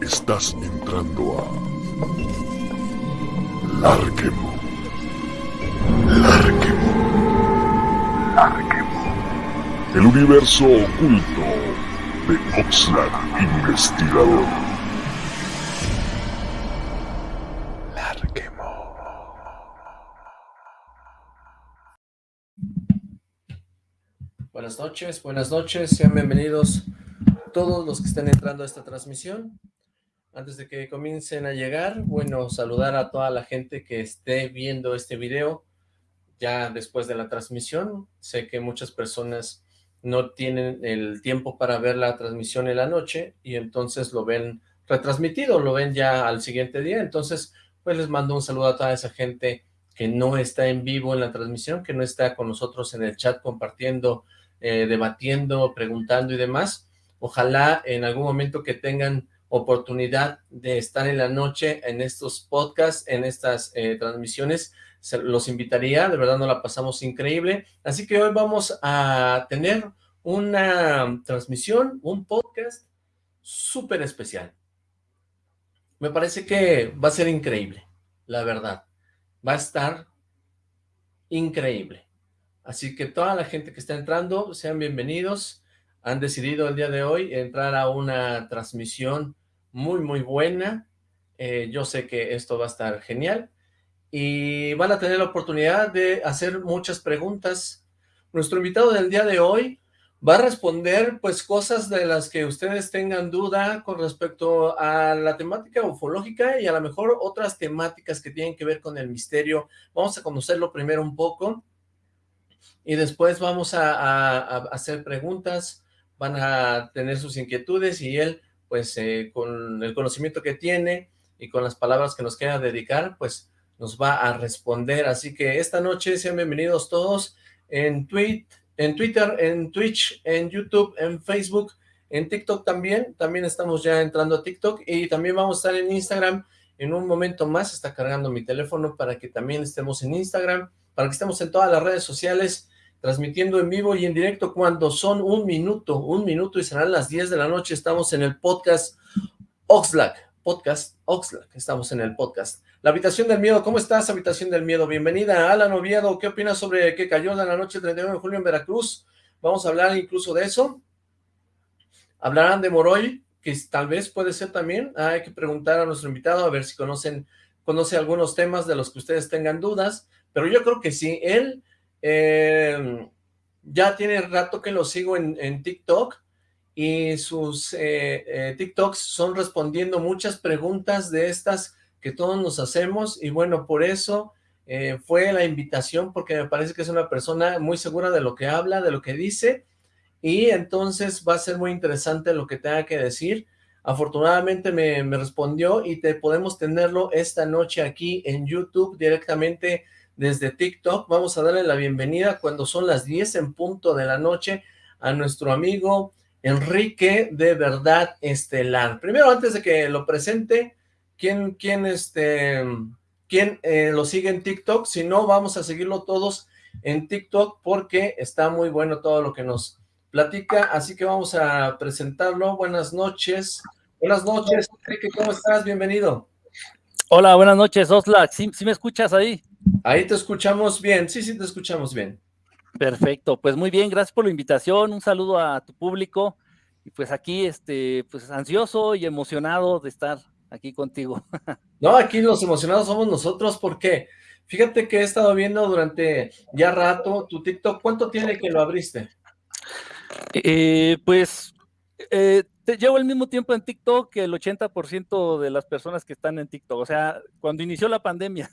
Estás entrando a Larquemo. Larquemo. Larquemo. El universo oculto de Oxlack Investigador. Larquemo. Buenas noches, buenas noches, sean bienvenidos todos los que estén entrando a esta transmisión. Antes de que comiencen a llegar, bueno, saludar a toda la gente que esté viendo este video ya después de la transmisión. Sé que muchas personas no tienen el tiempo para ver la transmisión en la noche y entonces lo ven retransmitido, lo ven ya al siguiente día. Entonces, pues les mando un saludo a toda esa gente que no está en vivo en la transmisión, que no está con nosotros en el chat compartiendo, eh, debatiendo, preguntando y demás. Ojalá en algún momento que tengan oportunidad de estar en la noche en estos podcasts, en estas eh, transmisiones, se los invitaría, de verdad nos la pasamos increíble, así que hoy vamos a tener una transmisión, un podcast súper especial. Me parece que va a ser increíble, la verdad, va a estar increíble. Así que toda la gente que está entrando, sean bienvenidos, han decidido el día de hoy entrar a una transmisión muy, muy buena. Eh, yo sé que esto va a estar genial y van a tener la oportunidad de hacer muchas preguntas. Nuestro invitado del día de hoy va a responder pues cosas de las que ustedes tengan duda con respecto a la temática ufológica y a lo mejor otras temáticas que tienen que ver con el misterio. Vamos a conocerlo primero un poco y después vamos a, a hacer preguntas van a tener sus inquietudes y él, pues eh, con el conocimiento que tiene y con las palabras que nos queda dedicar, pues nos va a responder. Así que esta noche sean bienvenidos todos en, tweet, en Twitter, en Twitch, en YouTube, en Facebook, en TikTok también. También estamos ya entrando a TikTok y también vamos a estar en Instagram en un momento más. Está cargando mi teléfono para que también estemos en Instagram, para que estemos en todas las redes sociales transmitiendo en vivo y en directo cuando son un minuto, un minuto y serán las 10 de la noche, estamos en el podcast Oxlack, podcast Oxlack, estamos en el podcast. La Habitación del Miedo, ¿cómo estás, Habitación del Miedo? Bienvenida, Alan Oviedo, ¿qué opinas sobre que cayó en la noche del 31 de julio en Veracruz? Vamos a hablar incluso de eso. Hablarán de Moroy, que tal vez puede ser también, ah, hay que preguntar a nuestro invitado a ver si conocen, conoce algunos temas de los que ustedes tengan dudas, pero yo creo que sí, él eh, ya tiene rato que lo sigo en, TikTok y sus eh, eh, TikToks son respondiendo muchas preguntas de estas que todos nos hacemos y bueno, por eso fue la invitación porque me parece que es una persona muy segura de lo que habla, de lo que dice y entonces va a ser muy interesante lo que tenga que decir. Afortunadamente me, me respondió y te podemos tenerlo esta noche aquí en YouTube directamente desde TikTok. Vamos a darle la bienvenida cuando son las 10 en punto de la noche a nuestro amigo Enrique de Verdad Estelar. Primero, antes de que lo presente, ¿quién, quién, este, quién eh, lo sigue en TikTok? Si no, vamos a seguirlo todos en TikTok porque está muy bueno todo lo que nos platica, así que vamos a presentarlo. Buenas noches. Buenas noches, Enrique, ¿cómo estás? Bienvenido. Hola, buenas noches, Osla. ¿Sí, ¿Sí me escuchas ahí? Ahí te escuchamos bien, sí, sí te escuchamos bien. Perfecto, pues muy bien, gracias por la invitación, un saludo a tu público, y pues aquí, este, pues ansioso y emocionado de estar aquí contigo. No, aquí los emocionados somos nosotros, porque fíjate que he estado viendo durante ya rato tu TikTok, ¿cuánto tiene que lo abriste? Eh, pues eh, llevo el mismo tiempo en TikTok que el 80% de las personas que están en TikTok, o sea, cuando inició la pandemia.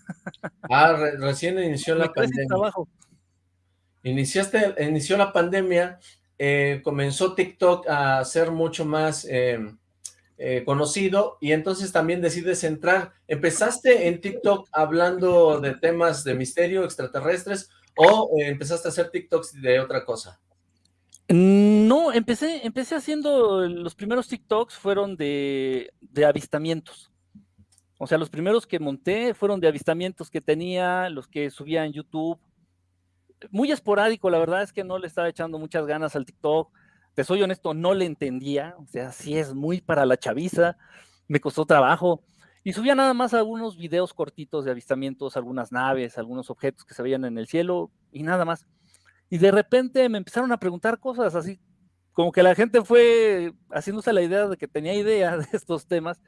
Ah, recién inició la pandemia. Trabajo. Iniciaste, inició la pandemia, eh, comenzó TikTok a ser mucho más eh, eh, conocido y entonces también decides entrar. ¿Empezaste en TikTok hablando de temas de misterio extraterrestres o empezaste a hacer TikToks de otra cosa? No, empecé, empecé haciendo, los primeros TikToks fueron de, avistamientos. O sea, los primeros que monté fueron de avistamientos que tenía, los que subía en YouTube. Muy esporádico, la verdad es que no le estaba echando muchas ganas al TikTok. te soy honesto, no le entendía, o sea, sí es muy para la chaviza, me costó trabajo. Y subía nada más algunos videos cortitos de avistamientos, algunas naves, algunos objetos que se veían en el cielo y nada más. Y de repente me empezaron a preguntar cosas así, como que la gente fue haciéndose la idea de que tenía idea de estos temas.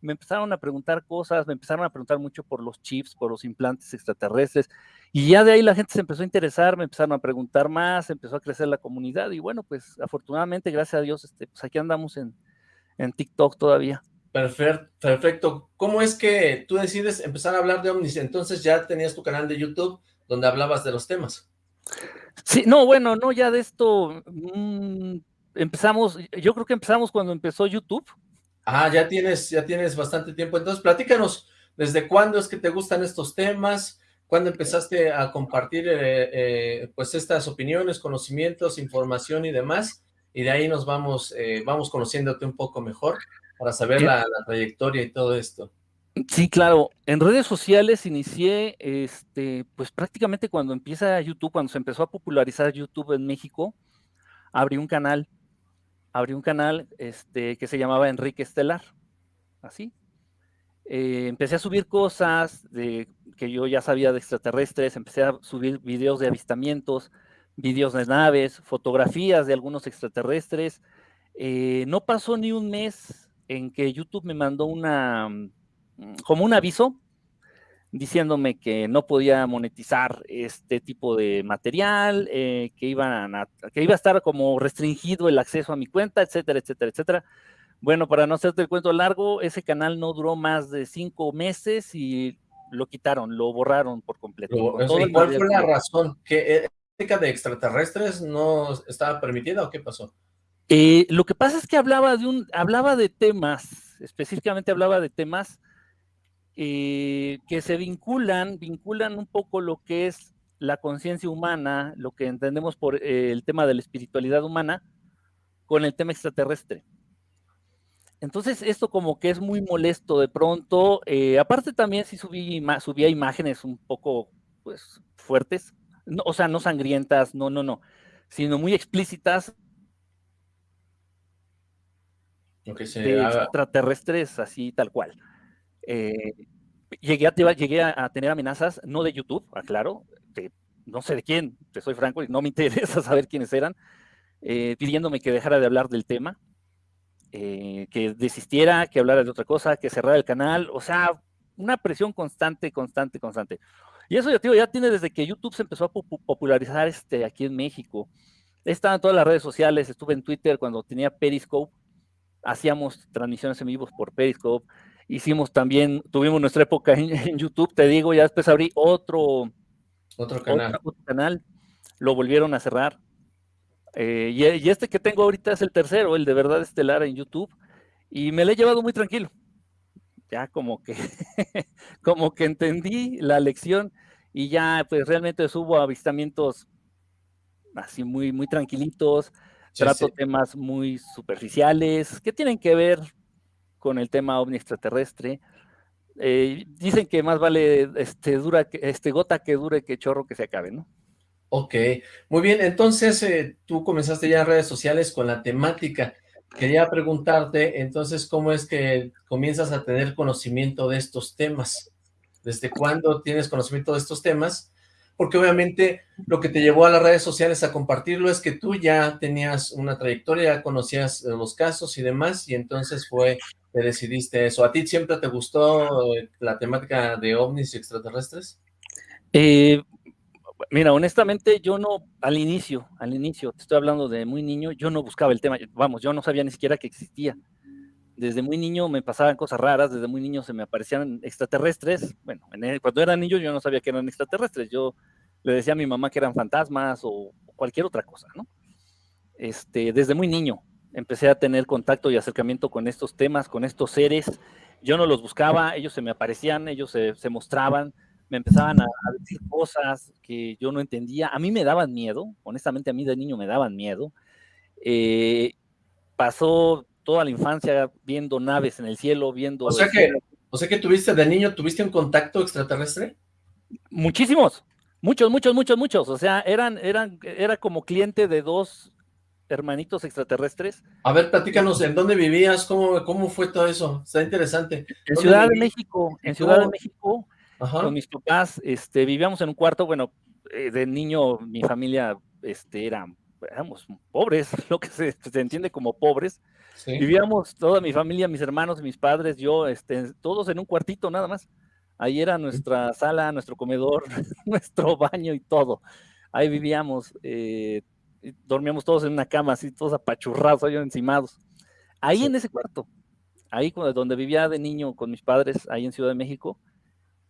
Me empezaron a preguntar cosas, me empezaron a preguntar mucho por los chips, por los implantes extraterrestres. Y ya de ahí la gente se empezó a interesar, me empezaron a preguntar más, empezó a crecer la comunidad. Y bueno, pues afortunadamente, gracias a Dios, este, pues aquí andamos en, en TikTok todavía. Perfecto. ¿Cómo es que tú decides empezar a hablar de ovnis? Entonces ya tenías tu canal de YouTube donde hablabas de los temas. Sí, no, bueno, no, ya de esto mmm, empezamos, yo creo que empezamos cuando empezó YouTube. Ah, ya tienes, ya tienes bastante tiempo. Entonces, platícanos, ¿desde cuándo es que te gustan estos temas? ¿Cuándo empezaste a compartir eh, eh, pues estas opiniones, conocimientos, información y demás? Y de ahí nos vamos, eh, vamos conociéndote un poco mejor para saber la, trayectoria y todo esto. Sí, claro. En redes sociales inicié, este, pues prácticamente cuando empieza YouTube, cuando se empezó a popularizar YouTube en México, abrí un canal, abrí un canal este, que se llamaba Enrique Estelar, así. Eh, empecé a subir cosas de, que yo ya sabía de extraterrestres, empecé a subir videos de avistamientos, videos de naves, fotografías de algunos extraterrestres. Eh, no pasó ni un mes en que YouTube me mandó una, mm, como un aviso diciéndome que no podía monetizar este tipo de material, eh, que, iban que iba a estar como restringido el acceso a mi cuenta, etcétera, etcétera, etcétera. Bueno, para no hacerte el cuento largo, ese canal no duró más de cinco meses y lo quitaron, lo borraron por completo. ¿Cuál fue la razón? ¿Que ética de extraterrestres no estaba permitida o qué pasó? Eh, lo que pasa es que hablaba de un, hablaba de temas, específicamente hablaba de temas eh, que se vinculan, vinculan un poco lo que es la conciencia humana, lo que entendemos por eh, el tema de la espiritualidad humana, con el tema extraterrestre. Entonces, esto como que es muy molesto de pronto. aparte también sí subí, subía imágenes un poco, pues, fuertes. o sea, no sangrientas, no, no, no, sino muy explícitas de extraterrestres así tal cual. Eh, llegué, a, llegué a, tener amenazas, no de YouTube, aclaro, no sé de quién, te soy franco, y no me interesa saber quiénes eran, eh, pidiéndome que dejara de hablar del tema, eh, que desistiera, que hablara de otra cosa, que cerrara el canal, o sea, una presión constante, constante, constante. Y eso ya, digo, ya tiene desde que YouTube se empezó a popularizar este, aquí en México. He estado en todas las redes sociales, estuve en Twitter cuando tenía Periscope, hacíamos transmisiones en vivos por Periscope, hicimos también, tuvimos nuestra época en, YouTube, te digo, ya después abrí otro, otro canal. canal, lo volvieron a cerrar. Eh, y, este que tengo ahorita es el tercero, el de verdad estelar en YouTube, y me lo he llevado muy tranquilo. Ya como que, como que entendí la lección y ya pues realmente subo avistamientos así muy, muy tranquilitos, trato temas muy superficiales que tienen que ver con el tema ovni extraterrestre. Eh, dicen que más vale este, dura este, gota que dure que chorro que se acabe, ¿no? Ok, muy bien, entonces eh, tú comenzaste ya en redes sociales con la temática. Quería preguntarte, entonces, ¿cómo es que comienzas a tener conocimiento de estos temas? ¿Desde cuándo tienes conocimiento de estos temas? porque obviamente lo que te llevó a las redes sociales a compartirlo es que tú ya tenías una trayectoria, ya conocías los casos y demás, y entonces fue que decidiste eso. ¿A ti siempre te gustó eh, la temática de ovnis y extraterrestres? Eh, mira, honestamente yo no, al inicio, al inicio, te estoy hablando de muy niño, yo no buscaba el tema, vamos, yo no sabía ni siquiera que existía. Desde muy niño me pasaban cosas raras, desde muy niño se me aparecían extraterrestres. Bueno, cuando era niño yo no sabía que eran extraterrestres, yo le decía a mi mamá que eran fantasmas o cualquier otra cosa, ¿no? Este, desde muy niño empecé a tener contacto y acercamiento con estos temas, con estos seres. Yo no los buscaba, ellos se me aparecían, ellos se, mostraban, me empezaban a, decir cosas que yo no entendía. A mí me daban miedo, honestamente a mí de niño me daban miedo. Eh, pasó toda la infancia viendo naves en el cielo, viendo... O sea que, o sea que tuviste de niño, ¿tuviste un contacto extraterrestre? Muchísimos, muchos, muchos, muchos, muchos. O sea, eran, eran, era como cliente de dos hermanitos extraterrestres. A ver, platícanos, ¿en dónde vivías? ¿Cómo, cómo fue todo eso? Está interesante. En Ciudad de México, en Ciudad de México, con mis papás, este, vivíamos en un cuarto, bueno, eh, de niño mi familia este, era, éramos pobres, lo que se, entiende como pobres. Vivíamos toda mi familia, mis hermanos, mis padres, yo, este, todos en un cuartito nada más. Ahí era nuestra sala, nuestro comedor, nuestro baño y todo. Ahí vivíamos, eh, dormíamos todos en una cama, así todos apachurrados, ahí encimados. Ahí en ese cuarto, ahí donde vivía de niño con mis padres, ahí en Ciudad de México,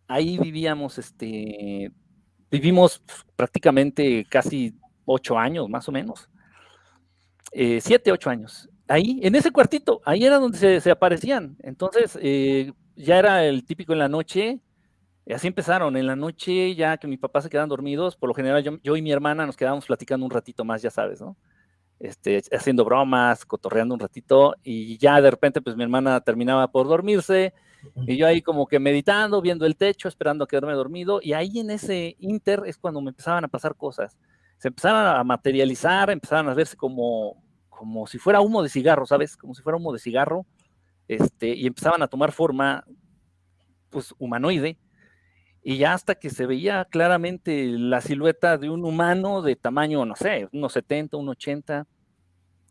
ahí vivíamos, este, vivimos prácticamente casi ocho años, más o menos. Eh, siete, ocho años. Ahí, en ese cuartito, ahí era donde se, aparecían. Entonces, eh, ya era el típico en la noche, así empezaron, en la noche ya que mis papás se quedan dormidos, por lo general yo, y mi hermana nos quedábamos platicando un ratito más, ya sabes, ¿no? Este, haciendo bromas, cotorreando un ratito, y ya de repente pues mi hermana terminaba por dormirse, y yo ahí como que meditando, viendo el techo, esperando a quedarme dormido, y ahí en ese inter es cuando me empezaban a pasar cosas. Se empezaron a materializar, empezaron a verse como, como si fuera humo de cigarro, ¿sabes? Como si fuera humo de cigarro, este, y empezaban a tomar forma, pues, humanoide, y ya hasta que se veía claramente la silueta de un humano de tamaño, no sé, unos 70, unos 80,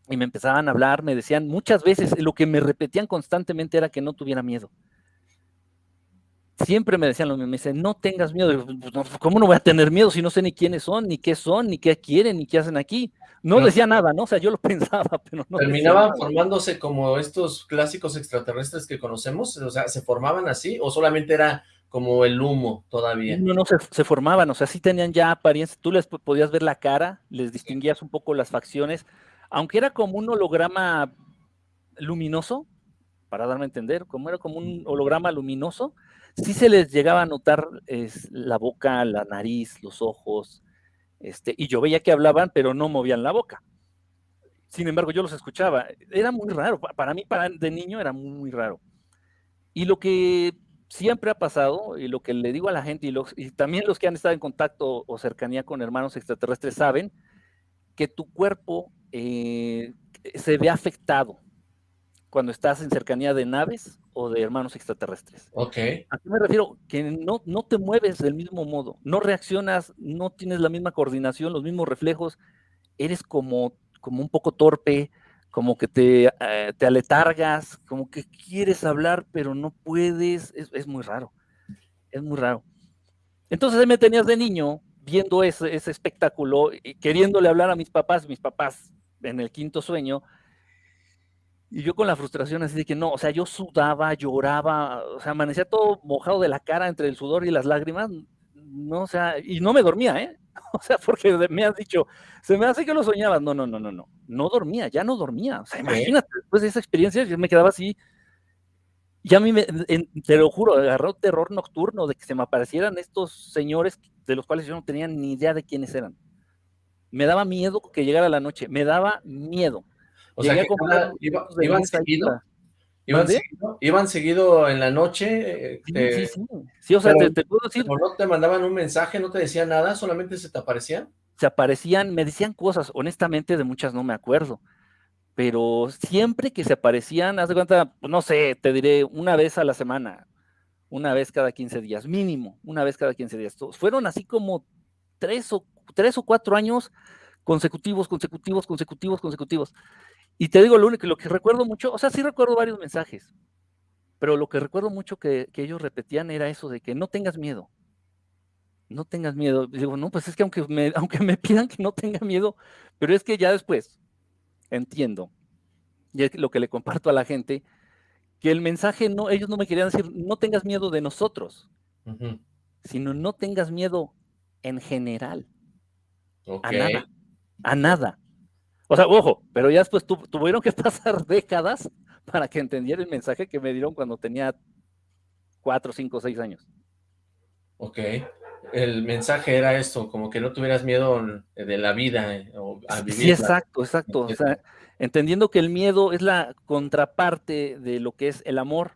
y me empezaban a hablar, me decían muchas veces, lo que me repetían constantemente era que no tuviera miedo. Siempre me decían lo mismo, me dicen, no tengas miedo. Pues, ¿Cómo no voy a tener miedo si no sé ni quiénes son, ni qué son, ni qué quieren, ni qué hacen aquí? No, decía nada, ¿no? O sea, yo lo pensaba, pero no. ¿Terminaban formándose como estos clásicos extraterrestres que conocemos? O sea, ¿se formaban así o solamente era como el humo todavía. No, no, se, formaban, o sea, sí tenían ya apariencia, tú les podías ver la cara, les distinguías un poco las facciones, aunque era como un holograma luminoso, para darme a entender, como era como un holograma luminoso, sí se les llegaba a notar es, la boca, la nariz, los ojos, este, y yo veía que hablaban, pero no movían la boca. Sin embargo, yo los escuchaba. Era muy raro. Para mí, para, de niño, era muy raro. Y lo que siempre ha pasado, y lo que le digo a la gente, y, los, y también los que han estado en contacto o cercanía con hermanos extraterrestres saben, que tu cuerpo eh, se ve afectado cuando estás en cercanía de naves o de hermanos extraterrestres. Ok. ¿A qué me refiero? Que no, no te mueves del mismo modo, no reaccionas, no tienes la misma coordinación, los mismos reflejos, eres como, como un poco torpe, como que te, eh, te aletargas, como que quieres hablar, pero no puedes, es, muy raro, es muy raro. Entonces me tenías de niño viendo ese, ese espectáculo, y queriéndole hablar a mis papás, mis papás en el quinto sueño, y yo con la frustración así de que no, o sea, yo sudaba, lloraba, o sea, amanecía todo mojado de la cara entre el sudor y las lágrimas, no, o sea, y no me dormía, ¿eh? O sea, porque me has dicho, se me hace que lo soñabas. No, no, no, no, no. No dormía, ya no dormía. O sea, imagínate, después de esa experiencia, yo me quedaba así. Y a mí, me, te lo juro, agarró terror nocturno de que se me aparecieran estos señores de los cuales yo no tenía ni idea de quiénes eran. Me daba miedo que llegara la noche, me daba miedo. O sea, que iba, iban seguido. ¿Iban seguido, ¿Iban seguido en la noche? Sí, sí, sí. sí o sea, te, puedo decir. no te mandaban un mensaje, no te decían nada, solamente se te aparecían? Se aparecían, me decían cosas, honestamente de muchas no me acuerdo, pero siempre que se aparecían, haz de cuenta, no sé, te diré una vez a la semana, una vez cada 15 días, mínimo, una vez cada 15 días. Fueron así como tres o, tres o cuatro años consecutivos, consecutivos, consecutivos, consecutivos. Y te digo, lo único, lo que recuerdo mucho, o sea, sí recuerdo varios mensajes, pero lo que recuerdo mucho que, ellos repetían era eso de que no tengas miedo, no tengas miedo. digo, no, pues es que aunque me, aunque me pidan que no tenga miedo, pero es que ya después entiendo, y es lo que le comparto a la gente, que el mensaje no, ellos no me querían decir, no tengas miedo de nosotros, sino no tengas miedo en general. A nada. A nada. O sea, ojo, pero ya después tuvieron que pasar décadas para que entendiera el mensaje que me dieron cuando tenía cuatro, cinco, seis años. Ok. El mensaje era esto, como que no tuvieras miedo de la vida eh, o a vivir. Sí, exacto, exacto. O sea, entendiendo que el miedo es la contraparte de lo que es el amor.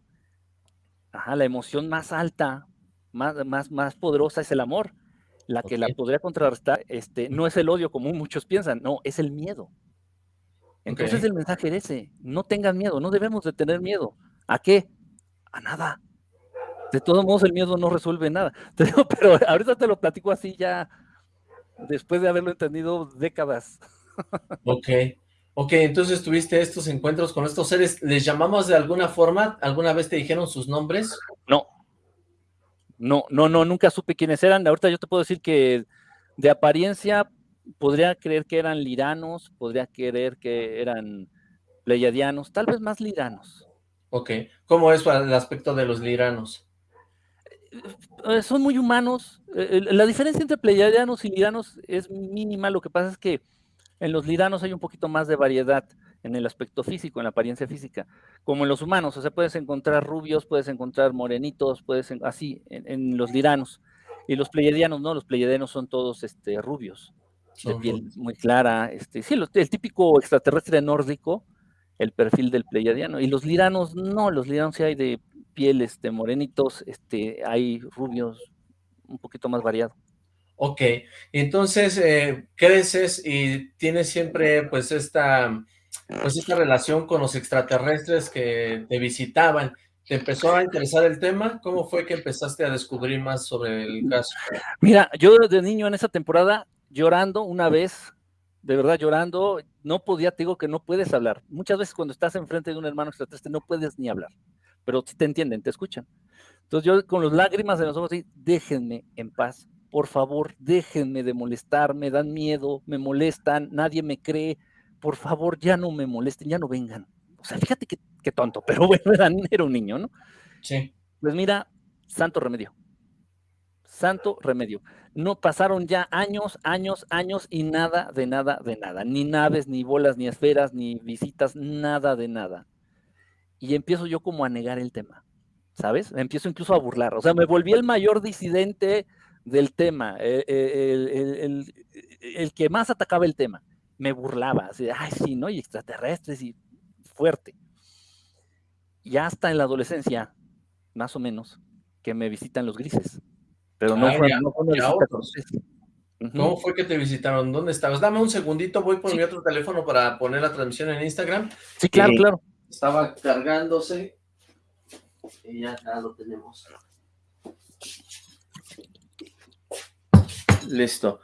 Ajá, la emoción más alta, más, más, más poderosa es el amor. La que la podría contrarrestar este, no es el odio como muchos piensan, no, es el miedo. Entonces el mensaje era ese, no tengan miedo, no debemos de tener miedo. ¿A qué? A nada. De todos modos el miedo no resuelve nada. Pero ahorita te lo platico así ya, después de haberlo entendido décadas. Ok. Ok, entonces tuviste estos encuentros con estos seres, ¿les llamamos de alguna forma? ¿Alguna vez te dijeron sus nombres? No, no, no, no, nunca supe quiénes eran. Ahorita yo te puedo decir que de apariencia podría creer que eran liranos, podría creer que eran pleiadianos, tal vez más liranos. Ok, ¿cómo es el aspecto de los liranos? Eh, son muy humanos. Eh, la diferencia entre pleiadianos y liranos es mínima. Lo que pasa es que en los liranos hay un poquito más de variedad en el aspecto físico, en la apariencia física, como en los humanos. O sea, puedes encontrar rubios, puedes encontrar morenitos, puedes así en, los liranos. Y los pleiadianos, no, los pleiadianos son todos este, rubios, de piel muy clara. Este, sí, el típico extraterrestre nórdico, el perfil del pleiadiano. Y los liranos, no, los liranos sí hay de piel este, morenitos, este, hay rubios, un poquito más variado. Ok, entonces eh, creces y tienes siempre pues esta, pues esta relación con los extraterrestres que te visitaban. ¿Te empezó a interesar el tema? ¿Cómo fue que empezaste a descubrir más sobre el caso? Mira, yo desde niño en esa temporada, llorando una vez, de verdad llorando, no podía, te digo que no puedes hablar. Muchas veces cuando estás enfrente de un hermano extraterrestre no puedes ni hablar, pero te entienden, te escuchan. Entonces yo con las lágrimas en los ojos, déjenme en paz, por favor, déjenme de molestar, me dan miedo, me molestan, nadie me cree, por favor, ya no me molesten, ya no vengan. O sea, fíjate qué, tonto, pero bueno, era, un niño, ¿no? Sí. Pues mira, santo remedio. Santo remedio. No pasaron ya años, años, años y nada de nada de nada. Ni naves, ni bolas, ni esferas, ni visitas, nada de nada. Y empiezo yo como a negar el tema, ¿sabes? empiezo incluso a burlar. O sea, me volví el mayor disidente del tema, eh, eh, el, que más atacaba el tema, me burlaba, así, ay, sí, ¿no? Y extraterrestres y fuerte. Y hasta en la adolescencia, más o menos, que me visitan los grises. Pero no, fue, no ¿Cómo fue que te visitaron? ¿Dónde estabas? Dame un segundito, voy por mi otro teléfono para poner la transmisión en Instagram. Sí, claro, claro. Estaba cargándose y ya, ya lo tenemos. Listo.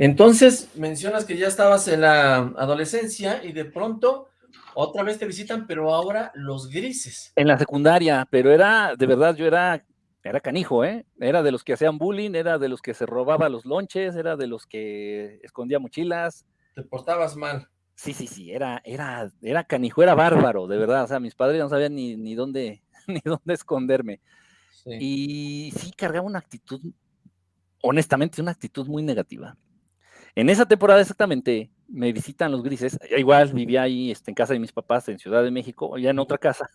Entonces, mencionas que ya estabas en la adolescencia y de pronto otra vez te visitan, pero ahora los grises. En la secundaria, pero era, de verdad, yo era, era canijo, ¿eh? Era de los que hacían bullying, era de los que se robaba los lonches, era de los que escondía mochilas. Te portabas mal. Sí, sí, sí, era, era, era canijo, era bárbaro, de verdad. O sea, mis padres no sabían ni, ni dónde, ni dónde esconderme. Y sí cargaba una actitud honestamente, una actitud muy negativa. En esa temporada exactamente me visitan los grises, igual vivía ahí este, en casa de mis papás en Ciudad de México, ya en otra casa.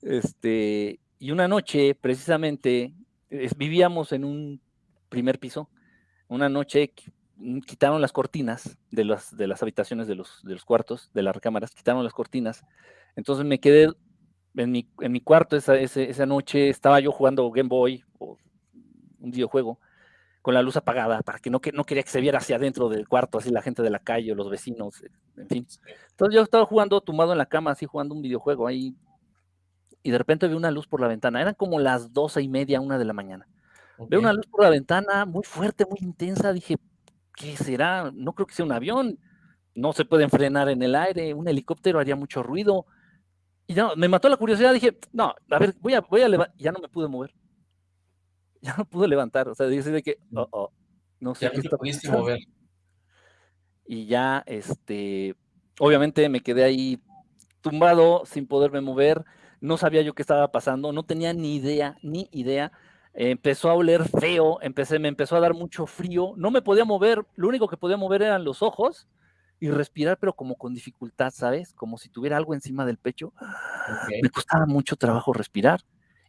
Este, y una noche, precisamente, vivíamos en un primer piso. Una noche mm, quitaron las cortinas de las, de las habitaciones de los, de los cuartos, de las recámaras, quitaron las cortinas. Entonces me quedé en mi, en mi cuarto esa, esa, noche, estaba yo jugando Game Boy o un videojuego con la luz apagada, para que no, que no quería que se viera hacia adentro del cuarto, así la gente de la calle o los vecinos, en fin. Entonces yo estaba jugando tumbado en la cama, así jugando un videojuego ahí, y de repente vi una luz por la ventana, eran como las doce y media, una de la mañana. Veo una luz por la ventana, muy fuerte, muy intensa, dije, ¿qué será? No creo que sea un avión, no se pueden frenar en el aire, un helicóptero haría mucho ruido. Y no, me mató la curiosidad, dije, no, a ver, voy a, voy a ya no me pude mover ya no pude levantar, o sea, dice de que, oh, oh, no sé qué está mover. Y ya, este, obviamente me quedé ahí tumbado, sin poderme mover, no sabía yo qué estaba pasando, no tenía ni idea, ni idea. empezó a oler feo, empecé, me empezó a dar mucho frío, no me podía mover, lo único que podía mover eran los ojos y respirar, pero como con dificultad, ¿sabes? Como si tuviera algo encima del pecho. Me costaba mucho trabajo respirar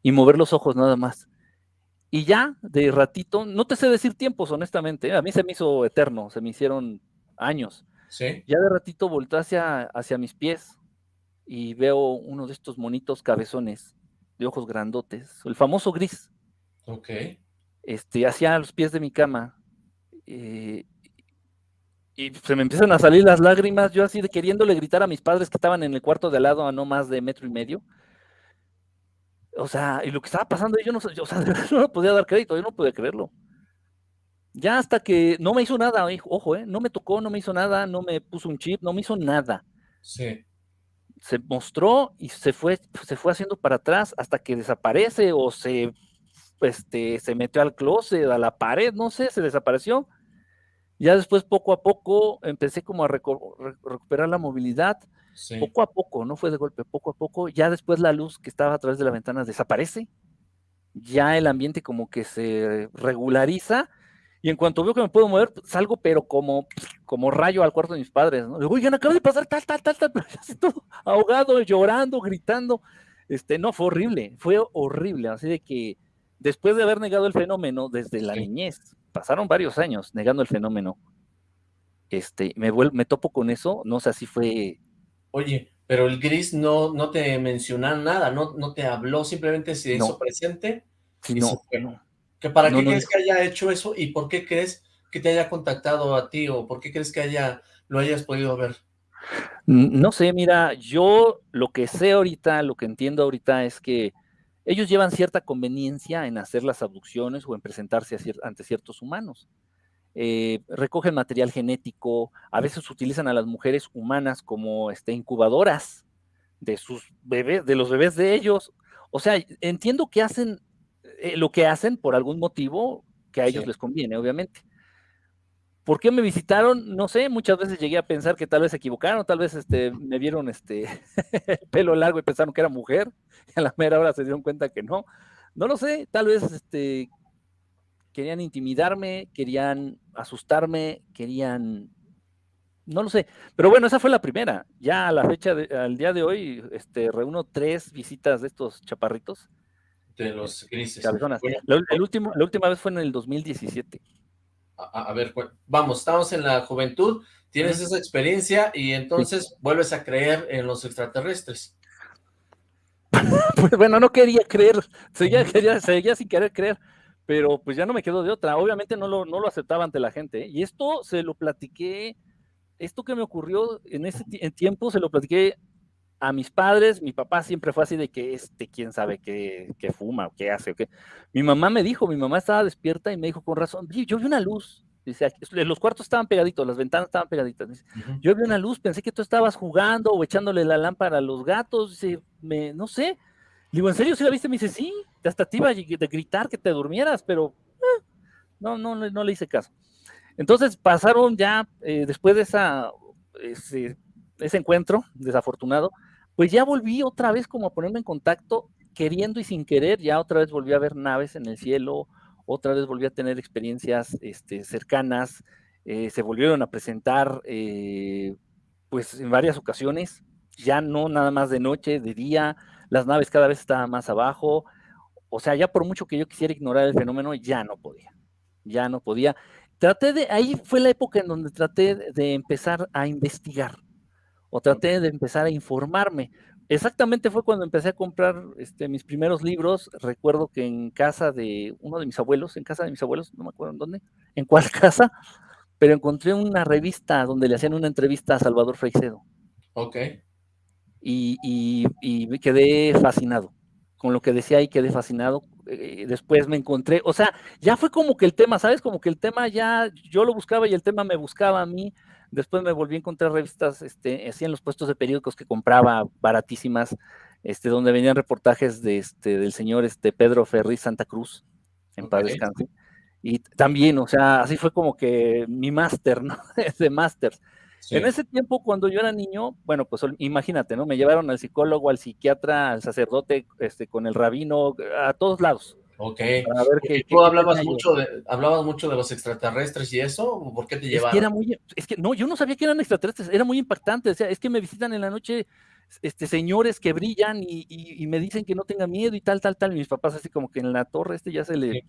y mover los ojos nada más. Y ya, de ratito, no te sé decir tiempos, honestamente, ¿eh? a mí se me hizo eterno, se me hicieron años. Sí. Ya de ratito volteé hacia, hacia mis pies y veo uno de estos monitos cabezones de ojos grandotes, el famoso gris. Ok. Este, hacia los pies de mi cama. Eh, y se me empiezan a salir las lágrimas, yo así de queriéndole gritar a mis padres que estaban en el cuarto de al lado a no más de metro y medio. O sea, y lo que estaba pasando, yo no, o sea, no podía dar crédito, yo no podía creerlo. Ya hasta que no me hizo nada, ojo, ¿eh? no me tocó, no me hizo nada, no me puso un chip, no me hizo nada. Sí. Se mostró y se fue, se fue haciendo para atrás hasta que desaparece o se, este, se metió al closet, a la pared, no sé, se desapareció. Ya después, poco a poco, empecé como a recuperar la movilidad. Poco a poco, no fue de golpe, poco a poco. Ya después la luz que estaba a través de la ventana desaparece. Ya el ambiente como que se regulariza y en cuanto veo que me puedo mover, salgo, pero como, como rayo al cuarto de mis padres, ¿no? Digo, oigan, acaba de pasar tal, tal, tal, tal, pero ya todo ahogado, llorando, gritando. Este, no, fue horrible, fue horrible. Así de que después de haber negado el fenómeno desde la niñez, pasaron varios años negando el fenómeno. Este, me, me topo con eso, no sé si fue. Oye, pero el gris no, no te mencionó nada, no, no te habló, simplemente se hizo presente. Sí, no, no. ¿Para qué crees que haya hecho eso y por qué crees que te haya contactado a ti o por qué crees que haya lo hayas podido ver? No sé, mira, yo lo que sé ahorita, lo que entiendo ahorita es que ellos llevan cierta conveniencia en hacer las abducciones o en presentarse ante ciertos humanos. Eh, recogen material genético, a veces utilizan a las mujeres humanas como este, incubadoras de sus bebés, de los bebés de ellos. O sea, entiendo que hacen eh, lo que hacen por algún motivo que a ellos les conviene, obviamente. ¿Por qué me visitaron? No sé, muchas veces llegué a pensar que tal vez se equivocaron, tal vez este, me vieron este pelo largo y pensaron que era mujer, y a la mera hora se dieron cuenta que no. No lo sé, tal vez este, querían intimidarme, querían asustarme, querían... No lo sé, pero bueno, esa fue la primera. Ya a la fecha, al día de hoy, este, reúno tres visitas de estos chaparritos de los grises. el último, la última vez fue en el 2017. A, ver, vamos, estamos en la juventud, tienes esa experiencia y entonces vuelves a creer en los extraterrestres. pues bueno, no quería creer, seguía, quería, seguía sin querer creer, pero pues ya no me quedo de otra. Obviamente no lo, no lo aceptaba ante la gente. ¿eh? Y esto se lo platiqué, esto que me ocurrió en ese tiempo se lo platiqué a mis padres, mi papá siempre fue así de que este, quién sabe qué, fuma o qué hace o qué. Mi mamá me dijo, mi mamá estaba despierta y me dijo con razón, yo vi una luz. Dice, los cuartos estaban pegaditos, las ventanas estaban pegaditas. Yo vi una luz, pensé que tú estabas jugando o echándole la lámpara a los gatos. Dice, me, no sé. Digo, ¿en serio si la viste? Me dice, sí, hasta te iba a gritar que te durmieras, pero eh, no, no, no, le hice caso. Entonces pasaron ya, eh, después de esa, ese, ese encuentro desafortunado, pues ya volví otra vez como a ponerme en contacto, queriendo y sin querer, ya otra vez volví a ver naves en el cielo, otra vez volví a tener experiencias este, cercanas, eh, se volvieron a presentar eh, pues en varias ocasiones, ya no nada más de noche, de día, las naves cada vez estaban más abajo, o sea, ya por mucho que yo quisiera ignorar el fenómeno, ya no podía, ya no podía. Traté de, ahí fue la época en donde traté de empezar a investigar, o traté de empezar a informarme. Exactamente fue cuando empecé a comprar este, mis primeros libros. Recuerdo que en casa de uno de mis abuelos, en casa de mis abuelos, no me acuerdo en dónde, en cuál casa, pero encontré una revista donde le hacían una entrevista a Salvador Freixedo. Ok. Y, y, me quedé fascinado con lo que decía ahí, quedé fascinado. Eh, después me encontré, o sea, ya fue como que el tema, ¿sabes? Como que el tema ya, yo lo buscaba y el tema me buscaba a mí. Después me volví a encontrar revistas, este, así en los puestos de periódicos que compraba baratísimas, este, donde venían reportajes de este, del señor este, Pedro Ferri Santa Cruz, en paz descanse. Y también, o sea, así fue como que mi máster, ¿no? Ese máster. En ese tiempo, cuando yo era niño, bueno, pues imagínate, ¿no? Me llevaron al psicólogo, al psiquiatra, al sacerdote, este, con el rabino, a todos lados. Ok. A ver qué, ¿Tú hablabas mucho, de, hablabas mucho de los extraterrestres y eso? ¿Por qué te llevaron? Es que era muy, es que no, yo no sabía que eran extraterrestres, era muy impactante. O sea, es que me visitan en la noche este, señores que brillan y, me dicen que no tenga miedo y tal, tal, tal. Y mis papás así como que en la torre este ya se le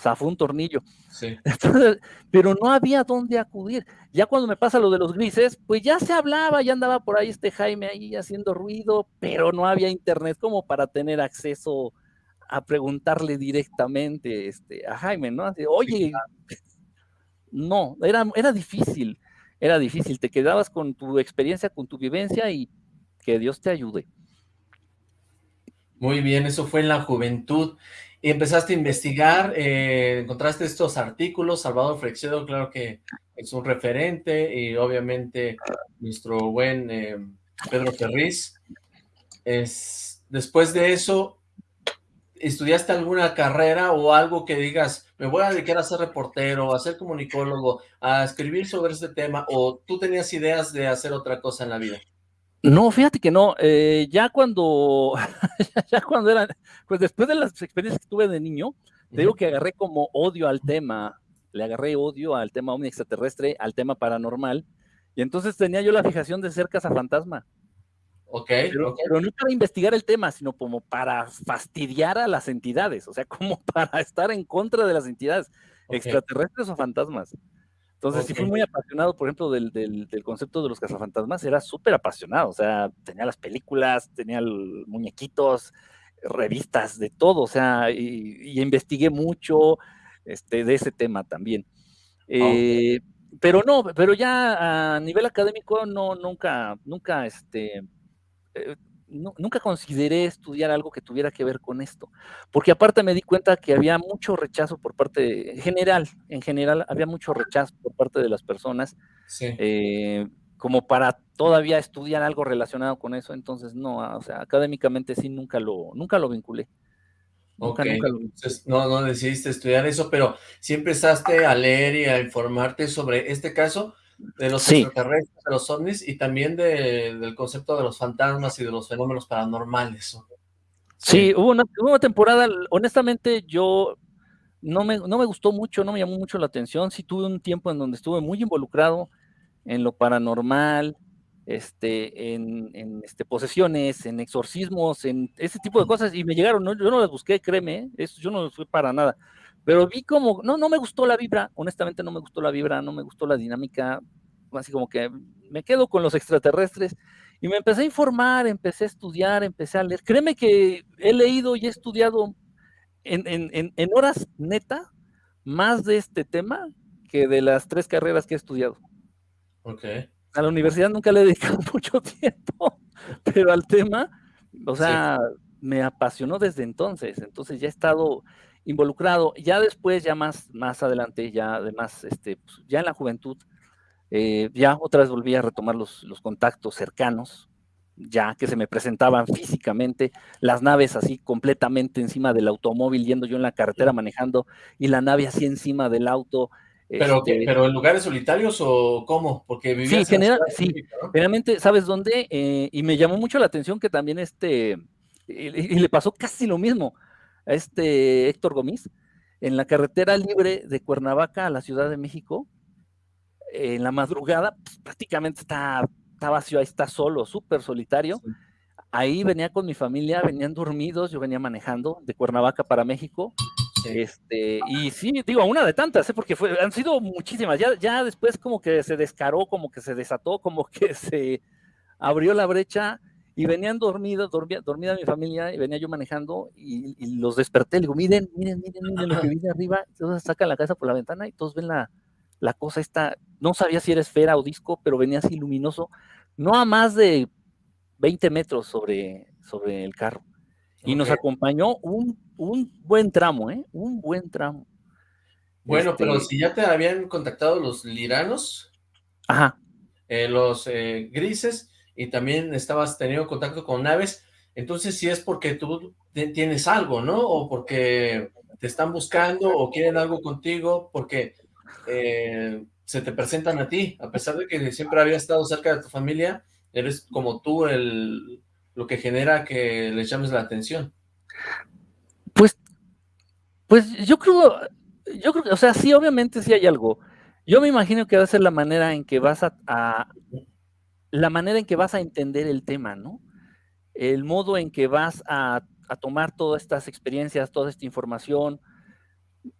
zafó un tornillo. Sí. pero no había dónde acudir. Ya cuando me pasa lo de los grises, pues ya se hablaba, ya andaba por ahí este Jaime ahí haciendo ruido, pero no había internet como para tener acceso a preguntarle directamente este, a Jaime, ¿no? Así, Oye, no, era, era difícil. era difícil, te quedabas con tu experiencia, con tu vivencia y que Dios te ayude. Muy bien, eso fue en la juventud. Y empezaste a investigar, eh, encontraste estos artículos, Salvador Frexedo, claro que es un referente, y obviamente nuestro buen eh, Pedro Ferriz. Es, después de eso, ¿estudiaste alguna carrera o algo que digas, me voy a dedicar a ser reportero, a ser comunicólogo, a escribir sobre este tema, o tú tenías ideas de hacer otra cosa en la vida? No, fíjate que no. Eh, ya cuando, ya cuando era, pues después de las experiencias que tuve de niño, te digo que agarré como odio al tema, le agarré odio al tema omni extraterrestre, al tema paranormal, y entonces tenía yo la fijación de ser cazafantasma. Ok, pero, pero no para investigar el tema, sino como para fastidiar a las entidades, o sea, como para estar en contra de las entidades extraterrestres o fantasmas. Entonces, si fui muy apasionado, por ejemplo, del, del, concepto de los cazafantasmas, era súper apasionado, o sea, tenía las películas, tenía muñequitos, revistas, de todo, o sea, y, investigué mucho este, de ese tema también. Eh, pero no, pero ya a nivel académico, no, nunca, nunca, este, eh, nunca consideré estudiar algo que tuviera que ver con esto, porque aparte me di cuenta que había mucho rechazo por parte, en general, en general había mucho rechazo por parte de las personas, eh, como para todavía estudiar algo relacionado con eso, entonces no, ah, o sea, académicamente sí nunca lo, nunca lo vinculé. Nunca, nunca lo... Entonces, no, no decidiste estudiar eso, pero sí empezaste a leer y a informarte sobre este caso, de los extraterrestres, de los ovnis y también del concepto de los fantasmas y de los fenómenos paranormales. Sí, hubo, una, temporada, honestamente yo no me, no me gustó mucho, no me llamó mucho la atención, sí tuve un tiempo en donde estuve muy involucrado en lo paranormal, este, en, este, posesiones, en exorcismos, en ese tipo de cosas, y me llegaron, yo no las busqué, créeme, eso yo no lo fui para nada, pero vi como, no, no me gustó la vibra, honestamente no me gustó la vibra, no me gustó la dinámica, así como que me quedo con los extraterrestres y me empecé a informar, empecé a estudiar, empecé a leer. Créeme que he leído y he estudiado en, en, en horas neta más de este tema que de las tres carreras que he estudiado. Ok. A la universidad nunca le he dedicado mucho tiempo, pero al tema, o sea, me apasionó desde entonces. Entonces ya he estado involucrado. Ya después, ya más, más adelante, ya además, este, pues, ya en la juventud, eh, ya otra vez volví a retomar los, los, contactos cercanos, ya que se me presentaban físicamente, las naves así completamente encima del automóvil, yendo yo en la carretera manejando, y la nave así encima del auto. ¿Pero, este ¿pero en lugares solitarios o cómo? Porque sí, general, sí, generalmente, ¿sabes dónde? Eh, y me llamó mucho la atención que también este, y le pasó casi lo mismo a este Héctor Gómez, en la carretera libre de Cuernavaca a la Ciudad de México, en la madrugada, pues, prácticamente está, está, vacío, ahí está solo, súper solitario. Ahí venía con mi familia, venían dormidos, yo venía manejando de Cuernavaca para México. Este, y sí, digo, una de tantas, ¿eh? porque fue, han sido muchísimas. Ya, ya después como que se descaró, como que se desató, como que se abrió la brecha y venían dormidos, dormía, dormida mi familia, y venía yo manejando, y, los desperté, le digo, miren, miren, miren, miren lo que viene arriba, entonces sacan la casa por la ventana y todos ven la, la cosa esta, no sabía si era esfera o disco, pero venía así luminoso, no a más de 20 metros sobre, sobre el carro. Y nos acompañó un, un, buen tramo, ¿eh? Un buen tramo. Bueno, pero este si ya te habían contactado los liranos, Ajá. Eh, los eh, grises, y también estabas teniendo contacto con naves, entonces si es porque tú tienes algo, ¿no? O porque te están buscando o quieren algo contigo, porque eh, se te presentan a ti, a pesar de que siempre había estado cerca de tu familia, eres como tú el, lo que genera que les llames la atención. Pues, pues yo creo, yo creo o sea, sí, obviamente sí hay algo. Yo me imagino que va a ser la manera en que vas a, la manera en que vas a entender el tema, ¿no? El modo en que vas a, tomar todas estas experiencias, toda esta información.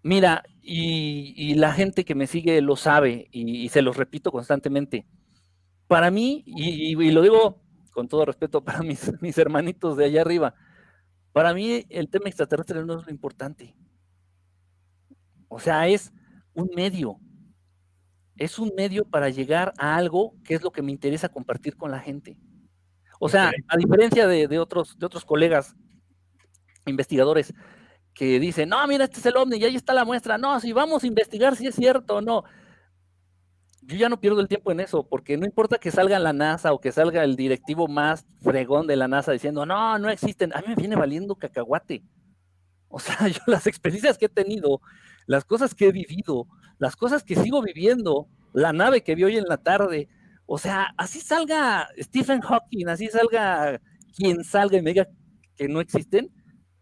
Mira, y, la gente que me sigue lo sabe y, se los repito constantemente. Para mí, y, lo digo con todo respeto para mis, mis hermanitos de allá arriba, para mí el tema extraterrestre no es lo importante. O sea, es un medio, es un medio para llegar a algo que es lo que me interesa compartir con la gente. O sea, a diferencia de, otros, de otros colegas investigadores que dicen, no, mira, este es el ovni y ahí está la muestra. No, si vamos a investigar si es cierto o no. Yo ya no pierdo el tiempo en eso, porque no importa que salga la NASA o que salga el directivo más fregón de la NASA diciendo, no, no existen. A mí me viene valiendo cacahuate. O sea, yo las experiencias que he tenido, las cosas que he vivido, las cosas que sigo viviendo, la nave que vi hoy en la tarde, o sea, así salga Stephen Hawking, así salga quien salga y me diga que no existen,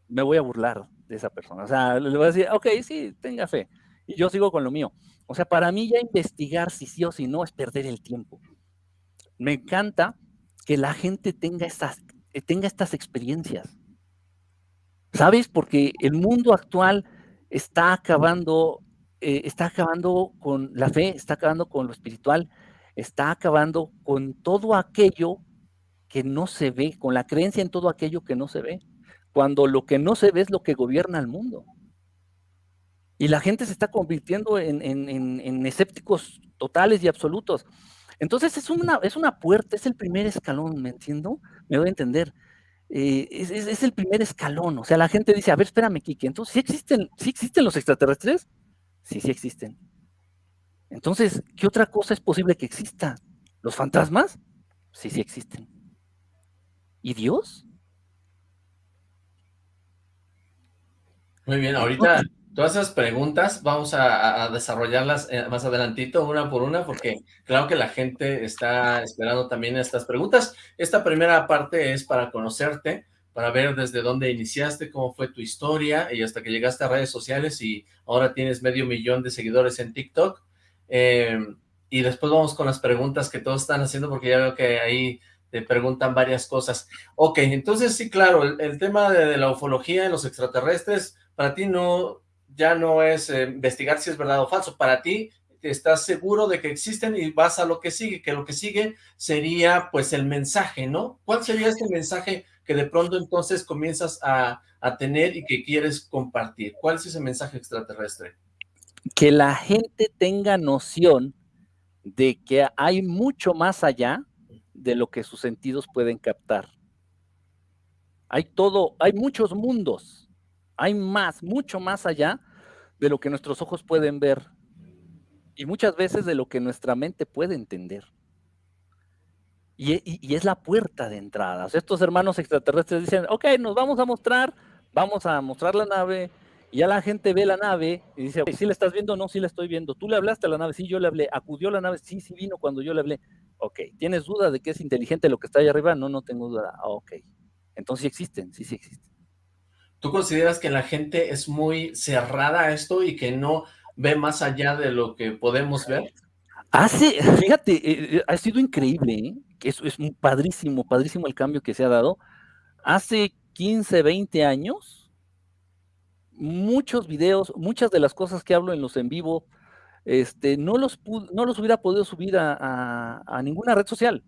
me voy a burlar de esa persona. O sea, le voy a decir, ok, sí, tenga fe. Y yo sigo con lo mío. O sea, para mí ya investigar si sí o si no es perder el tiempo. Me encanta que la gente tenga estas, tenga estas experiencias. ¿Sabes? Porque el mundo actual está acabando, eh, está acabando con la fe, está acabando con lo espiritual, está acabando con todo aquello que no se ve, con la creencia en todo aquello que no se ve, cuando lo que no se ve es lo que gobierna el mundo. Y la gente se está convirtiendo en, escépticos totales y absolutos. Entonces es una, es una puerta, es el primer escalón, ¿me entiendo? Me voy a entender. Eh, es, el primer escalón. O sea, la gente dice, a ver, espérame, Kike, entonces, ¿sí existen, ¿sí existen los extraterrestres? Sí, sí existen. Entonces, ¿qué otra cosa es posible que exista? ¿Los fantasmas? Sí, sí existen. ¿Y Dios? Muy bien, ahorita todas esas preguntas vamos a, desarrollarlas eh, más adelantito, una por una, porque claro que la gente está esperando también estas preguntas. Esta primera parte es para conocerte, para ver desde dónde iniciaste, cómo fue tu historia y hasta que llegaste a redes sociales y ahora tienes medio millón de seguidores en TikTok. Em, y después vamos con las preguntas que todos están haciendo porque ya veo que ahí te preguntan varias cosas. Ok, entonces sí, claro, el, tema de, la ufología y los extraterrestres, para ti no, ya no es eh, investigar si es verdad o falso, para ti estás seguro de que existen y vas a lo que sigue, que lo que sigue sería pues el mensaje, ¿no? ¿Cuál sería este mensaje que de pronto entonces comienzas a, a tener y que quieres compartir? ¿Cuál es ese mensaje extraterrestre? Que la gente tenga noción de que hay mucho más allá de lo que sus sentidos pueden captar. Hay todo, hay muchos mundos, hay más, mucho más allá de lo que nuestros ojos pueden ver y muchas veces de lo que nuestra mente puede entender. Y, es la puerta de entrada. estos hermanos extraterrestres dicen, ok, nos vamos a mostrar, vamos a mostrar la nave, y ya la gente ve la nave y dice, si ¿sí la estás viendo? No, sí la estoy viendo. ¿Tú le hablaste a la nave? Sí, yo le hablé. ¿Acudió la nave? Sí, sí vino cuando yo le hablé. Ok. ¿Tienes duda de que es inteligente lo que está ahí arriba? No, no tengo duda. Ah, ok. Entonces sí existen, sí, sí existen. ¿Tú consideras que la gente es muy cerrada a esto y que no ve más allá de lo que podemos ver? Hace, fíjate, eh, eh, ha sido increíble, ¿eh? Que es, es padrísimo, padrísimo el cambio que se ha dado. Hace 15, 20 años, muchos videos, muchas de las cosas que hablo en los en vivo, este, no, los no los hubiera podido subir a, a ninguna red social.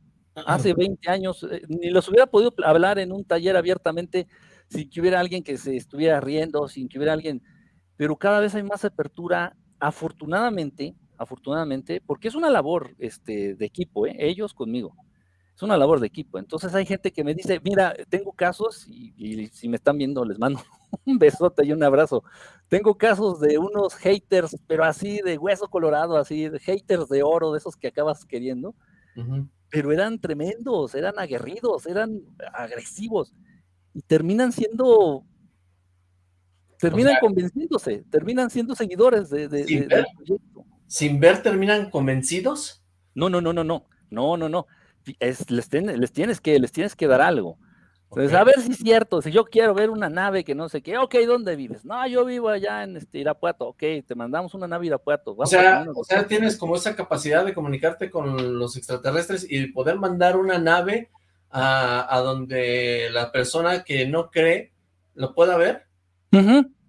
Hace 20 años, ni los hubiera podido hablar en un taller abiertamente sin que hubiera alguien que se estuviera riendo, sin que hubiera alguien, pero cada vez hay más apertura, afortunadamente, afortunadamente, porque es una labor este, de equipo, ¿eh? ellos conmigo, es una labor de equipo. Entonces hay gente que me dice, mira, tengo casos, y, si me están viendo, les mando un besote y un abrazo. Tengo casos de unos haters, pero así de hueso colorado, así de haters de oro, de esos que acabas queriendo, pero eran tremendos, eran aguerridos, eran agresivos y terminan siendo, terminan convenciéndose, terminan siendo seguidores de, sin ver, del proyecto. ¿Sin ver terminan convencidos? No, no, no, no, no, no, no, no. Es, les, les, tienes que, les tienes que dar algo. Entonces, a ver si es cierto, si yo quiero ver una nave que no sé qué, ok, ¿dónde vives? No, yo vivo allá en este, Irapuato, ok, te mandamos una nave a Irapuato. o sea, o sea, tienes como esa capacidad de comunicarte con los extraterrestres y poder mandar una nave a, donde la persona que no cree lo pueda ver.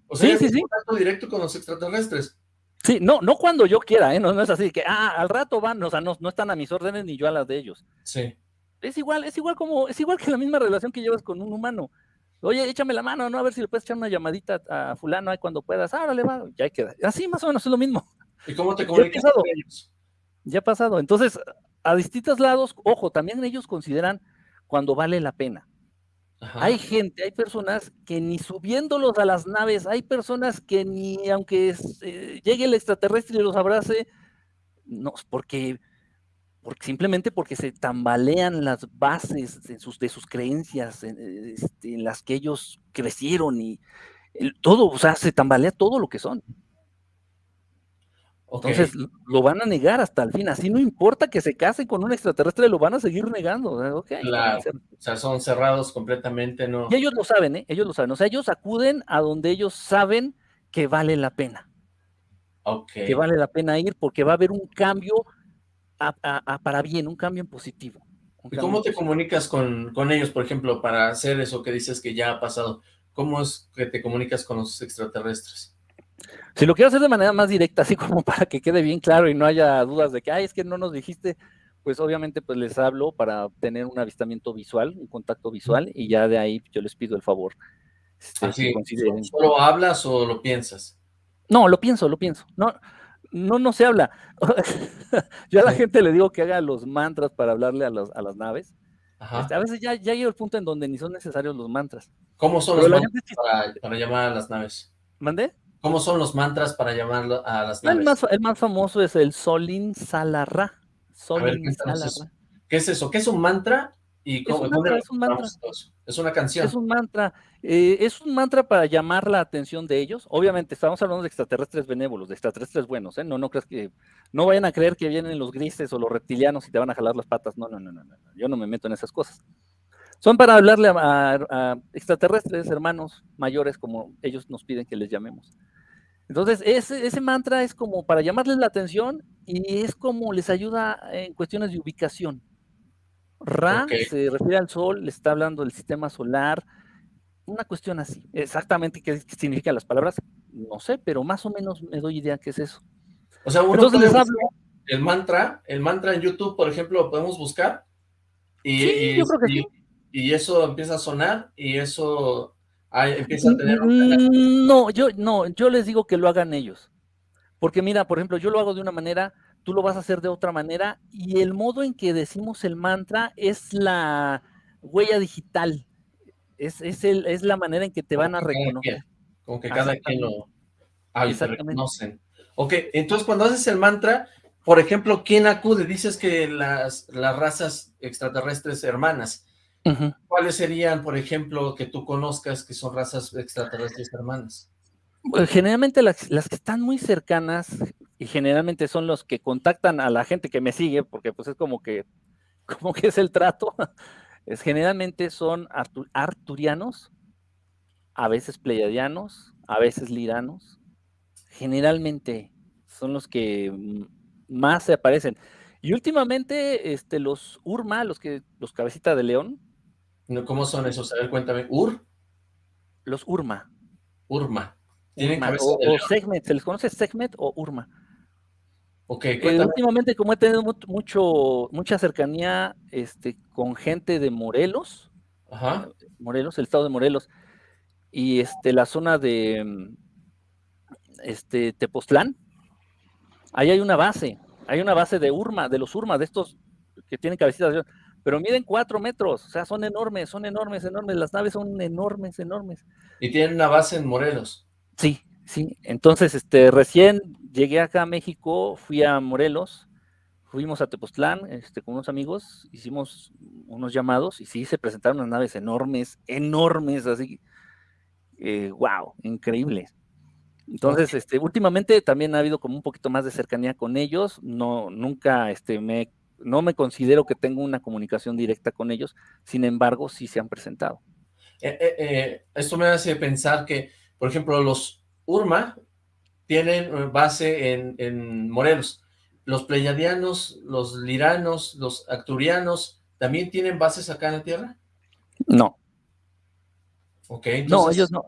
O sea, sí, sí, contacto directo con los extraterrestres. Sí, no, no cuando yo quiera, ¿eh? no, es así que, ah, al rato van, o sea, no, no están a mis órdenes ni yo a las de ellos. Sí. Es igual, es igual como, es igual que la misma relación que llevas con un humano. Oye, échame la mano, ¿no? A ver si le puedes echar una llamadita a fulano ahí cuando puedas. Ah, le va, ya queda. Así más o menos es lo mismo. ¿Y cómo te comunicas con ellos? Ya ha pasado. Entonces, a distintos lados, ojo, también ellos consideran cuando vale la pena. Hay gente, hay personas que ni subiéndolos a las naves, hay personas que ni aunque eh, llegue el extraterrestre y los abrace, no, porque, porque simplemente porque se tambalean las bases de sus, de sus creencias, en, este, en las que ellos crecieron y todo, o sea, se tambalea todo lo que son. Entonces lo van a negar hasta el fin, así no importa que se casen con un extraterrestre, lo van a seguir negando. claro, o sea, son cerrados completamente, ¿no? Y ellos lo saben, ¿eh? Ellos lo saben, o sea, ellos acuden a donde ellos saben que vale la pena. Ok. Que vale la pena ir porque va a haber un cambio para bien, un cambio en positivo. ¿Y cómo te comunicas con, con ellos, por ejemplo, para hacer eso que dices que ya ha pasado? ¿Cómo es que te comunicas con los extraterrestres? Si lo quiero hacer de manera más directa, así como para que quede bien claro y no haya dudas de que, ay, es que no nos dijiste, pues obviamente pues les hablo para tener un avistamiento visual, un contacto visual, y ya de ahí yo les pido el favor. Este, ¿Solo hablas o lo piensas? No, lo pienso, lo pienso. No, no, no se habla. yo a la gente le digo que haga los mantras para hablarle a, a las naves. Este, a veces ya, ya llega el punto en donde ni son necesarios los mantras. ¿Cómo son los mantras para, para, llamar a las naves? ¿Mandé? ¿Cómo son los mantras para llamarlo a las naves? El más, el más famoso es el Solin Salarra. Solin ¿qué, ¿qué es eso? ¿Qué es un mantra? ¿Y cómo, es, un es un mantra. Es una canción. Es un mantra. Eh, es un mantra para llamar la atención de ellos. Obviamente, estamos hablando de extraterrestres benévolos, de extraterrestres buenos, ¿eh? No, no creas que. No vayan a creer que vienen los grises o los reptilianos y te van a jalar las patas. No, no, no, no. no. Yo no me meto en esas cosas. Son para hablarle a extraterrestres, hermanos mayores, como ellos nos piden que les llamemos. Entonces, ese, ese, mantra es como para llamarles la atención y es como les ayuda en cuestiones de ubicación. Ra se refiere al sol, le está hablando del sistema solar, una cuestión así. Exactamente qué, significan las palabras, no sé, pero más o menos me doy idea qué es eso. O sea, uno Entonces les hablo. El mantra, el mantra en YouTube, por ejemplo, lo podemos buscar. Y, sí, yo creo que sí. y eso empieza a sonar y eso empieza a tener No, yo, no, yo les digo que lo hagan ellos. Porque mira, por ejemplo, yo lo hago de una manera, tú lo vas a hacer de otra manera, y el modo en que decimos el mantra es la huella digital. Es, es, el, es la manera en que te van a reconocer. Como que cada quien lo ah, reconocen. Ok, entonces cuando haces el mantra, por ejemplo, ¿quién acude? Dices que las, las razas extraterrestres hermanas. ¿Cuáles serían, por ejemplo, que tú conozcas que son razas extraterrestres hermanas? Pues, generalmente las, que están muy cercanas y generalmente son los que contactan a la gente que me sigue, porque pues es como que, como que es el trato, es generalmente son arturianos, a veces pleiadianos, a veces liranos, generalmente son los que más se aparecen. Y últimamente, este, los Urma, los que, los cabecita de león, ¿Cómo son esos? A ver, cuéntame. ¿Ur? Los Urma. Urma. ¿Tienen o, Segmet, ¿se les conoce Segmet o Urma? Ok, eh, últimamente, como he tenido mucho, mucha cercanía este, con gente de Morelos, Ajá. Morelos, el estado de Morelos, y este, la zona de este, Tepoztlán, ahí hay una base, hay una base de Urma, de los Urma, de estos que tienen cabecitas pero miden cuatro metros, o sea, son enormes, son enormes, enormes, las naves son enormes, enormes. Y tienen una base en Morelos. Sí, sí, entonces, este, recién llegué acá a México, fui a Morelos, fuimos a Tepoztlán, este, con unos amigos, hicimos unos llamados, y sí, se presentaron unas naves enormes, enormes, así, wow, eh, increíbles. Entonces, este, últimamente también ha habido como un poquito más de cercanía con ellos, no, nunca, este, me he no me considero que tengo una comunicación directa con ellos, sin embargo, sí se han presentado. Eh, eh, eh, esto me hace pensar que, por ejemplo, los Urma tienen base en, Morelos. Los pleyadianos, los liranos, los acturianos, ¿también tienen bases acá en la Tierra? No. Ok, entonces... No, ellos no.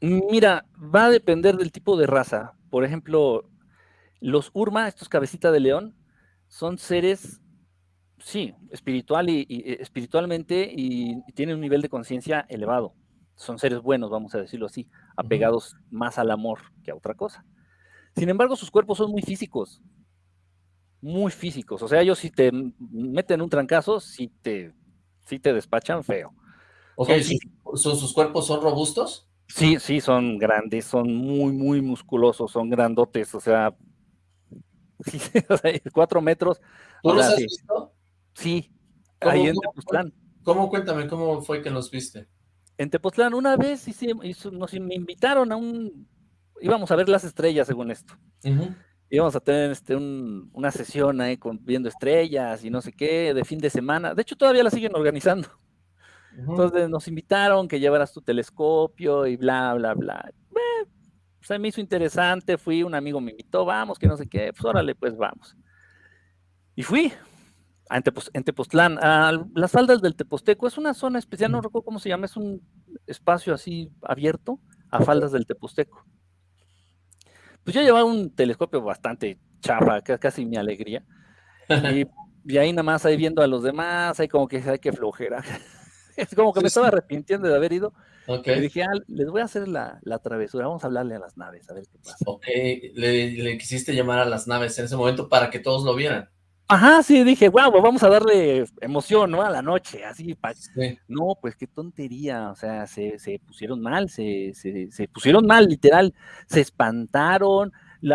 Mira, va a depender del tipo de raza. Por ejemplo, los Urma, estos cabecitas de león, son seres, sí, espiritual y, eh, espiritualmente y, tienen un nivel de conciencia elevado. Son seres buenos, vamos a decirlo así, apegados más al amor que a otra cosa. Sin embargo, sus cuerpos son muy físicos. muy físicos. O sea, ellos si te meten un trancazo, si te, si te despachan feo. Ok, ¿Son, ¿sus cuerpos son robustos? Sí, sí, son grandes, son muy, muy musculosos, son grandotes, o sea, cuatro metros. ¿Tú los has visto? Sí, ahí en Tepoztlán. ¿Cómo? Cuéntame, ¿cómo fue que los viste? En Tepoztlán, una vez nos me invitaron a un, íbamos a ver las estrellas según esto. Íbamos a tener este, una sesión ahí con, viendo estrellas y no sé qué, de fin de semana. De hecho, todavía la siguen organizando. Entonces nos invitaron que llevaras tu telescopio y bla, bla, bla. Se me hizo interesante, fui, un amigo me invitó, vamos, que no sé qué, pues órale, pues vamos. Y fui a en Tepoztlán, a las faldas del Teposteco, es una zona especial, no recuerdo cómo se llama, es un espacio así abierto a faldas del Teposteco. Pues yo llevaba un telescopio bastante chafa, casi mi alegría. Y, y, ahí nada más ahí viendo a los demás, ahí como que hay que flojera. Es como que me estaba arrepintiendo de haber ido. Y dije, ah, les voy a hacer la, travesura, vamos a hablarle a las naves, a ver qué pasa. Ok, le, quisiste llamar a las naves en ese momento para que todos lo vieran. Ajá, sí, dije, wow, vamos a darle emoción, ¿no? A la noche, así. No, pues qué tontería, o sea, se, pusieron mal, se, se, pusieron mal, literal, se espantaron,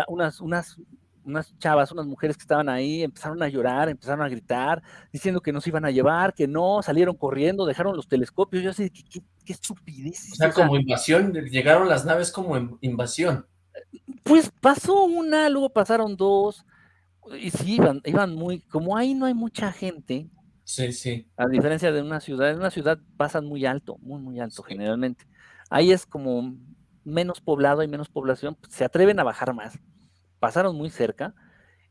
unas, unas unas chavas, unas mujeres que estaban ahí, empezaron a llorar, empezaron a gritar, diciendo que nos iban a llevar, que no, salieron corriendo, dejaron los telescopios, yo así, qué, qué, estupidez. O sea, como invasión, llegaron las naves como invasión. Pues pasó una, luego pasaron dos, y sí, iban, iban muy, como ahí no hay mucha gente. Sí, sí. A diferencia de una ciudad, en una ciudad pasan muy alto, muy, muy alto generalmente. Ahí es como menos poblado, hay menos población, se atreven a bajar más pasaron muy cerca,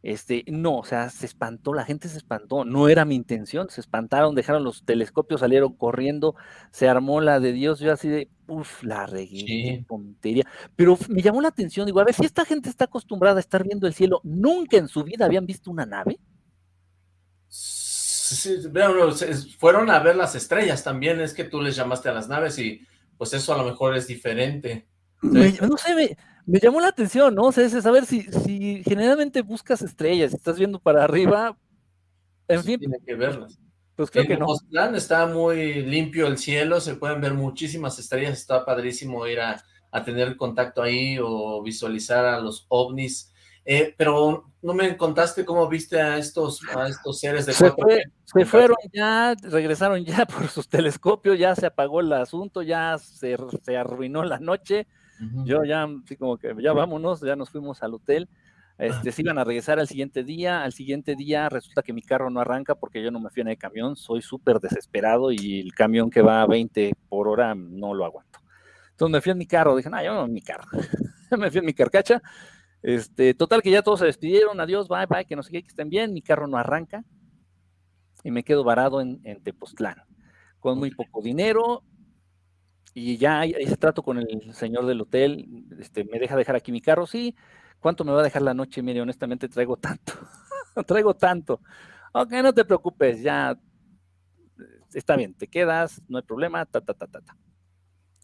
este, no, o sea, se espantó, la gente se espantó, no era mi intención, se espantaron, dejaron los telescopios, salieron corriendo, se armó la de Dios, yo así de, uff, la regué, tontería, pero me llamó la atención, digo, a ver, si esta gente está acostumbrada a estar viendo el cielo, nunca en su vida habían visto una nave. Sí, fueron a ver las estrellas también, es que tú les llamaste a las naves y pues eso a lo mejor es diferente. no sé, me, me llamó la atención, ¿no? O sea, es saber si, si generalmente buscas estrellas, estás viendo para arriba, en fin. Tiene que verlas. Pues creo que no. está muy limpio el cielo, se pueden ver muchísimas estrellas, está padrísimo ir a, tener contacto ahí o visualizar a los ovnis. Eh, pero no me contaste cómo viste a estos, a estos seres de se, se fueron ya, regresaron ya por sus telescopios, ya se apagó el asunto, ya se, se arruinó la noche, yo ya, así como que ya vámonos, ya nos fuimos al hotel. Este, se iban a regresar al siguiente día. Al siguiente día resulta que mi carro no arranca porque yo no me fui en el camión. Soy súper desesperado y el camión que va a 20 por hora no lo aguanto. Entonces me fui en mi carro. Dije, no, yo no en mi carro. me fui en mi carcacha. Este, total que ya todos se despidieron. Adiós, bye, bye, que no sé qué, que estén bien. Mi carro no arranca. Y me quedo varado en, en Tepoztlán. Con muy poco dinero y ya hice trato con el señor del hotel, este, me deja dejar aquí mi carro, sí, ¿cuánto me va a dejar la noche? Mire, honestamente traigo tanto, traigo tanto. Ok, no te preocupes, ya está bien, te quedas, no hay problema, ta, ta, ta, ta, ta.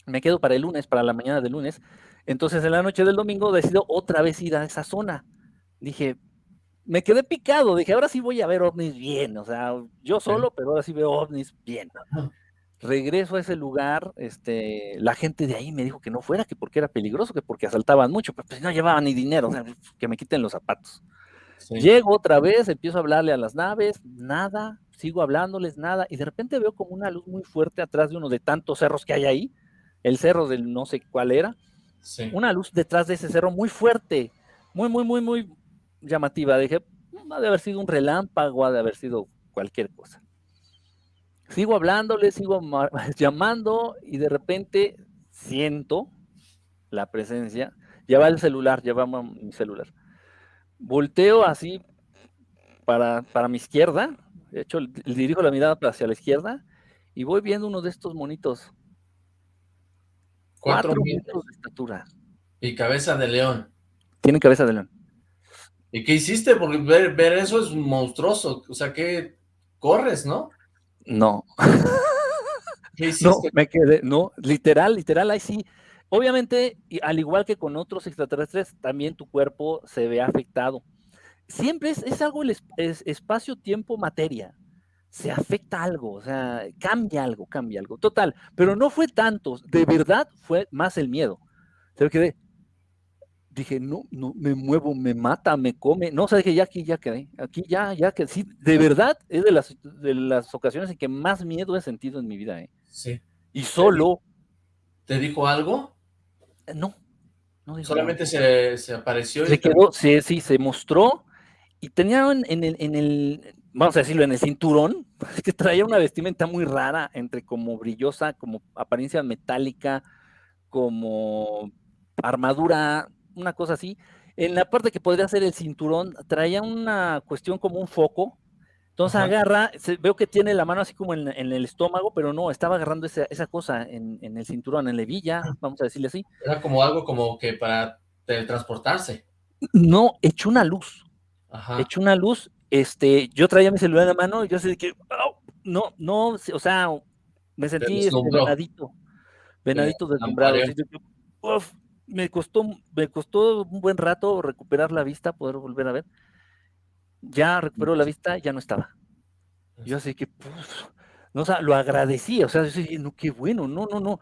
Me quedo para el lunes, para la mañana del lunes. Entonces, en la noche del domingo decido otra vez ir a esa zona. Dije, me quedé picado, dije, ahora sí voy a ver ovnis bien, o sea, yo solo, pero ahora sí veo ovnis bien regreso a ese lugar, este, la gente de ahí me dijo que no fuera, que porque era peligroso, que porque asaltaban mucho, pero pues no llevaban ni dinero, que me quiten los zapatos. Llego otra vez, empiezo a hablarle a las naves, nada, sigo hablándoles, nada, y de repente veo como una luz muy fuerte atrás de uno de tantos cerros que hay ahí, el cerro del no sé cuál era, una luz detrás de ese cerro muy fuerte, muy, muy, muy, muy llamativa. Dije, ha de haber sido un relámpago, ha de haber sido cualquier cosa. Sigo hablándole, sigo llamando y de repente siento la presencia. Ya va el celular, ya va mi celular. Volteo así para, para mi izquierda, de hecho dirijo la mirada hacia la izquierda y voy viendo uno de estos monitos. Cuatro, metros de estatura. Y cabeza de león. Tiene cabeza de león. ¿Y qué hiciste? Porque ver, ver eso es monstruoso. O sea, que corres, ¿no? No. no, me quedé, no, literal, literal, ahí sí. Obviamente, al igual que con otros extraterrestres, también tu cuerpo se ve afectado. siempre es, es algo el es- es espacio, tiempo, materia. Se afecta algo, o sea, cambia algo, cambia algo. Total, pero no fue tanto, de verdad fue más el miedo. Se me quedé. Dije, no, no, me muevo, me mata, me come. No, o sea, dije, ya aquí ya quedé. Aquí ya, ya que sí, de verdad es de las, de las ocasiones en que más miedo he sentido en mi vida, ¿eh? Sí. Y solo, ¿Te dijo algo? eh, no. no dijo nada. Solamente se, se apareció y se te- quedó, sí, sí, se mostró y tenía en, en el, en el, vamos a decirlo, en el cinturón, que traía una vestimenta muy rara, entre como brillosa, como apariencia metálica, como armadura, una cosa así. En la parte que podría ser el cinturón, traía una cuestión como un foco. Entonces Ajá. agarra, se- veo que tiene la mano así como en, en el estómago, pero no, estaba agarrando esa, esa cosa en, en el cinturón, en la hebilla, vamos a decirle así. Era como algo como que para teletransportarse. No, echó una luz. Ajá. echó una luz, este, yo traía mi celular en la mano y yo así de que, no, no, o sea, me sentí este, venadito, venadito deslumbrado, uf, me costó, me costó un buen rato recuperar la vista, poder volver a ver. Ya recuperó la vista, ya no estaba. Yo así que, pues, no, o sea, lo agradecí, o sea, yo dije, no, qué bueno, no, no, no,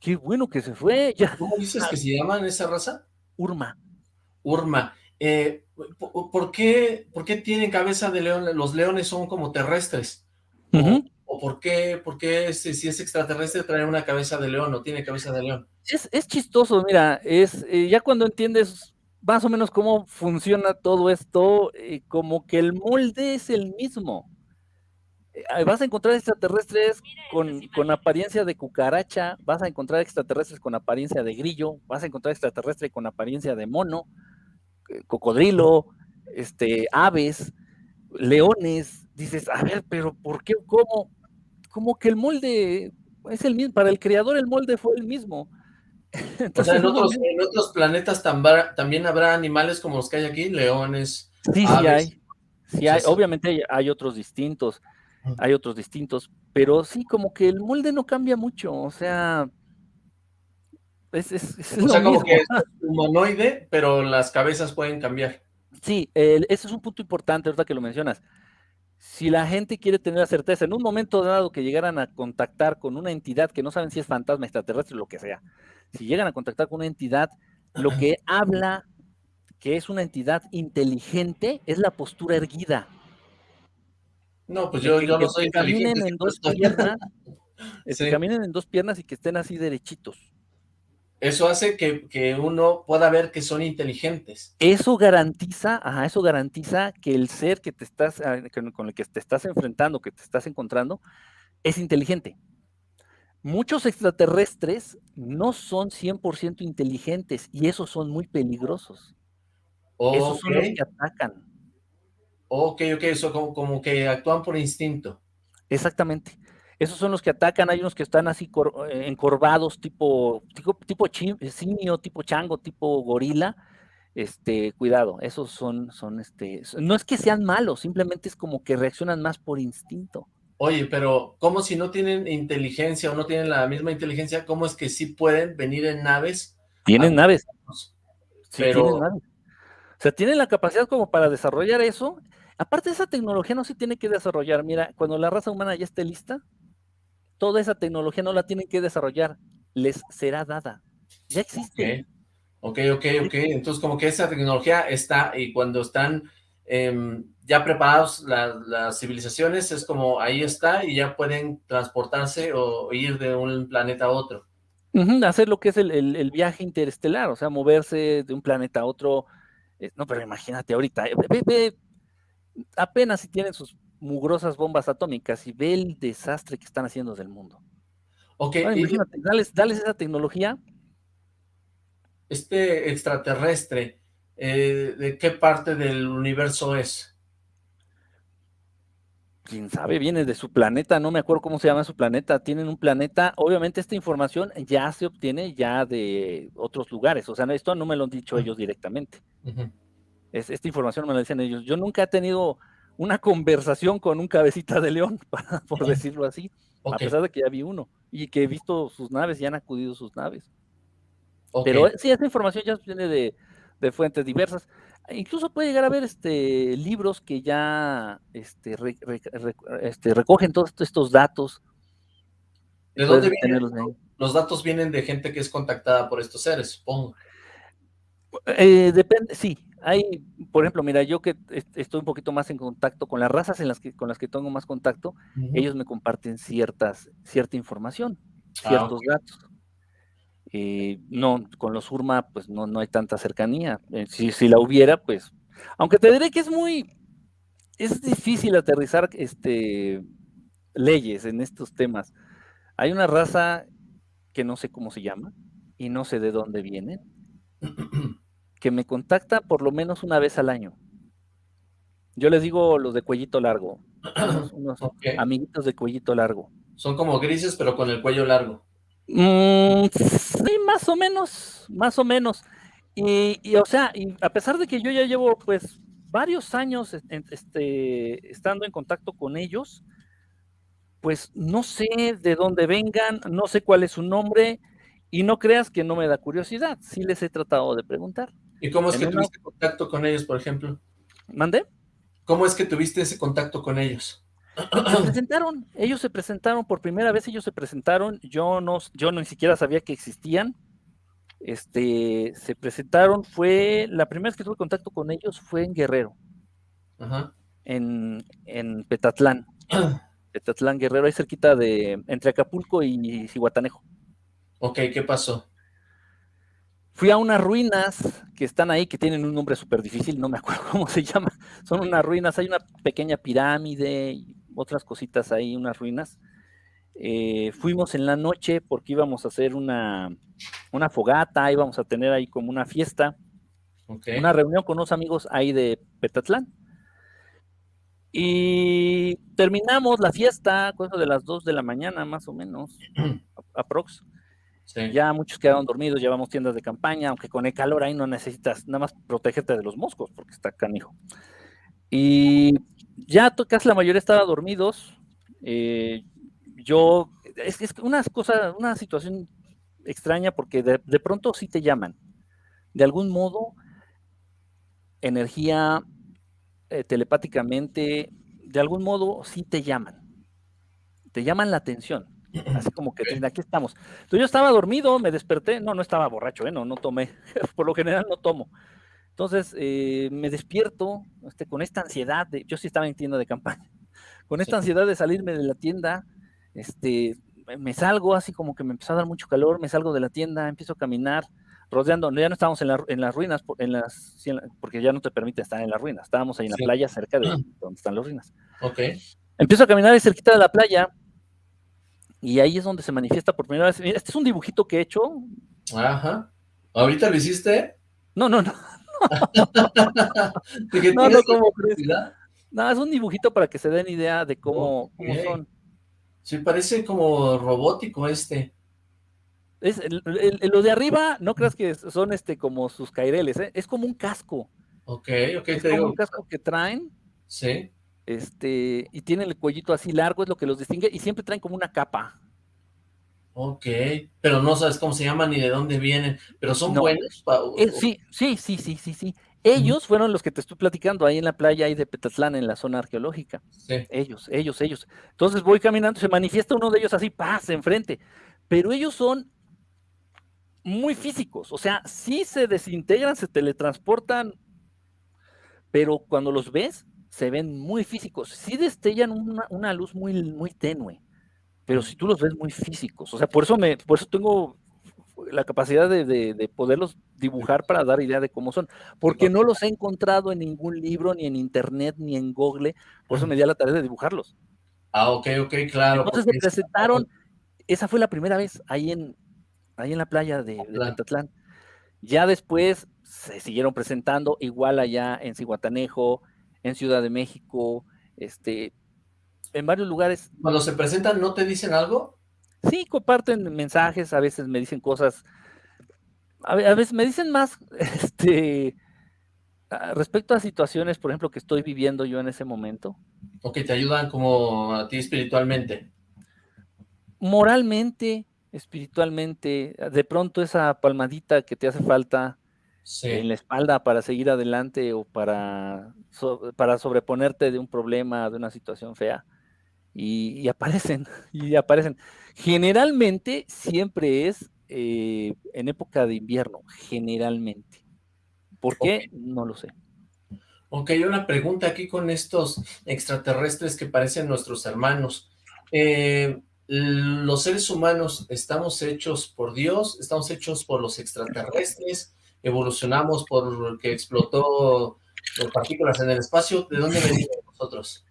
qué bueno que se fue, ya, ¿Cómo dices que se llaman esa raza? Urma. Urma. Eh, ¿por, qué, ¿Por qué tienen cabeza de león? Los leones son como terrestres. O- Ujú. ¿O por qué, por qué si, si es extraterrestre trae una cabeza de león o tiene cabeza de león? Es, es chistoso, mira, es eh, ya cuando entiendes más o menos cómo funciona todo esto, eh, como que el molde es el mismo. Eh, vas a encontrar extraterrestres con, con apariencia de cucaracha, vas a encontrar extraterrestres con apariencia de grillo, vas a encontrar extraterrestres con apariencia de mono, cocodrilo, este, aves, leones. Dices, a ver, pero ¿por qué? ¿Cómo? Como que el molde es el mismo, para el creador el molde fue el mismo. O sea, en otros, momento- en otros planetas también habrá animales como los que hay aquí, leones. Sí, sí hay. Sí hay. sí. Obviamente hay, hay otros distintos, hay otros distintos, pero sí, como que el molde no cambia mucho, o sea, es, es- es O lo sea, como mismo. que es humanoide, pero las cabezas pueden cambiar. Sí, el- ese es un punto importante ahorita que lo mencionas. Si la gente quiere tener la certeza, en un momento dado que llegaran a contactar con una entidad que no saben si es fantasma, extraterrestre, lo que sea, si llegan a contactar con una entidad, lo que habla que es una entidad inteligente es la postura erguida. No, pues yo, que- yo no soy caminen inteligente. en dos piernas, que caminen en dos piernas y que estén así derechitos. Eso hace que, que uno pueda ver que son inteligentes. Eso garantiza, ajá, eso garantiza que el ser que te estás, ah, con el que te estás enfrentando, que te estás encontrando, es inteligente. Muchos extraterrestres no son 100% inteligentes y esos son muy peligrosos. Esos Ok, son los que atacan. ok, ok, eso como, como que actúan por instinto. Exactamente. Esos son los que atacan. Hay unos que están así cor- eh, encorvados, tipo, tipo, tipo chi- simio, tipo chango, tipo gorila. Este, cuidado, esos son, son, este, no es que sean malos, simplemente es como que reaccionan más por instinto. Oye, pero ¿cómo si no tienen inteligencia o no tienen la misma inteligencia, cómo es que sí pueden venir en naves? Tienen naves, sí, Pero- tienen naves. O sea, tienen la capacidad como para desarrollar eso. Aparte, esa tecnología no se tiene que desarrollar. Mira, cuando la raza humana ya esté lista, toda esa tecnología no la tienen que desarrollar, les será dada. Ya existe. Ok, ok, ok, ok. Entonces como que esa tecnología está y cuando están em, ya preparados la- las civilizaciones es como ahí está y ya pueden transportarse o ir de un planeta a otro. Hacer lo que es el, el- el viaje interestelar, o sea, moverse de un planeta a otro. eh, no, pero imagínate ahorita, eh, ve, apenas si tienen sus mugrosas bombas atómicas y ve el desastre que están haciendo del mundo. Ok, Ahora, y imagínate, dales, dales esa tecnología, este extraterrestre, eh, ¿de qué parte del universo es? quién sabe, viene de su planeta, no me acuerdo cómo se llama su planeta, tienen un planeta, obviamente esta información ya se obtiene ya de otros lugares, o sea, esto no me lo han dicho ellos directamente. Es- esta información me la dicen ellos. Yo nunca he tenido una conversación con un cabecita de león, para- por decirlo así, a pesar de que ya vi uno y que he visto sus naves y han acudido sus naves. Pero eh, sí, esa información ya viene de, de fuentes diversas. Incluso puede llegar a haber este, libros que ya este, este, recogen todos estos datos. ¿De dónde vienen? Los datos vienen de gente que es contactada por estos seres, supongo. Eh, depende, sí. Hay, por ejemplo, mira, yo que estoy un poquito más en contacto con las razas en las que, con las que tengo más contacto, ellos me comparten ciertas, cierta información, ah, ciertos datos. Eh, no, con los URMA, pues no, no hay tanta cercanía. Eh, si, si, la hubiera, pues, aunque te diré que es muy, es difícil aterrizar este, leyes en estos temas. Hay una raza que no sé cómo se llama y no sé de dónde viene, que me contacta por lo menos una vez al año. Yo les digo los de cuellito largo, unos, amiguitos de cuellito largo. Son como grises, pero con el cuello largo. Mm, sí, más o menos, más o menos. Y, o sea, y a pesar de que yo ya llevo pues varios años este, estando en contacto con ellos, pues no sé de dónde vengan, no sé cuál es su nombre, y no creas que no me da curiosidad, sí les he tratado de preguntar. ¿Y cómo es que tuviste contacto con ellos, por ejemplo? ¿Mandé? ¿Cómo es que tuviste ese contacto con ellos? Se presentaron, ellos se presentaron por primera vez, ellos se presentaron, yo no, yo ni siquiera sabía que existían, este, se presentaron, fue, la primera vez que tuve contacto con ellos fue en Guerrero, En, en Petatlán, Petatlán Guerrero, ahí cerquita de, entre Acapulco y Cihuatanejo. Ok, ¿qué pasó? Fui a unas ruinas que están ahí, que tienen un nombre súper difícil, no me acuerdo cómo se llama. Son unas ruinas, hay una pequeña pirámide y otras cositas ahí, unas ruinas. Eh, fuimos en la noche porque íbamos a hacer una, una fogata, íbamos a tener ahí como una fiesta, una reunión con unos amigos ahí de Petatlán. Y terminamos la fiesta, cosa de las 2 de la mañana más o menos, aprox. Ya muchos quedaron dormidos, llevamos tiendas de campaña, aunque con el calor ahí no necesitas nada más protegerte de los moscos, porque está canijo. Y ya casi la mayoría estaba dormidos. Eh, yo, es, es, una cosa, una situación extraña porque de, pronto sí te llaman. De algún modo, energía eh, telepáticamente, de algún modo sí te llaman. Te llaman la atención. Así como que aquí estamos. Entonces yo estaba dormido, me desperté, no, no estaba borracho, ¿eh? no, no tomé, por lo general no tomo. Entonces eh, me despierto este, con esta ansiedad, de, yo sí estaba en tienda de campaña, con esta ansiedad de salirme de la tienda, este, me salgo así como que me empezó a dar mucho calor, me salgo de la tienda, empiezo a caminar, rodeando, ya no estábamos en, las ruinas, en las, porque ya no te permite estar en las ruinas, estábamos ahí en la playa cerca de donde están las ruinas. Ok. Empiezo a caminar cerquita de la playa, y ahí es donde se manifiesta por primera vez. Este es un dibujito que he hecho. Ajá. ¿Ahorita lo hiciste? No, no, no. no, es un dibujito para que se den idea de cómo, son. Sí, parece como robótico este. Es, lo de arriba, no creas que son este como sus caireles, ¿eh? es como un casco. Ok, ok. Es como un casco que traen. Sí este, y tienen el cuellito así largo, es lo que los distingue, y siempre traen como una capa. Ok, pero no sabes cómo se llaman ni de dónde vienen, pero son buenos. Eh, sí, sí, sí, sí, sí, sí. Ellos fueron los que te estoy platicando ahí en la playa ahí de Petatlán, en la zona arqueológica. Sí. Ellos, ellos, ellos. Entonces voy caminando, se manifiesta uno de ellos así, pasa enfrente. Pero ellos son muy físicos, o sea, sí se desintegran, se teletransportan, pero cuando los ves, se ven muy físicos. Sí destellan una, luz muy, muy tenue, pero si tú los ves muy físicos, o sea, por eso, me, por eso tengo la capacidad de, poderlos dibujar para dar idea de cómo son, porque no los he encontrado en ningún libro, ni en internet, ni en Google, por eso me di a la tarea de dibujarlos. Ah, ok, ok, claro. Entonces se presentaron, esa fue la primera vez ahí en, ahí en la playa de, de Ya después se siguieron presentando, igual allá en Cihuatanejo, en Ciudad de México, este, en varios lugares. Cuando se presentan, ¿no te dicen algo? Sí, comparten mensajes, a veces me dicen cosas, a, veces me dicen más, este, respecto a situaciones, por ejemplo, que estoy viviendo yo en ese momento. O que te ayudan como a ti espiritualmente. Moralmente, espiritualmente, de pronto esa palmadita que te hace falta, en la espalda para seguir adelante o para, para sobreponerte de un problema, de una situación fea. Y, aparecen, y aparecen. Generalmente siempre es eh, en época de invierno, generalmente. ¿Por qué? No lo sé. Ok, una pregunta aquí con estos extraterrestres que parecen nuestros hermanos. Eh, ¿Los seres humanos estamos hechos por Dios? ¿Estamos hechos por los extraterrestres? ¿Evolucionamos por que explotó las partículas en el espacio? ¿De dónde venimos nosotros?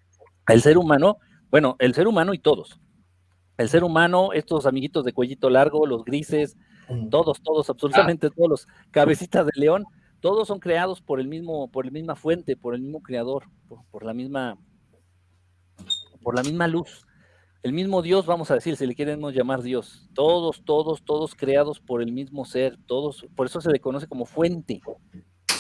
El ser humano, bueno, el ser humano y todos. El ser humano, estos amiguitos de cuellito largo, los grises, todos, todos, absolutamente todos los cabecitas de león, todos son creados por el mismo, por la misma fuente, por el mismo creador, por, la misma, por la misma luz. El mismo Dios, vamos a decir, si le queremos llamar Dios. Todos, todos, todos creados por el mismo ser, todos, por eso se le conoce como fuente.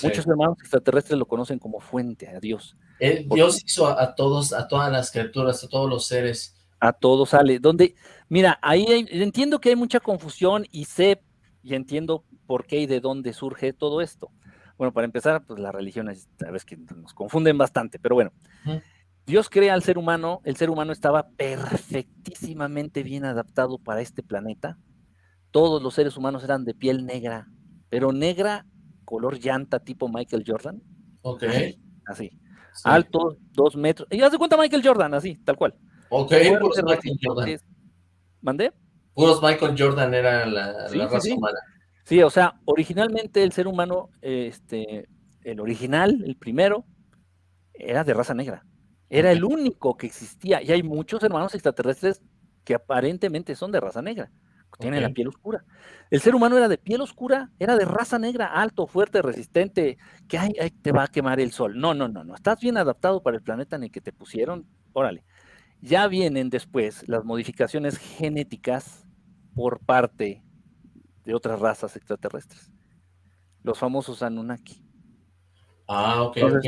Muchos hermanos extraterrestres lo conocen como fuente, a Dios. Dios hizo a, todos, a todas las criaturas, a todos los seres. A todos sale. Donde, mira, ahí entiendo que hay mucha confusión y sé y entiendo por qué y de dónde surge todo esto. Bueno, para empezar, pues la religión es, a veces que nos confunden bastante, pero bueno. Dios crea al ser humano, el ser humano estaba perfectísimamente bien adaptado para este planeta. Todos los seres humanos eran de piel negra, pero negra, color llanta, tipo Michael Jordan. Ok. Así. Alto, dos metros. Y haz de cuenta Michael Jordan, así, tal cual. Ok, puros Michael Jordan. ¿Mandé? Puros Michael Jordan era la, raza humana. Sí, o sea, originalmente el ser humano, este, el original, el primero, era de raza negra. Era el único que existía. Y hay muchos hermanos extraterrestres que aparentemente son de raza negra. Tienen la piel oscura. El ser humano era de piel oscura, era de raza negra, alto, fuerte, resistente, que ay, te va a quemar el sol. No, no, no, no. Estás bien adaptado para el planeta en el que te pusieron. Órale. Ya vienen después las modificaciones genéticas por parte de otras razas extraterrestres. Los famosos Anunnaki. Ah, ok, ok.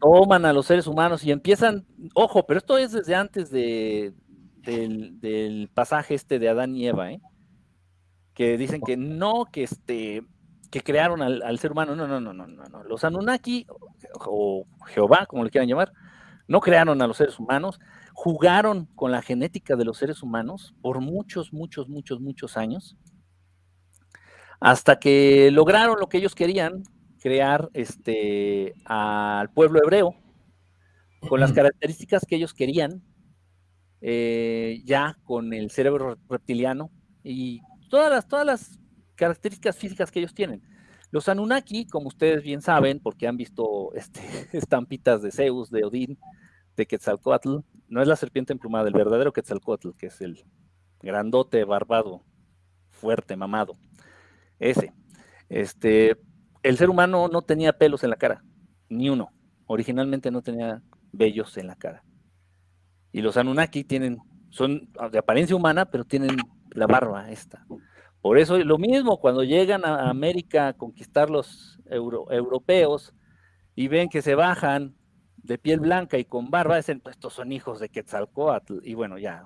Toman a los seres humanos y empiezan, ojo, pero esto es desde antes de, del, pasaje este de Adán y Eva, ¿eh? Que dicen que no, que este, que crearon al, ser humano. No, no, no, no, no, no. Los Anunnaki, o Jehová, como le quieran llamar, no crearon a los seres humanos, jugaron con la genética de los seres humanos por muchos, muchos, muchos, muchos años hasta que lograron lo que ellos querían, crear este, al pueblo hebreo con las características que ellos querían, eh, ya con el cerebro reptiliano y todas las, todas las características físicas que ellos tienen. Los Anunnaki, como ustedes bien saben, porque han visto este, estampitas de Zeus, de Odín, de Quetzalcoatl, no es la serpiente emplumada, el verdadero Quetzalcoatl, que es el grandote, barbado, fuerte, mamado. Ese. Este, el ser humano no tenía pelos en la cara, ni uno. Originalmente no tenía vellos en la cara. Y los Anunnaki tienen, son de apariencia humana, pero tienen la barba esta. Por eso lo mismo, cuando llegan a América a conquistar los europeos y ven que se bajan de piel blanca y con barba, dicen, pues estos son hijos de Quetzalcoatl. Y bueno, ya.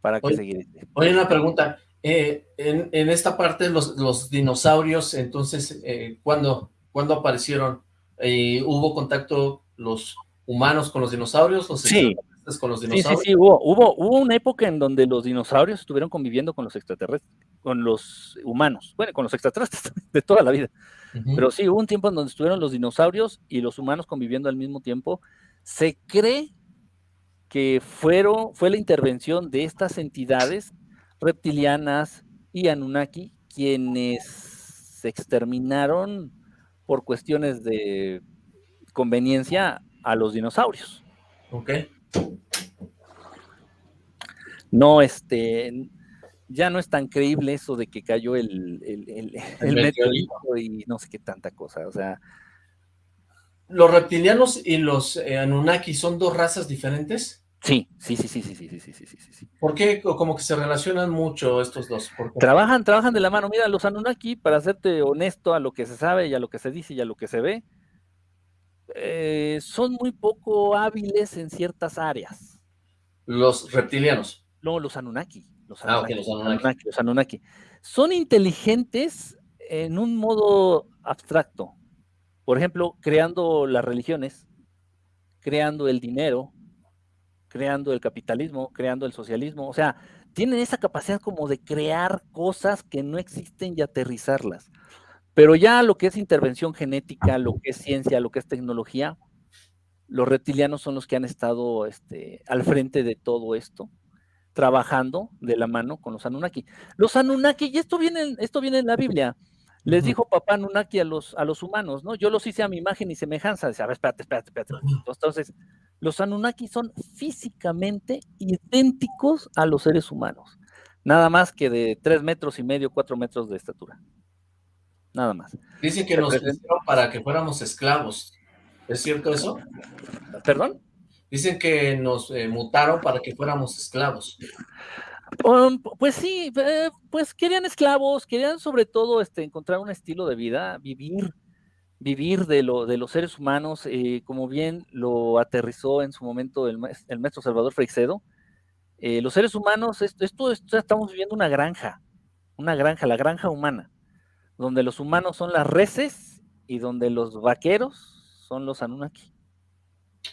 ¿Para qué seguir? Oye, una pregunta. Eh, en, esta parte, los, dinosaurios, entonces, eh, ¿cuándo, aparecieron? Eh, ¿Hubo contacto los humanos con los dinosaurios? Los sí. Con los dinosaurios? Sí, sí, sí, hubo, hubo, una época en donde los dinosaurios estuvieron conviviendo con los extraterrestres, con los humanos, bueno, con los extraterrestres de toda la vida. Pero sí, hubo un tiempo en donde estuvieron los dinosaurios y los humanos conviviendo al mismo tiempo. Se cree que fueron, fue la intervención de estas entidades reptilianas y Anunnaki, quienes se exterminaron por cuestiones de conveniencia a los dinosaurios. Ok. No, este, ya no es tan creíble eso de que cayó el, el, meteorito y no sé qué tanta cosa, o sea. ¿Los reptilianos y los eh, Anunnaki son dos razas diferentes? Sí, sí, sí, sí, sí, sí, sí, sí, sí, sí. ¿Por qué como que se relacionan mucho estos dos? Trabajan, trabajan de la mano. Mira, los Anunnaki, para serte honesto a lo que se sabe y a lo que se dice y a lo que se ve, eh, son muy poco hábiles en ciertas áreas. ¿Los reptilianos? No, los Anunnaki. Los Anunnaki, ah, los Anunnaki. Los Anunnaki. Son inteligentes en un modo abstracto. Por ejemplo, creando las religiones, creando el dinero, creando el capitalismo, creando el socialismo. O sea, tienen esa capacidad como de crear cosas que no existen y aterrizarlas. Pero ya lo que es intervención genética, lo que es ciencia, lo que es tecnología, los reptilianos son los que han estado este, al frente de todo esto, trabajando de la mano con los Anunnaki. Los Anunnaki, y esto viene, esto viene en la Biblia, les dijo papá Anunnaki a los, a los humanos, ¿no? Yo los hice a mi imagen y semejanza. Dice, a ver, espérate, espérate, espérate. Entonces, los Anunnaki son físicamente idénticos a los seres humanos. Nada más que de tres metros y medio, cuatro metros de estatura. Nada más. Dicen que nos hicieron para que fuéramos esclavos. ¿Es cierto eso? ¿Perdón? Dicen que nos eh, mutaron para que fuéramos esclavos. Um, pues sí, eh, pues querían esclavos, querían sobre todo este, encontrar un estilo de vida, vivir, vivir de, lo, de los seres humanos, eh, como bien lo aterrizó en su momento el, el maestro Salvador Freixedo. los seres humanos, esto, esto, estamos viviendo una granja, una granja, la granja humana, donde los humanos son las reses y donde los vaqueros son los Anunnaki.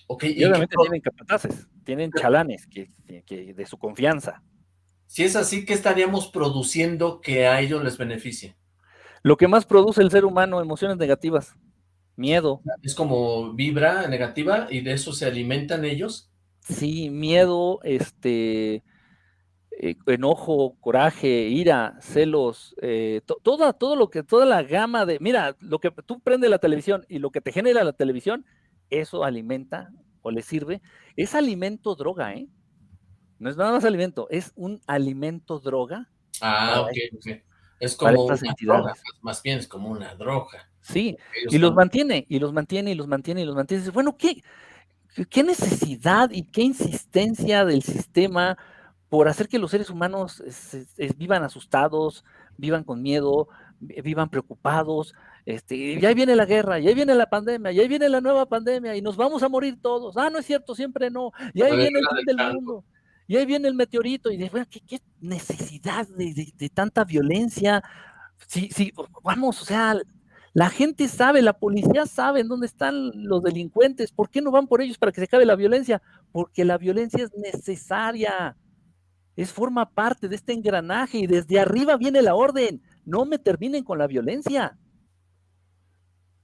Okay, y, obviamente tienen capataces, tienen chalanes que, de su confianza. Si es así, ¿qué estaríamos produciendo que a ellos les beneficie? Lo que más produce el ser humano, emociones negativas, miedo. Es como vibra negativa y de eso se alimentan ellos. Sí, miedo, este, eh, enojo, coraje, ira, celos, eh, toda, todo lo que, toda la gama de, mira, lo que tú prendes la televisión y lo que te genera la televisión, eso alimenta o le sirve, es alimento droga, ¿eh? No es nada más alimento, es un alimento droga. Ah, ok, Es como una droga, más bien es como una droga. Sí, y los mantiene, y los mantiene, y los mantiene, y los mantiene. Bueno, ¿qué, qué necesidad y qué insistencia del sistema por hacer que los seres humanos vivan asustados, vivan con miedo, vivan preocupados, este, y ahí viene la guerra, y ahí viene la pandemia, y ahí viene la nueva pandemia, y nos vamos a morir todos. Ah, no es cierto, siempre no. Y ahí viene el fin del mundo. Y ahí viene el meteorito, y de, bueno, ¿qué, necesidad de, tanta violencia? Sí, sí, vamos, o sea, la gente sabe, la policía sabe en dónde están los delincuentes. ¿Por qué no van por ellos para que se acabe la violencia? Porque la violencia es necesaria es forma parte de este engranaje y desde arriba viene la orden. No me terminen con la violencia.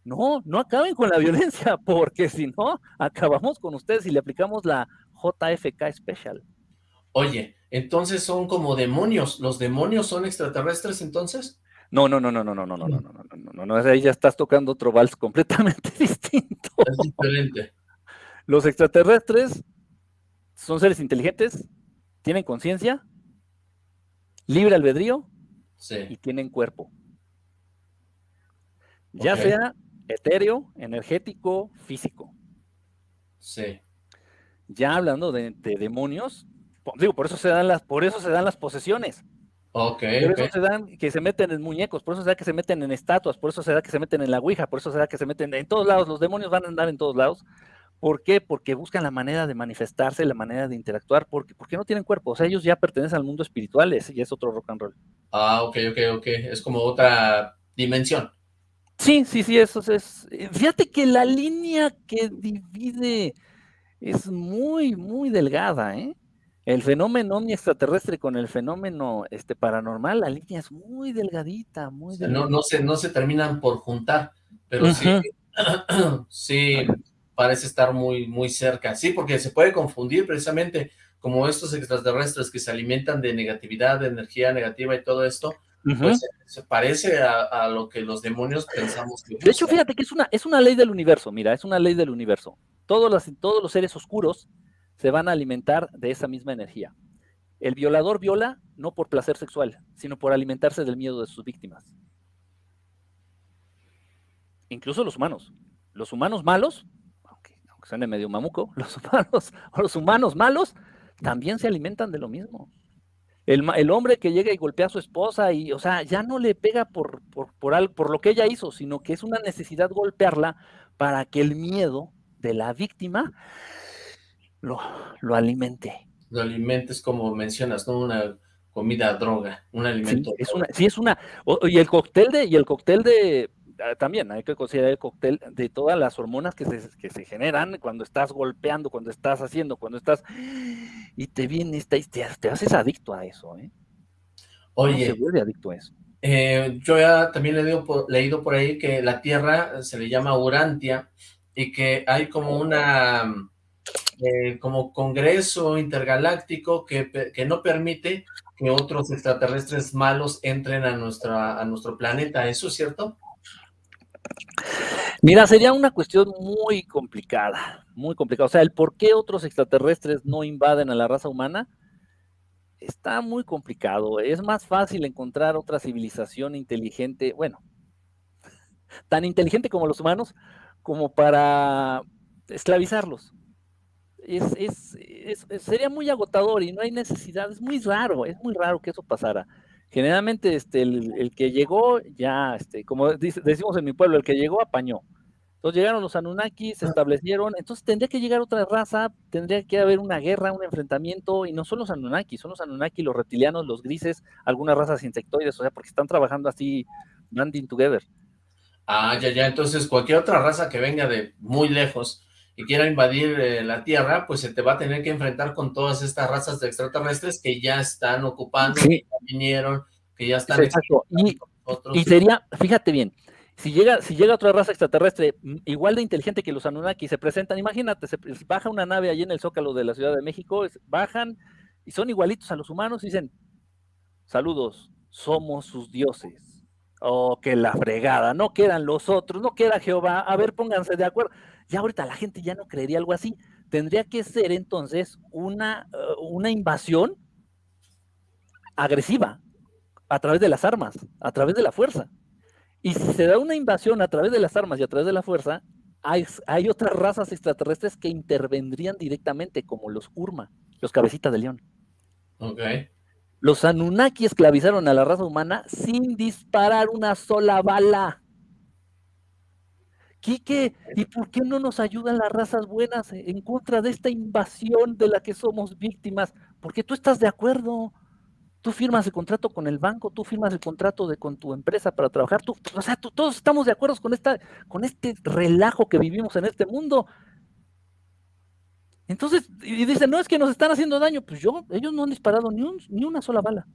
No, no acaben con la violencia, porque si no, acabamos con ustedes y le aplicamos la JFK Special. Oye, entonces son como demonios. ¿Los demonios son extraterrestres entonces? No, no, no, no, no, no, no, no, no, no, no, no, no, ahí ya estás tocando otro vals completamente distinto. Es diferente. Los extraterrestres son seres inteligentes, tienen conciencia, libre albedrío y tienen cuerpo. Ya sea etéreo, energético, físico. Sí. Ya hablando de, demonios, digo, por eso se dan las, por eso se dan las posesiones. Ok. Por eso se dan que se meten en muñecos, por eso se da que se meten en estatuas, por eso se da que se meten en la ouija, por eso se da que se meten en todos lados. Los demonios van a andar en todos lados. ¿Por qué? Porque buscan la manera de manifestarse, la manera de interactuar, porque, porque no tienen cuerpo. O sea, ellos ya pertenecen al mundo espiritual, ese ya es otro rock and roll. Ah, ok, ok, ok. Es como otra dimensión. Sí, sí, sí, eso es. Fíjate que la línea que divide es muy, muy delgada, ¿eh? El fenómeno extraterrestre con el fenómeno este, paranormal, la línea es muy delgadita, muy No, no, se, no se terminan por juntar, pero sí, sí, parece estar muy, muy cerca. Sí, porque se puede confundir precisamente como estos extraterrestres que se alimentan de negatividad, de energía negativa y todo esto, pues se parece a, lo que los demonios pensamos que De hecho, fíjate que es una, es una ley del universo, mira, es una ley del universo. Todos los, todos los seres oscuros se van a alimentar de esa misma energía. El violador viola no por placer sexual, sino por alimentarse del miedo de sus víctimas. Incluso los humanos. Los humanos malos que suene medio mamuco, los humanos, los humanos malos también se alimentan de lo mismo. El, hombre que llega y golpea a su esposa y, o sea, ya no le pega por, por, por, por lo que ella hizo, sino que es una necesidad golpearla para que el miedo de la víctima lo, lo alimente. Lo alimentes como mencionas, ¿no? Una, comida droga, un alimento. Sí, es una, sí, es una, y el cóctel de, y el cóctel de, también hay que considerar el cóctel de todas las hormonas que se, que se generan cuando estás golpeando, cuando estás haciendo, cuando estás, y te viene esta, te, te haces adicto a eso, ¿eh? Oye. se vuelve adicto a eso. Eh, yo ya también he leído por, leído por ahí que la Tierra se le llama Urantia y que hay como una eh, como congreso intergaláctico que, que, no permite que otros extraterrestres malos entren a, nuestra, a nuestro planeta. ¿Eso es cierto? Mira, sería una cuestión muy complicada, muy complicada. O sea, el por qué otros extraterrestres no invaden a la raza humana está muy complicado. Es más fácil encontrar otra civilización inteligente, bueno, tan inteligente como los humanos, como para esclavizarlos. Es, sería muy agotador y no hay necesidad, es muy raro, es muy raro que eso pasara. Generalmente este, el, que llegó ya, este, como decimos en mi pueblo, el que llegó apañó. Entonces llegaron los Anunnaki, se establecieron, entonces tendría que llegar otra raza, tendría que haber una guerra, un enfrentamiento, y no son los Anunnaki, son los Anunnaki, los reptilianos, los grises, algunas razas insectoides, o sea, porque están trabajando así, banding together. Ah, ya, ya, entonces cualquier otra raza que venga de muy lejos y quiera invadir eh, la Tierra, pues se te va a tener que enfrentar con todas estas razas de extraterrestres que ya están ocupando, que ya vinieron, que ya están... Exacto, y, y sería, fíjate bien, si llega, si llega otra raza extraterrestre mm, igual de inteligente que los Anunnaki, se presentan, imagínate, se baja una nave allí en el Zócalo de la Ciudad de México, bajan y son igualitos a los humanos y dicen, saludos, somos sus dioses. Oh, que la fregada, no quedan los otros, no queda Jehová, a ver, pónganse de acuerdo. Ya ahorita la gente ya no creería algo así. Tendría que ser entonces una, uh, una invasión agresiva a través de las armas, a través de la fuerza. Y si se da una invasión a través de las armas y a través de la fuerza, hay, hay otras razas extraterrestres que intervendrían directamente, como los Urma, los cabecitas de león. Ok. Los Anunnaki esclavizaron a la raza humana sin disparar una sola bala. Quique, ¿y por qué no nos ayudan las razas buenas en contra de esta invasión de la que somos víctimas? Porque tú estás de acuerdo. Tú firmas el contrato con el banco, tú firmas el contrato de, con tu empresa para trabajar, tú, o sea, todos estamos de acuerdo con, esta, con este relajo que vivimos en este mundo. Entonces, y dicen, no, es que nos están haciendo daño. Pues yo, ellos no han disparado ni, ni una sola bala.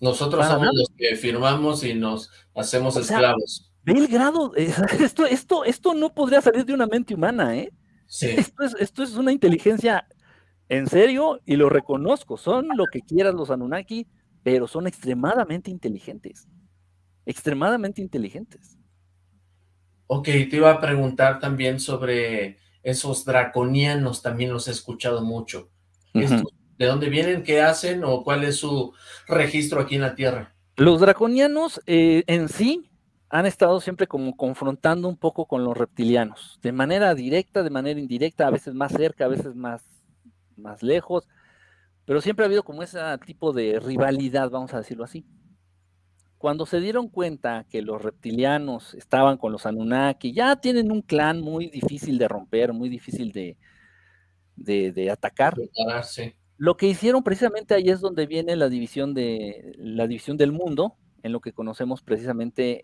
Nosotros somos los que firmamos y nos hacemos esclavos. Ve el grado, esto, esto, esto no podría salir de una mente humana, ¿eh? Sí. Esto es, esto es una inteligencia en serio, y lo reconozco, son lo que quieras los Anunnaki, pero son extremadamente inteligentes. Extremadamente inteligentes. Ok, te iba a preguntar también sobre esos draconianos, también los he escuchado mucho. ¿De dónde vienen? ¿Qué hacen? ¿O cuál es su registro aquí en la Tierra? Los draconianos eh, en sí han estado siempre como confrontando un poco con los reptilianos, de manera directa, de manera indirecta, a veces más cerca, a veces más más lejos, pero siempre ha habido como ese tipo de rivalidad, vamos a decirlo así. Cuando se dieron cuenta que los reptilianos estaban con los Anunnaki, ya tienen un clan muy difícil de romper, muy difícil de, de, atacar. Lo que hicieron precisamente ahí es donde viene la división, de, la división del mundo, en lo que conocemos precisamente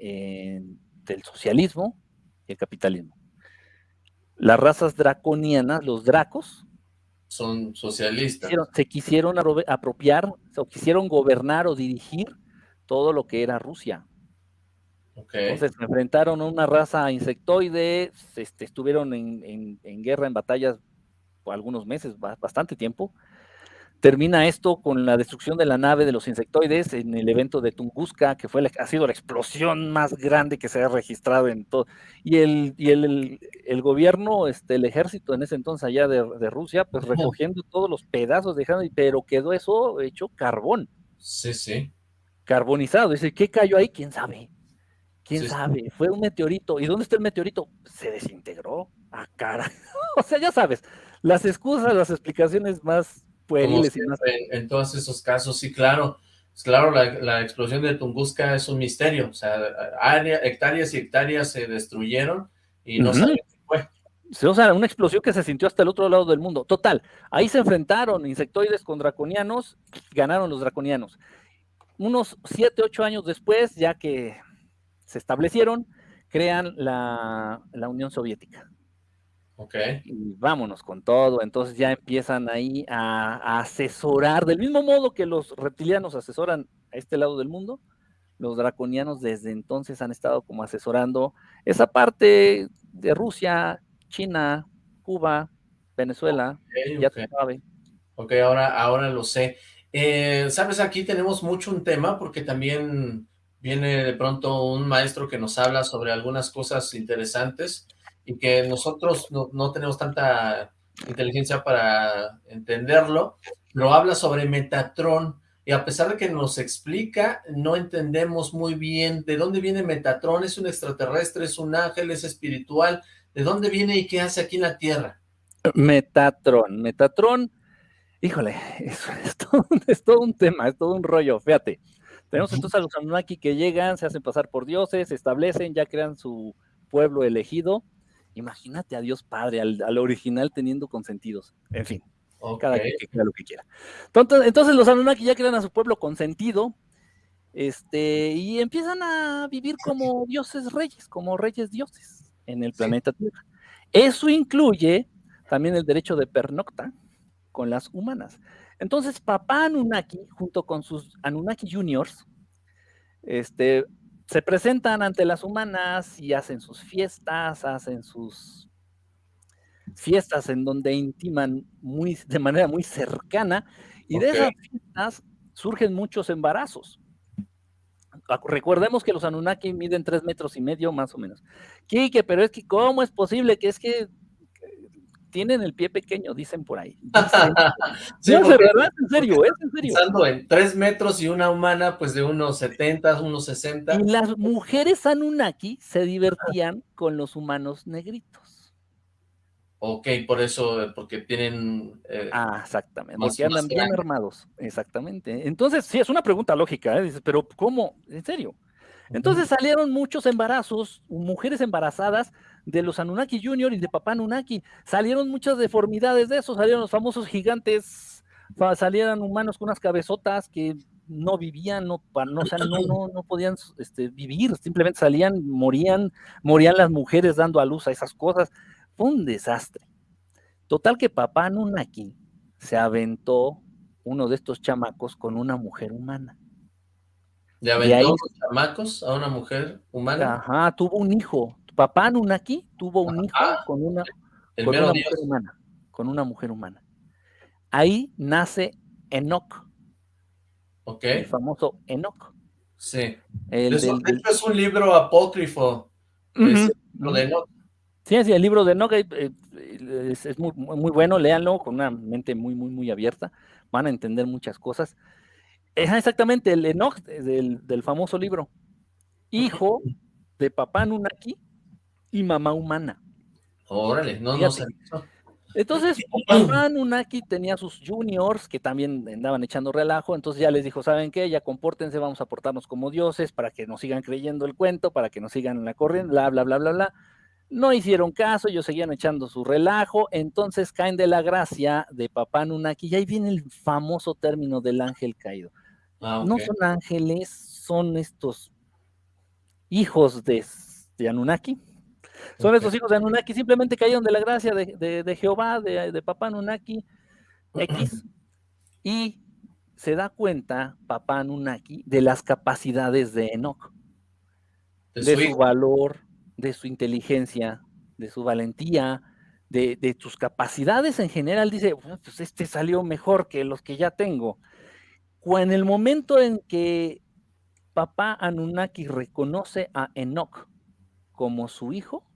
del socialismo y el capitalismo. Las razas draconianas, los dracos, son socialistas. Se quisieron, apropiar, o quisieron gobernar o dirigir todo lo que era Rusia. Entonces se enfrentaron a una raza insectoide, este, estuvieron en, guerra, en batallas por algunos meses, bastante tiempo, Termina esto con la destrucción de la nave de los insectoides en el evento de Tunguska, que fue ha sido la explosión más grande que se ha registrado en todo. Y el, y el, el, gobierno, este, el ejército en ese entonces allá de, Rusia, pues recogiendo todos los pedazos, dejando, pero quedó eso hecho carbón. Sí, sí. Carbonizado. Dice, ¿qué cayó ahí? ¿Quién sabe? ¿Quién sabe? Fue un meteorito. ¿Y dónde está el meteorito? Se desintegró. Ah, cara. o sea, ya sabes, las excusas, las explicaciones más en, todos esos casos, sí, claro. Claro, la, explosión de Tunguska es un misterio. O sea, hectáreas y hectáreas se destruyeron y no saben qué fue. O sea, una explosión que se sintió hasta el otro lado del mundo. Total, ahí se enfrentaron insectoides con draconianos, ganaron los draconianos. Unos 7, 8 años después, ya que se establecieron, crean la, la Unión Soviética. Ok. Y vámonos con todo. Entonces ya empiezan ahí a, a, asesorar, del mismo modo que los reptilianos asesoran a este lado del mundo, los draconianos desde entonces han estado como asesorando esa parte de Rusia, China, Cuba, Venezuela, okay, ya okay. sabe. Ok, ahora, ahora lo sé. Eh, Sabes, aquí tenemos mucho un tema porque también viene de pronto un maestro que nos habla sobre algunas cosas interesantes y que nosotros no, no tenemos tanta inteligencia para entenderlo, pero habla sobre Metatron y a pesar de que nos explica, no entendemos muy bien de dónde viene Metatron, es un extraterrestre, es un ángel, es espiritual, ¿de dónde viene y qué hace aquí en la Tierra? Metatron, Metatron, híjole, es, es, todo, es todo un tema, es todo un rollo, fíjate. Tenemos entonces a los Anunnaki que llegan, se hacen pasar por dioses, se establecen, ya crean su pueblo elegido. Imagínate a Dios Padre, al, al original teniendo consentidos. En fin, okay. cada quien que crea lo que quiera. Entonces, entonces los Anunnaki ya crean a su pueblo consentido este, y empiezan a vivir como dioses reyes, como reyes dioses en el planeta. Tierra. Eso incluye también el derecho de pernocta con las humanas. Entonces, papá Anunnaki, junto con sus Anunnaki Juniors, este, se presentan ante las humanas y hacen sus fiestas, hacen sus fiestas en donde intiman muy, de manera muy cercana, y okay. de esas fiestas surgen muchos embarazos. Recordemos que los Anunnaki miden tres metros y medio más o menos. Quique, pero es que ¿cómo es posible que es que tienen el pie pequeño, dicen por ahí. Dicen, sí, no, de verdad, en serio, es en serio. Pensando en tres metros y una humana, pues de unos 70, unos 60. Y las mujeres Anunnaki se divertían con los humanos negritos. Ok, por eso, porque tienen... Eh, ah, exactamente, más, porque andan bien armados, exactamente. Entonces, sí, es una pregunta lógica, ¿eh? Dices, pero ¿cómo? ¿En serio? Entonces salieron muchos embarazos, mujeres embarazadas de los Anunnaki Junior y de Papá Anunnaki. Salieron muchas deformidades de eso, salieron los famosos gigantes, salieron humanos con unas cabezotas que no vivían, no, no, o sea, no, no, no podían este, vivir, simplemente salían, morían, morían las mujeres dando a luz a esas cosas. Fue un desastre. Total que Papá Anunnaki se aventó uno de estos chamacos con una mujer humana. ¿Le aventó ahí, los chamacos a una mujer humana? Ajá, tuvo un hijo. Papá Anunnaki tuvo un hijo ah, con una, con una mujer humana. Con una mujer humana. Ahí nace Enoch. Ok. El famoso Enoch. Sí. El, Eso, del, de hecho, es un libro apócrifo. Uh -huh. Es el libro de Enoch. Sí, sí, el libro de Enoch eh, es, es muy, muy, bueno, léanlo con una mente muy, muy, muy abierta. Van a entender muchas cosas. Es exactamente el Enoch del, del famoso libro. Hijo de papá Anunnaki y mamá humana. Órale, no, no sé. Entonces, papá Anunnaki tenía sus juniors que también andaban echando relajo, entonces ya les dijo, ¿saben qué? Ya compórtense, vamos a portarnos como dioses para que nos sigan creyendo el cuento, para que nos sigan la corriente, bla, bla, bla, bla, bla. No hicieron caso, ellos seguían echando su relajo, entonces caen de la gracia de papá Anunnaki, y ahí viene el famoso término del ángel caído. Ah, okay. No son ángeles, son estos hijos de, de Anunnaki, son okay. estos hijos de Anunnaki, simplemente cayeron de la gracia de, de, de Jehová, de, de, papá Anunnaki X, y se da cuenta papá Anunnaki de las capacidades de Enoch, de, su, valor, de su inteligencia, de su valentía, de, de, sus capacidades en general, dice, pues este salió mejor que los que ya tengo. En el momento en que papá Anunnaki reconoce a Enoch como su hijo,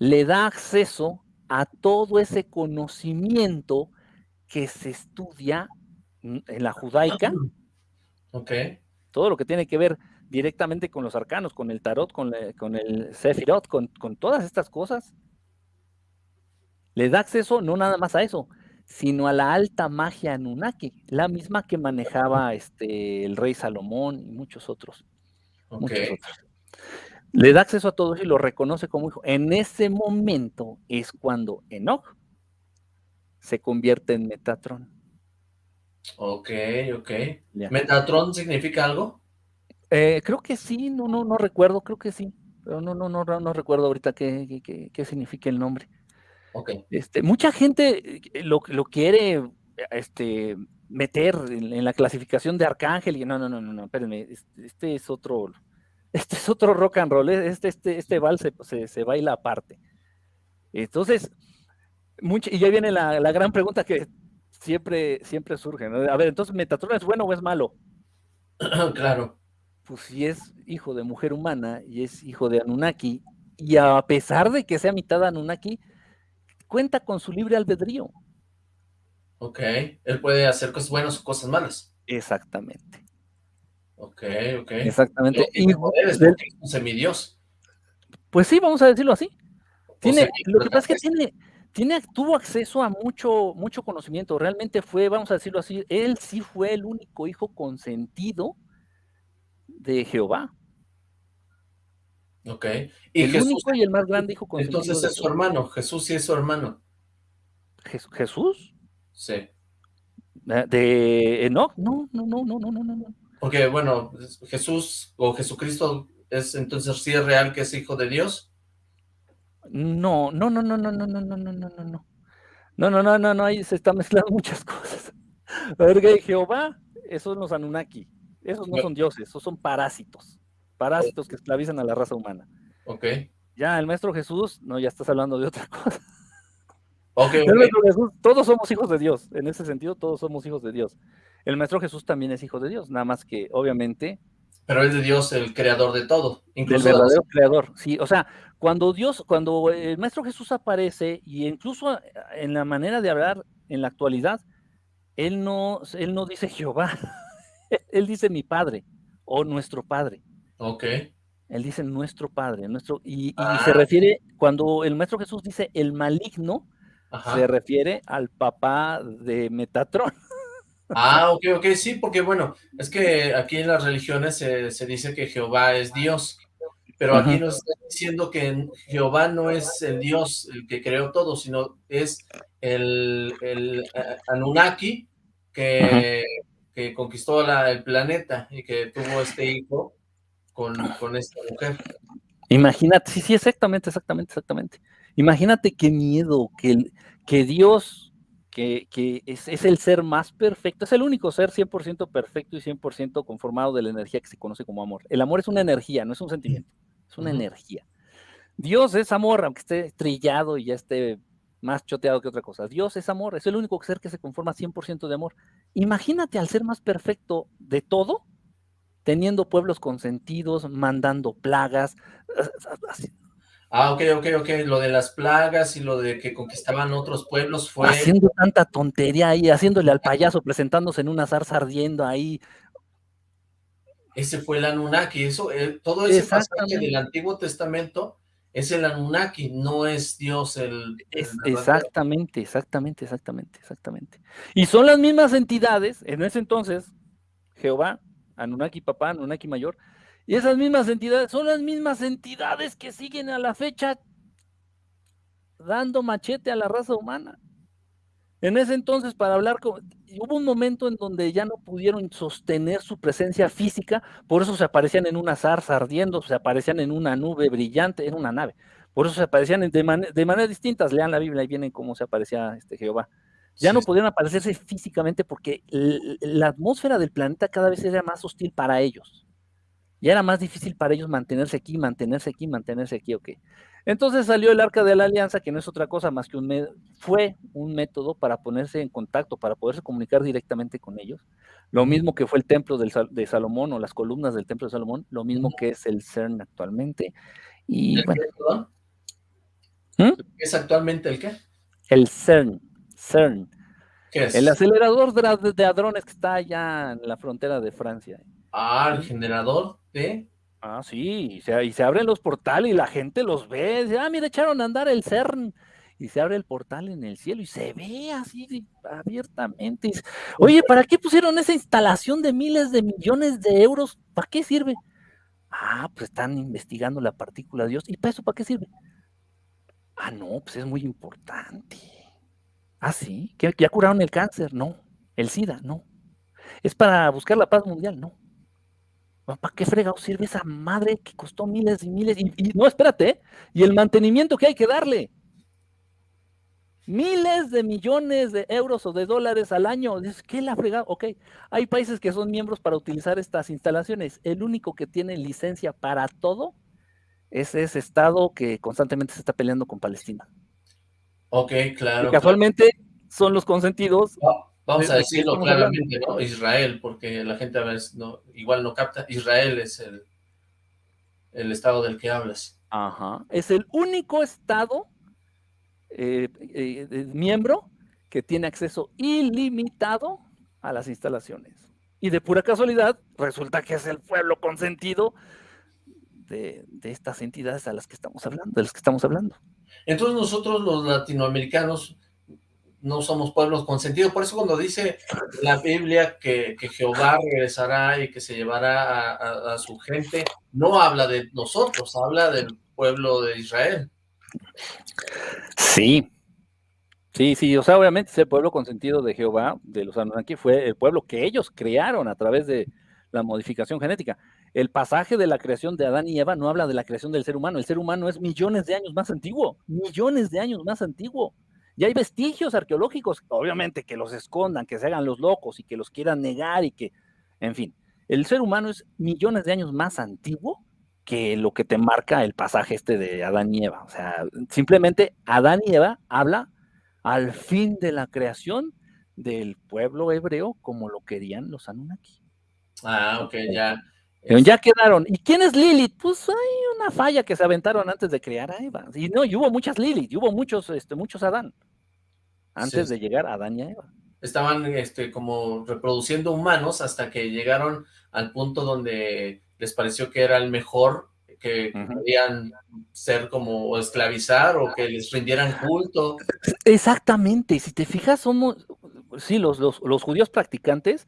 le da acceso a todo ese conocimiento que se estudia en la judaica. Ok. Todo lo que tiene que ver directamente con los arcanos, con el tarot, con, le, con el sefirot, con, con, todas estas cosas. Le da acceso no nada más a eso, sino a la alta magia Anunnaki, la misma que manejaba este, el rey Salomón y muchos otros. Okay. Muchos otros. Le da acceso a todos y lo reconoce como hijo. En ese momento es cuando Enoch se convierte en Metatron. Ok, ok. ¿Metatron significa algo? Eh, creo que sí, no, no, no recuerdo, creo que sí. Pero no, no, no, no recuerdo ahorita qué, qué, qué significa el nombre. Okay. Este, mucha gente eh, lo, lo quiere este, meter en, la clasificación de Arcángel y no, no, no, no, no, espérenme, este, este, es otro, este es otro rock and roll, este, este, este vals se, se, baila aparte. Entonces, mucho, y ya viene la, la, gran pregunta que siempre, siempre surge, A ver, entonces, ¿Metatron es bueno o es malo? claro. Pues si es hijo de mujer humana y es hijo de Anunnaki, y a pesar de que sea mitad Anunnaki, cuenta con su libre albedrío. Ok, él puede hacer cosas buenas o cosas malas. Exactamente. Ok, ok. Exactamente. Y poderes del... es un semidios. Pues sí, vamos a decirlo así. Tiene, lo que pasa es que tiene, tiene, tuvo acceso a mucho, mucho conocimiento. Realmente fue, vamos a decirlo así, él sí fue el único hijo consentido de Jehová. Ok. Y el único y el más grande hijo consentido. Entonces es su hermano, Jesús sí es su hermano. ¿Jesús? Sí. ¿De Enoch? No, no, no, no, no, no, no. Porque, bueno, Jesús o Jesucristo es entonces sí es real que es hijo de Dios. No, no, no, no, no, no, no, no, no, no, no. No, no, no, no, no, ahí se están mezclando muchas cosas. A ver, Jehová, esos son los Anunnaki. Esos no son dioses, esos son parásitos. Parásitos que esclavizan a la raza humana. Ok. Ya, el maestro Jesús, no, ya estás hablando de otra cosa. Okay, todos somos hijos de Dios, en ese sentido todos somos hijos de Dios. El Maestro Jesús también es hijo de Dios, nada más que obviamente... Pero es de Dios el creador de todo, incluso... El verdadero creador, sí, o sea, cuando Dios, cuando el Maestro Jesús aparece, y incluso en la manera de hablar en la actualidad, él no, él no dice Jehová, él dice mi Padre, o nuestro Padre. Ok. Él dice nuestro Padre, nuestro, y, y ah. se refiere, cuando el Maestro Jesús dice el maligno, se refiere al papá de Metatron. Ah, ok, ok, sí, porque bueno, es que aquí en las religiones se, dice que Jehová es Dios, pero aquí nos está diciendo que Jehová no es el Dios el que creó todo, sino es el, el eh, Anunnaki que, que conquistó el planeta y que tuvo este hijo con, con esta mujer. Imagínate, sí, sí, exactamente, exactamente, exactamente. Imagínate qué miedo que, que Dios, que, es, el ser más perfecto, es el único ser 100% perfecto y 100% conformado de la energía que se conoce como amor. El amor es una energía, no es un sentimiento, es una energía. Dios es amor, aunque esté trillado y ya esté más choteado que otra cosa. Dios es amor, es el único ser que se conforma 100% de amor. Imagínate al ser más perfecto de todo, teniendo pueblos consentidos, mandando plagas, Ah, ok, ok, ok. Lo de las plagas y lo de que conquistaban otros pueblos fue... Haciendo tanta tontería ahí, haciéndole al payaso, presentándose en una zarza ardiendo ahí. Ese fue el Anunnaki. Eso, eh, todo ese pasaje del Antiguo Testamento es el Anunnaki, no es Dios el... exactamente, exactamente, exactamente, exactamente. Y son las mismas entidades, en ese entonces, Jehová, Anunnaki papá, Anunnaki mayor, y esas mismas entidades son las mismas entidades que siguen a la fecha dando machete a la raza humana. En ese entonces, para hablar con... Hubo un momento en donde ya no pudieron sostener su presencia física, por eso se aparecían en una zarza ardiendo, se aparecían en una nube brillante, en una nave. Por eso se aparecían de, de maneras distintas. Lean la Biblia y vienen cómo se aparecía este Jehová. Ya no pudieron aparecerse físicamente porque la atmósfera del planeta cada vez era más hostil para ellos ya era más difícil para ellos mantenerse aquí, mantenerse aquí, mantenerse aquí, ok. Entonces salió el Arca de la Alianza, que no es otra cosa más que un fue un método para ponerse en contacto, para poderse comunicar directamente con ellos. Lo mismo que fue el templo de Salomón o las columnas del templo de Salomón, lo mismo que es el CERN actualmente. Y bueno. ¿Mm? ¿Es actualmente el qué? El CERN. CERN. ¿Qué es? El acelerador de hadrones que está allá en la frontera de Francia. Ah, el generador de... Ah, sí, y se, y se abren los portales y la gente los ve. Dice, ah, mira, echaron a andar el CERN. Y se abre el portal en el cielo y se ve así abiertamente. Oye, ¿para qué pusieron esa instalación de miles de millones de euros? ¿Para qué sirve? Ah, pues están investigando la partícula de Dios. ¿Y para eso para qué sirve? Ah, no, pues es muy importante. Ah, sí, que ya curaron el cáncer, no. El SIDA, no. Es para buscar la paz mundial, no. ¿Para qué fregado sirve esa madre que costó miles y miles? Y, no, espérate, ¿eh? y el mantenimiento que hay que darle. Miles de millones de euros o de dólares al año. Dices, ¿qué la fregado? Ok, hay países que son miembros para utilizar estas instalaciones. El único que tiene licencia para todo es ese estado que constantemente se está peleando con Palestina. Ok, claro. Y casualmente son los consentidos. Vamos a decirlo claramente, ¿no? Israel, porque la gente a veces no, igual no capta. Israel es el, el estado del que hablas. Ajá. Es el único estado eh, eh, miembro que tiene acceso ilimitado a las instalaciones. Y de pura casualidad, resulta que es el pueblo consentido de, estas entidades a las que estamos hablando, de las que estamos hablando. Entonces nosotros los latinoamericanos no somos pueblos consentidos, por eso cuando dice la Biblia que, Jehová regresará y que se llevará a, su gente, no habla de nosotros, habla del pueblo de Israel. Sí, sí, sí, o sea, obviamente ese pueblo consentido de Jehová, de los Anunnaki, fue el pueblo que ellos crearon a través de la modificación genética. El pasaje de la creación de Adán y Eva no habla de la creación del ser humano. El ser humano es millones de años más antiguo, millones de años más antiguo. Y hay vestigios arqueológicos, obviamente, que los escondan, que se hagan los locos y que los quieran negar y que, en fin, el ser humano es millones de años más antiguo que lo que te marca el pasaje este de Adán y Eva. O sea, simplemente Adán y Eva habla al fin de la creación del pueblo hebreo como lo querían los Anunnaki. Ah, ok, ya. Ya quedaron. ¿Y quién es Lilith? Pues hay una falla que se aventaron antes de crear a Eva. Y no, y hubo muchas Lilith, y hubo muchos, este, muchos Adán, antes de llegar a Adán y a Eva. Estaban este, como reproduciendo humanos hasta que llegaron al punto donde les pareció que era el mejor, que podían ser como esclavizar o que les rindieran culto. Exactamente, si te fijas, somos, sí, los, los, los judíos practicantes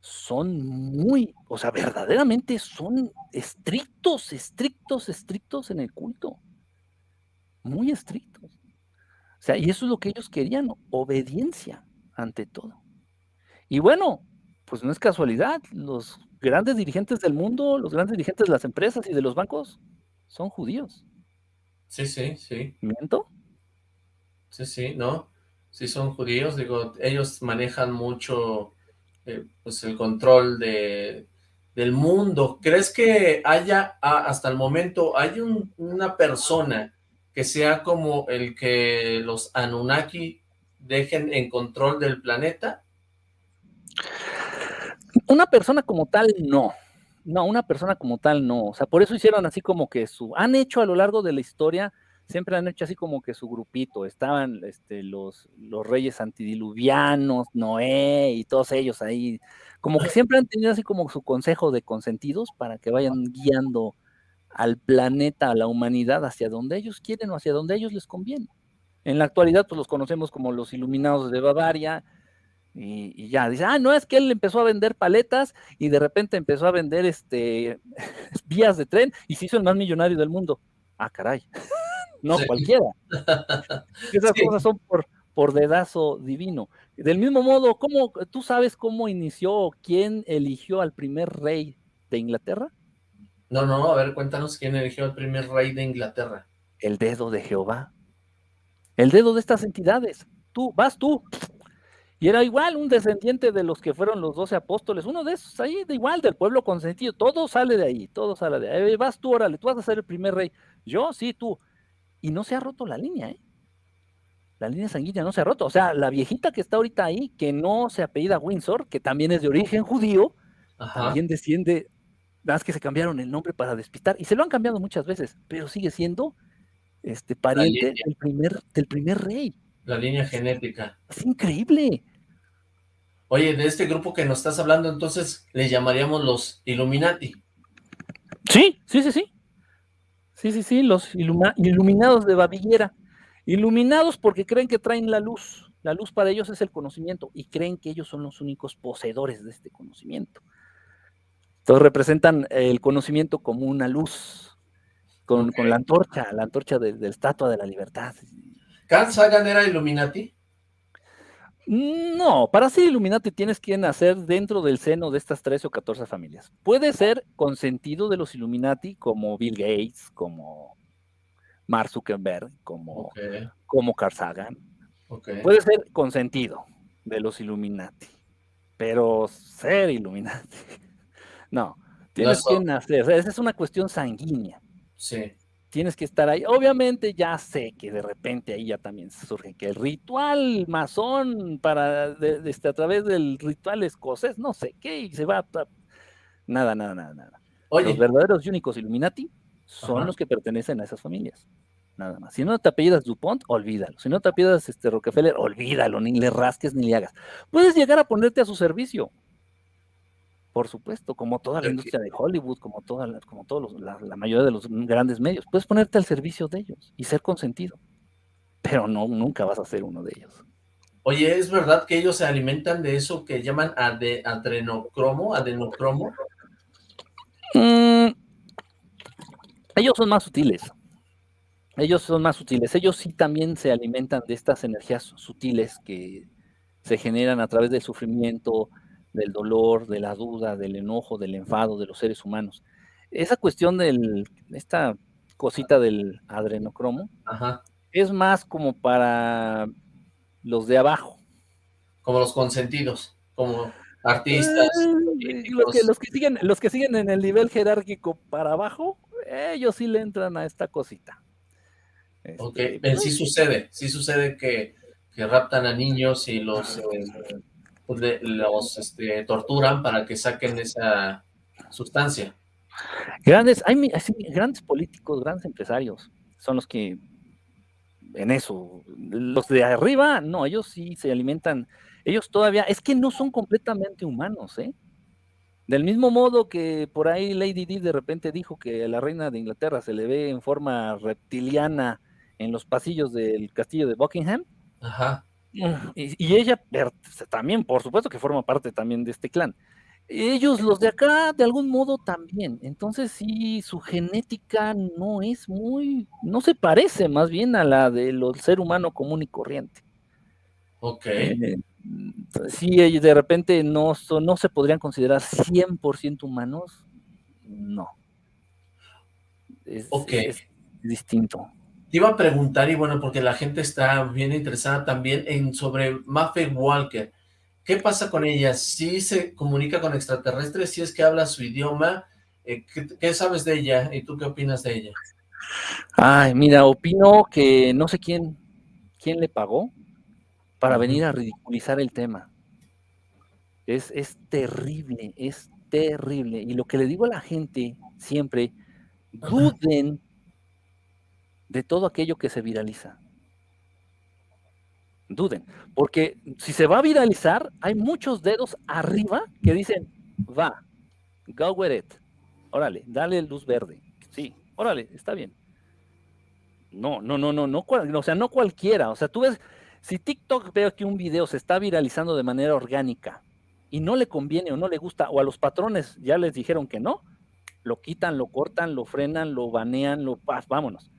son muy, o sea, verdaderamente son estrictos, estrictos, estrictos en el culto. Muy estrictos. O sea, y eso es lo que ellos querían, obediencia ante todo. Y bueno, pues no es casualidad, los grandes dirigentes del mundo, los grandes dirigentes de las empresas y de los bancos son judíos. Sí, sí, sí. ¿Miento? Sí, sí, no. Sí son judíos, digo, ellos manejan mucho eh, pues el control de, del mundo. ¿Crees que haya, hasta el momento, hay una persona que sea como el que los Anunnaki dejen en control del planeta? Una persona como tal, no. No, una persona como tal, no. O sea, por eso hicieron así como que su... Han hecho a lo largo de la historia siempre han hecho así como que su grupito, estaban este, los, los reyes antidiluvianos, Noé y todos ellos ahí, como que siempre han tenido así como su consejo de consentidos para que vayan guiando al planeta, a la humanidad, hacia donde ellos quieren o hacia donde ellos les conviene. En la actualidad, pues los conocemos como los iluminados de Bavaria, y, y, ya, dice, ah, no, es que él empezó a vender paletas y de repente empezó a vender este vías de tren y se hizo el más millonario del mundo. Ah, caray no cualquiera. Esas cosas son por, por dedazo divino. Del mismo modo, ¿cómo, ¿tú sabes cómo inició, quién eligió al primer rey de Inglaterra? No, no, a ver, cuéntanos quién eligió al primer rey de Inglaterra. El dedo de Jehová. El dedo de estas entidades. Tú, vas tú. Y era igual un descendiente de los que fueron los doce apóstoles, uno de esos ahí, de igual, del pueblo consentido. Todo sale de ahí, todo sale de ahí. Vas tú, órale, tú vas a ser el primer rey. Yo, sí, tú y no se ha roto la línea, ¿eh? La línea sanguínea no se ha roto. O sea, la viejita que está ahorita ahí, que no se apellida Windsor, que también es de origen judío, también desciende, nada más que se cambiaron el nombre para despistar, y se lo han cambiado muchas veces, pero sigue siendo este pariente del primer, del primer rey. La línea genética. Es increíble. Oye, de este grupo que nos estás hablando, entonces le llamaríamos los Illuminati. Sí, sí, sí, sí. Sí, sí, sí, los iluminados de Babillera. Iluminados porque creen que traen la luz. La luz para ellos es el conocimiento y creen que ellos son los únicos poseedores de este conocimiento. Entonces representan el conocimiento como una luz, con, con la antorcha, la antorcha de, de, la estatua de la libertad. ¿Carl Sagan era Illuminati? No, para ser Illuminati tienes que nacer dentro del seno de estas 13 o 14 familias. Puede ser consentido de los Illuminati como Bill Gates, como Mark Zuckerberg, como, okay. como Carl Sagan. Okay. Puede ser consentido de los Illuminati, pero ser Illuminati, no, tienes no que nacer, esa es una cuestión sanguínea. Sí. Tienes que estar ahí. Obviamente ya sé que de repente ahí ya también surge que el ritual masón para, de, de este, a través del ritual escocés, no sé qué, y se va a... Nada, nada, nada, nada. Oye. Los verdaderos y únicos Illuminati son Ajá. los que pertenecen a esas familias nada más. Si no te apellidas Dupont, olvídalo. Si no te apellidas este, Rockefeller, olvídalo, ni le rasques ni le hagas. Puedes llegar a ponerte a su servicio. Por supuesto, como toda la industria de Hollywood, como toda, como todos los, la, la, mayoría de los grandes medios, puedes ponerte al servicio de ellos y ser consentido. Pero no, nunca vas a ser uno de ellos. Oye, ¿es verdad que ellos se alimentan de eso que llaman ade, adrenocromo? ¿Adenocromo? Mm, ellos son más sutiles ellos son más sutiles. Ellos sí también se alimentan de estas energías sutiles que se generan a través del sufrimiento, del dolor, de la duda, del enojo, del enfado de los seres humanos. Esa cuestión de esta cosita del adrenocromo Ajá. es más como para los de abajo. Como los consentidos, como artistas. Eh, los, que, los, que siguen, los que siguen en el nivel jerárquico para abajo, ellos sí le entran a esta cosita. Este, ok, pues, sí sucede, sí sucede que, que raptan a niños y los, eh, pues los este, torturan para que saquen esa sustancia. Grandes, hay, hay, grandes políticos, grandes empresarios, son los que en eso, los de arriba, no, ellos sí se alimentan, ellos todavía, es que no son completamente humanos, ¿eh? Del mismo modo que por ahí Lady Di de repente dijo que a la reina de Inglaterra se le ve en forma reptiliana en los pasillos del castillo de Buckingham. Ajá. Y, y, ella también, por supuesto que forma parte también de este clan. Ellos, los de acá, de algún modo también. Entonces sí, su genética no es muy, no se parece más bien a la del ser humano común y corriente. Ok. Eh, sí, ellos de repente no, son, no se podrían considerar 100% humanos. No. Es, ok. Es distinto. Te iba a preguntar, y bueno, porque la gente está bien interesada también en sobre Maffe Walker. ¿Qué pasa con ella? ¿Sí se comunica con extraterrestres? ¿Si es que habla su idioma? Eh, ¿qué, ¿Qué sabes de ella? ¿Y tú qué opinas de ella? Ay, mira, opino que no sé quién, quién le pagó para venir a ridiculizar el tema. Es, es terrible, es terrible. Y lo que le digo a la gente siempre, duden de todo aquello que se viraliza. Duden, porque si se va a viralizar, hay muchos dedos arriba que dicen, va, go with it, órale, dale luz verde, sí, órale, está bien. No, no, no, no, no, o sea, no cualquiera, o sea, tú ves, si TikTok veo que un video se está viralizando de manera orgánica y no le conviene o no le gusta, o a los patrones ya les dijeron que no, lo quitan, lo cortan, lo frenan, lo banean, lo vámonos.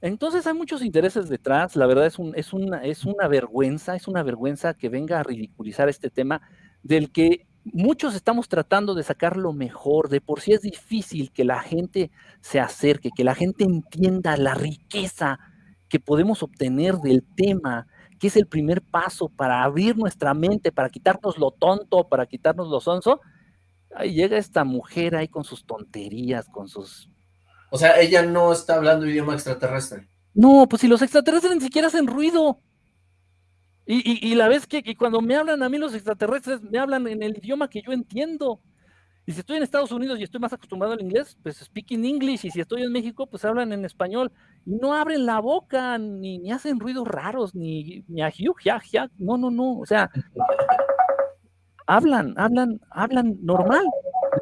Entonces hay muchos intereses detrás, la verdad es, un, es, una, una vergüenza, es una vergüenza que venga a ridiculizar este tema del que muchos estamos tratando de sacar lo mejor, de por sí es difícil que la gente se acerque, que la gente entienda la riqueza que podemos obtener del tema, que es el primer paso para abrir nuestra mente, para quitarnos lo tonto, para quitarnos lo sonso. Ahí llega esta mujer ahí con sus tonterías, con sus o sea, ella no está hablando idioma extraterrestre. No, pues si los extraterrestres ni siquiera hacen ruido. Y, y, y la vez que y cuando me hablan a mí los extraterrestres, me hablan en el idioma que yo entiendo. Y si estoy en Estados Unidos y estoy más acostumbrado al inglés, pues speaking English. Y si estoy en México, pues hablan en español. Y no abren la boca, ni, ni hacen ruidos raros, ni, ni a hiu, ya, ya. No, no, no. O sea, hablan, hablan, hablan normal.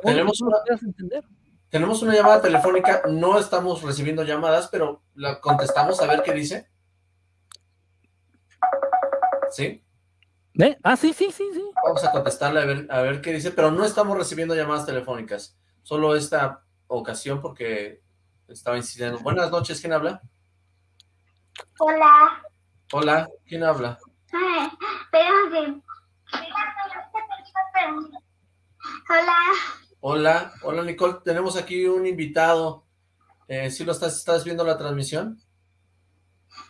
Tenemos una, entender. Tenemos una llamada telefónica, no estamos recibiendo llamadas, pero la contestamos a ver qué dice. ¿Sí? ¿Eh? Ah, sí, sí, sí, sí. Vamos a contestarle a ver, a ver qué dice, pero no estamos recibiendo llamadas telefónicas. Solo esta ocasión porque estaba insistiendo. Buenas noches, ¿quién habla? Hola. Hola, ¿quién habla? Espérate. Hola. Hola, hola Nicole, tenemos aquí un invitado. Eh, ¿Sí lo estás, estás viendo la transmisión?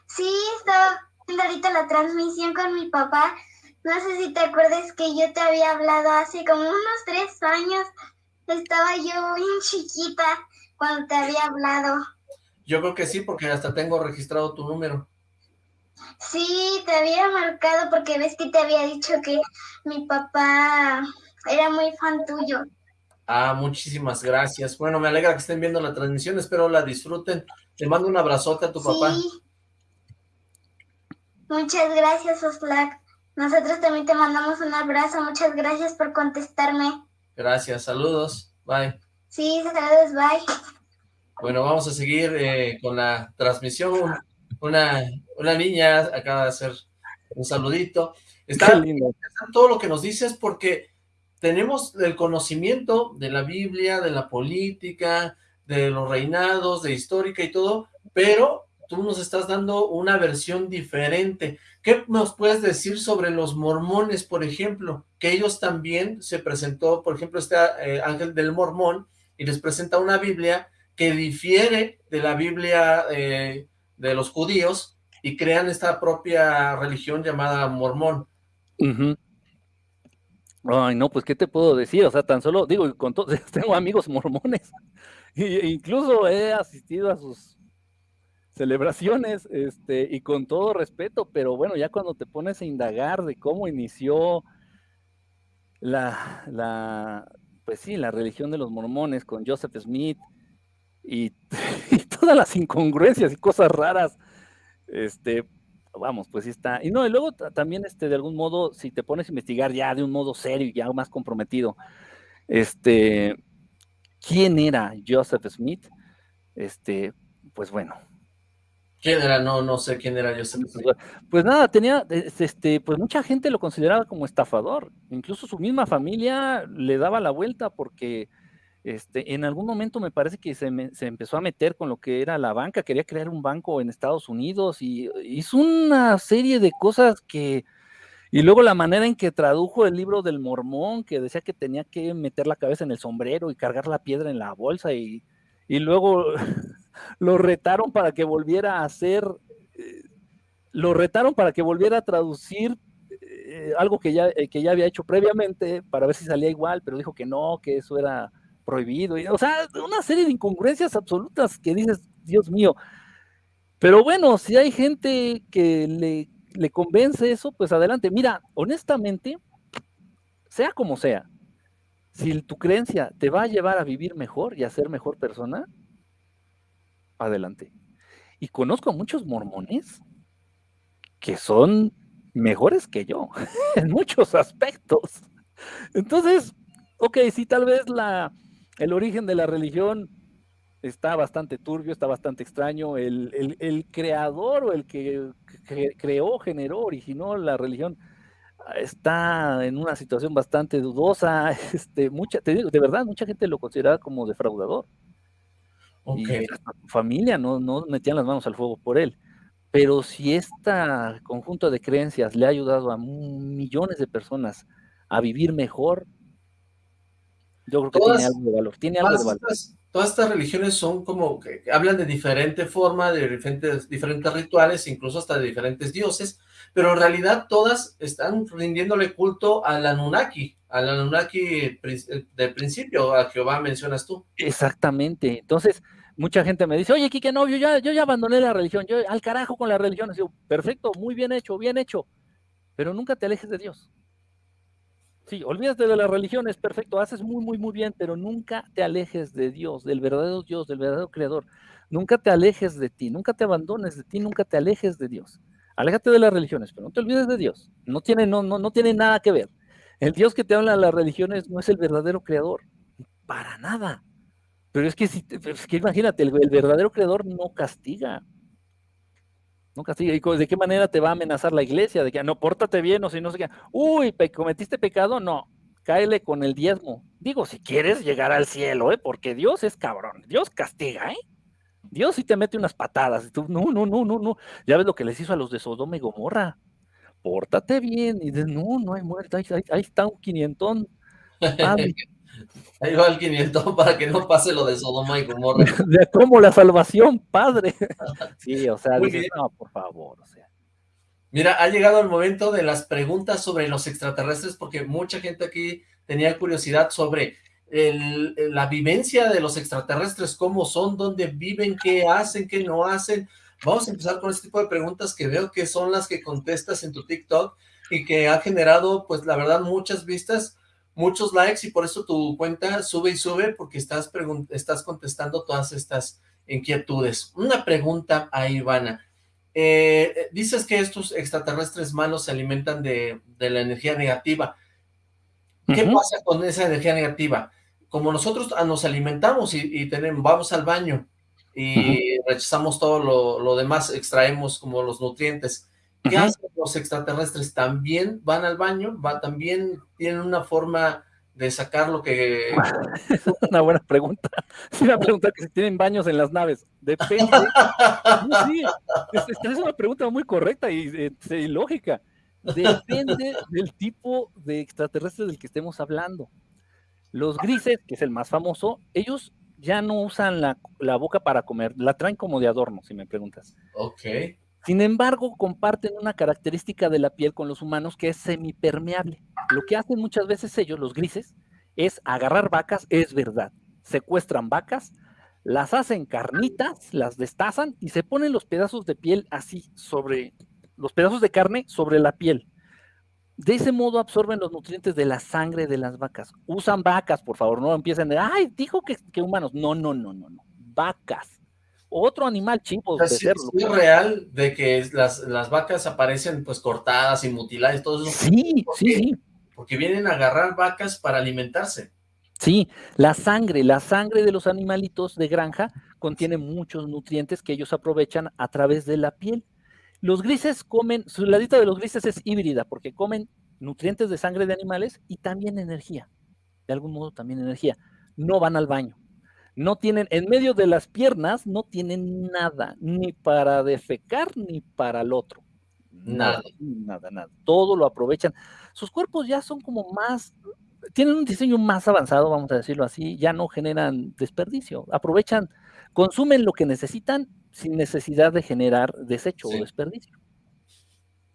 Sí, estaba viendo ahorita la transmisión con mi papá. No sé si te acuerdas que yo te había hablado hace como unos tres años. Estaba yo bien chiquita cuando te había hablado. Yo creo que sí, porque hasta tengo registrado tu número. Sí, te había marcado porque ves que te había dicho que mi papá era muy fan tuyo. Ah, muchísimas gracias. Bueno, me alegra que estén viendo la transmisión, espero la disfruten. Te mando un abrazote a tu papá. Muchas gracias, Oslac. Nosotros también te mandamos un abrazo. Muchas gracias por contestarme. Gracias, saludos. Bye. Sí, saludos, bye. Bueno, vamos a seguir eh, con la transmisión. Una, una niña acaba de hacer un saludito. Está lindo. todo lo que nos dices porque tenemos el conocimiento de la Biblia, de la política, de los reinados, de histórica y todo, pero tú nos estás dando una versión diferente. ¿Qué nos puedes decir sobre los mormones, por ejemplo? Que ellos también se presentó, por ejemplo, este eh, ángel del mormón, y les presenta una Biblia que difiere de la Biblia eh, de los judíos, y crean esta propia religión llamada mormón. Ay, no, pues, ¿qué te puedo decir? O sea, tan solo, digo, con todos, tengo amigos mormones, e incluso he asistido a sus celebraciones, este, y con todo respeto, pero bueno, ya cuando te pones a indagar de cómo inició la, la pues sí, la religión de los mormones con Joseph Smith y, y todas las incongruencias y cosas raras, este, vamos, pues sí está. Y no, y luego también, este, de algún modo, si te pones a investigar ya de un modo serio y ya más comprometido, este, ¿quién era Joseph Smith? Este, pues bueno. ¿Quién era? No, no sé quién era Joseph Smith. Pues nada, tenía, este, pues mucha gente lo consideraba como estafador. Incluso su misma familia le daba la vuelta porque este, en algún momento me parece que se, empezó a meter con lo que era la banca, quería crear un banco en Estados Unidos y hizo una serie de cosas que... Y luego la manera en que tradujo el libro del mormón, que decía que tenía que meter la cabeza en el sombrero y cargar la piedra en la bolsa y, y luego lo retaron para que volviera a hacer, eh, lo retaron para que volviera a traducir eh, algo que ya, eh, que ya había hecho previamente para ver si salía igual, pero dijo que no, que eso era prohibido, o sea, una serie de incongruencias absolutas que dices, Dios mío. Pero bueno, si hay gente que le, le convence eso, pues adelante. Mira, honestamente, sea como sea, si tu creencia te va a llevar a vivir mejor y a ser mejor persona, adelante. Y conozco a muchos mormones que son mejores que yo en muchos aspectos. Entonces, ok, si tal vez la, el origen de la religión está bastante turbio, está bastante extraño. El, creador o el que, creó, generó, originó la religión ah, está en una situación bastante dudosa. Este, mucha, te digo, de verdad, mucha gente lo considera como defraudador. Y hasta su familia no, no metían las manos al fuego por él. Pero si este conjunto de creencias le ha ayudado a millones de personas a vivir mejor, yo creo que tiene algo de valor. Tiene algo de valor. todas estas religiones son como que hablan de diferente forma, de diferentes, diferentes rituales, incluso hasta de diferentes dioses, pero en realidad todas están rindiéndole culto al Anunnaki, al Anunnaki del principio, a Jehová mencionas tú. Exactamente. Entonces, mucha gente me dice, oye, Kike, no, yo ya, yo ya abandoné la religión, yo al carajo con la religión. digo, perfecto, muy bien hecho, bien hecho, pero nunca te alejes de Dios. Sí, olvídate de las religiones, perfecto, haces muy, muy, muy bien, pero nunca te alejes de Dios, del verdadero Dios, del verdadero Creador. Nunca te alejes de ti, nunca te abandones de ti, nunca te alejes de Dios. Aléjate de las religiones, pero no te olvides de Dios. No tiene, no, no, no tiene nada que ver. El Dios que te habla de las religiones no es el verdadero Creador, para nada. Pero es que, si, es que imagínate, el verdadero Creador no castiga. No castiga. ¿Y de qué manera te va a amenazar la iglesia? De que no, pórtate bien o si no sé qué. Uy, cometiste pecado, no. Cáele con el diezmo. Digo, si quieres llegar al cielo, ¿eh? Porque Dios es cabrón. Dios castiga, ¿eh? Dios sí te mete unas patadas. Tú, no, no, no, no, no. Ya ves lo que les hizo a los de Sodoma y Gomorra. Pórtate bien. Y dices, no, no hay muerte. Ahí, está un quinientón. Ahí va el 500 para que no pase lo de Sodoma y Gomorra. De cómo la salvación, padre. Sí, o sea, no, por favor, o sea. Mira, ha llegado el momento de las preguntas sobre los extraterrestres, porque mucha gente aquí tenía curiosidad sobre la vivencia de los extraterrestres, cómo son, dónde viven, qué hacen, qué no hacen. Vamos a empezar con este tipo de preguntas que veo que son las que contestas en tu TikTok y que ha generado, pues la verdad, muchas vistas muchos likes y por eso tu cuenta sube y sube porque estás, estás contestando todas estas inquietudes. Una pregunta a Ivana. Eh, dices que estos extraterrestres malos se alimentan de, la energía negativa. ¿Qué pasa con esa energía negativa? Como nosotros ah, nos alimentamos y, tenemos, vamos al baño y rechazamos todo lo, lo demás, extraemos como los nutrientes. ¿Qué hacen los extraterrestres? ¿También van al baño? ¿Va, ¿También tienen una forma de sacar lo que...? es una buena pregunta. Es una pregunta que si tienen baños en las naves. Depende. sí, es, una pregunta muy correcta y, y lógica. Depende del tipo de extraterrestre del que estemos hablando. Los grises, que es el más famoso, ellos ya no usan la, la, boca para comer, la traen como de adorno, si me preguntas. Ok. Sin embargo, comparten una característica de la piel con los humanos que es semipermeable. Lo que hacen muchas veces ellos, los grises, es agarrar vacas, es verdad. Secuestran vacas, las hacen carnitas, las destazan y se ponen los pedazos de piel así sobre, los pedazos de carne sobre la piel. De ese modo absorben los nutrientes de la sangre de las vacas. Usan vacas, por favor, no empiecen de, ay, dijo que, que humanos. No, no, no, no, no. Vacas otro animal chivo. es real de que las, las, vacas aparecen pues cortadas y mutiladas, todo eso. Sí, sí, sí. Porque vienen a agarrar vacas para alimentarse. Sí, la sangre, la sangre de los animalitos de granja contiene muchos nutrientes que ellos aprovechan a través de la piel. Los grises comen, su ladita de los grises es híbrida porque comen nutrientes de sangre de animales y también energía. De algún modo también energía. No van al baño no tienen, en medio de las piernas, no tienen nada, ni para defecar ni para el otro. Nada, nada, nada. Todo lo aprovechan. Sus cuerpos ya son como más, tienen un diseño más avanzado, vamos a decirlo así, ya no generan desperdicio. Aprovechan, consumen lo que necesitan sin necesidad de generar desecho o desperdicio.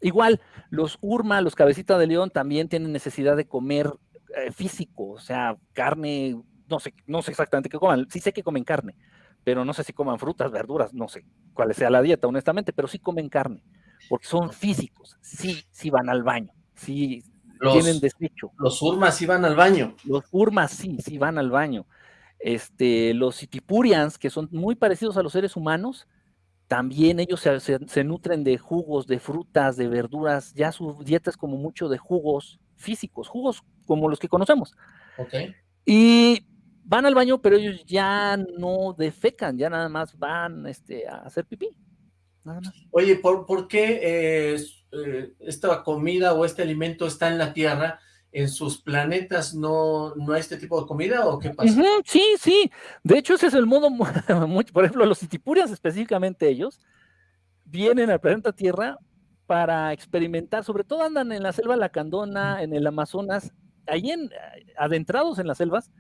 Igual, los urma, los cabecitas de león también tienen necesidad de comer eh, físico, o sea, carne, no sé, no sé exactamente qué coman, sí sé que comen carne, pero no sé si coman frutas, verduras, no sé cuál sea la dieta, honestamente, pero sí comen carne, porque son físicos, sí, sí van al baño, sí tienen desecho. Los urmas sí van al baño. Los urmas sí, sí van al baño. Este, los itipurians, que son muy parecidos a los seres humanos, también ellos se, nutren de jugos, de frutas, de verduras, ya su dieta es como mucho de jugos físicos, jugos como los que conocemos. Okay. Y van al baño, pero ellos ya no defecan, ya nada más van este, a hacer pipí. Nada más. Oye, ¿por, qué eh, eh, esta comida o este alimento está en la Tierra? ¿En sus planetas no, no hay este tipo de comida o qué pasa? sí, sí. De hecho, ese es el modo, por ejemplo, los itipurias específicamente ellos, vienen al planeta Tierra para experimentar, sobre todo andan en la selva lacandona, en el Amazonas, ahí en, adentrados en las selvas,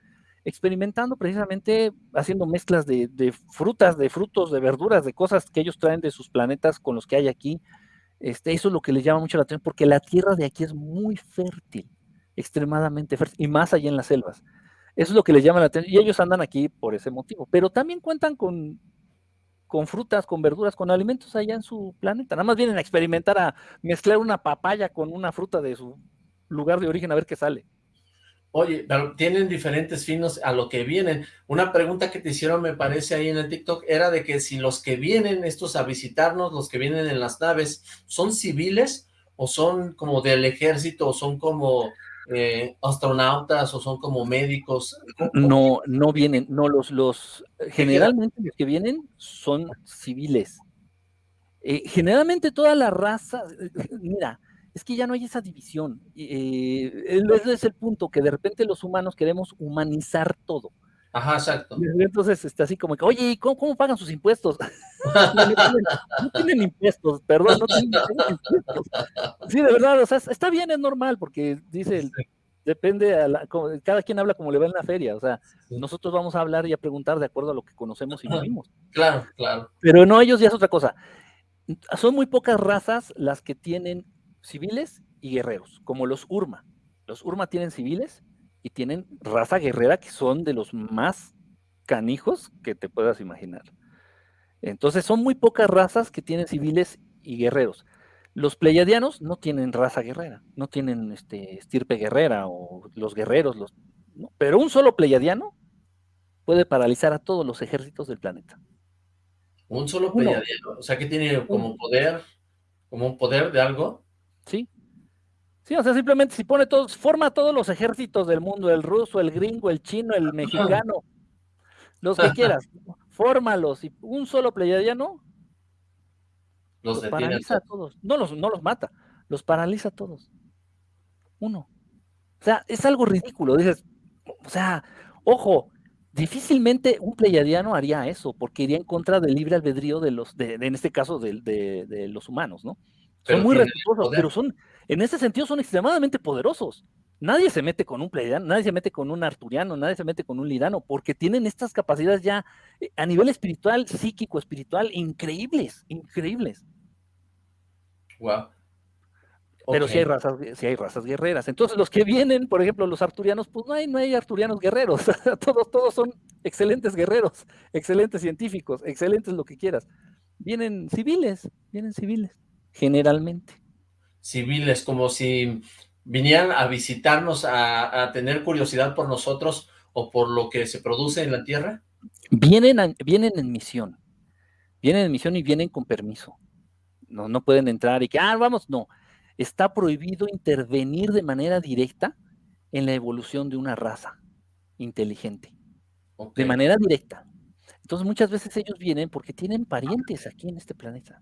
experimentando precisamente haciendo mezclas de, frutas, de frutos, de verduras, de cosas que ellos traen de sus planetas con los que hay aquí. Este, eso es lo que les llama mucho la atención, porque la tierra de aquí es muy fértil, extremadamente fértil, y más allá en las selvas. Eso es lo que les llama la atención, y ellos andan aquí por ese motivo, pero también cuentan con, con frutas, con verduras, con alimentos allá en su planeta. Nada más vienen a experimentar a mezclar una papaya con una fruta de su lugar de origen a ver qué sale. Oye, pero tienen diferentes finos a lo que vienen. Una pregunta que te hicieron, me parece, ahí en el TikTok, era de que si los que vienen estos a visitarnos, los que vienen en las naves, ¿son civiles o son como del ejército o son como eh, astronautas o son como médicos? No, no vienen, no, los, los, generalmente los que vienen son civiles. Eh, generalmente todas las razas, mira, es que ya no hay esa división. Eh, ese es el punto, que de repente los humanos queremos humanizar todo. Ajá, exacto. Entonces está así como que, oye, ¿cómo, cómo pagan sus impuestos? no, tienen, impuestos, perdón, no tienen, impuestos. Sí, de verdad, o sea, está bien, es normal, porque dice, depende, a cada quien habla como le va en la feria, o sea, nosotros vamos a hablar y a preguntar de acuerdo a lo que conocemos y vivimos. Claro, claro. Pero no, ellos ya es otra cosa. Son muy pocas razas las que tienen civiles y guerreros, como los Urma. Los Urma tienen civiles y tienen raza guerrera que son de los más canijos que te puedas imaginar. Entonces son muy pocas razas que tienen civiles y guerreros. Los pleiadianos no tienen raza guerrera, no tienen este, estirpe guerrera o los guerreros, los, pero un solo pleiadiano puede paralizar a todos los ejércitos del planeta. Un solo pleiadiano, o sea que tiene como poder, como un poder de algo. Sí, Sí, o sea, simplemente si pone todos, forma todos los ejércitos del mundo, el ruso, el gringo, el chino, el mexicano, los que quieras, fórmalos y un solo pleiadiano los, paraliza a todos. No los, no los mata, los paraliza a todos. Uno. O sea, es algo ridículo. Dices, o sea, ojo, difícilmente un pleiadiano haría eso, porque iría en contra del libre albedrío de los, de, en este caso, de, de los humanos, ¿no? Son muy respetuosos, pero son, en ese sentido son extremadamente poderosos. Nadie se mete con un pleiadiano, nadie se mete con un arturiano, nadie se mete con un lidano, porque tienen estas capacidades ya eh, a nivel espiritual, psíquico, espiritual, increíbles, increíbles. Wow. Pero si hay razas, hay razas guerreras. Entonces, los que vienen, por ejemplo, los arturianos, pues no hay, no hay arturianos guerreros. todos, todos son excelentes guerreros, excelentes científicos, excelentes lo que quieras. Vienen civiles, vienen civiles, generalmente civiles, como si vinieran a visitarnos, a, tener curiosidad por nosotros o por lo que se produce en la Tierra? Vienen, vienen en misión, vienen en misión y vienen con permiso. No, no pueden entrar y que, ah, vamos, no. Está prohibido intervenir de manera directa en la evolución de una raza inteligente. De manera directa. Entonces muchas veces ellos vienen porque tienen parientes aquí en este planeta.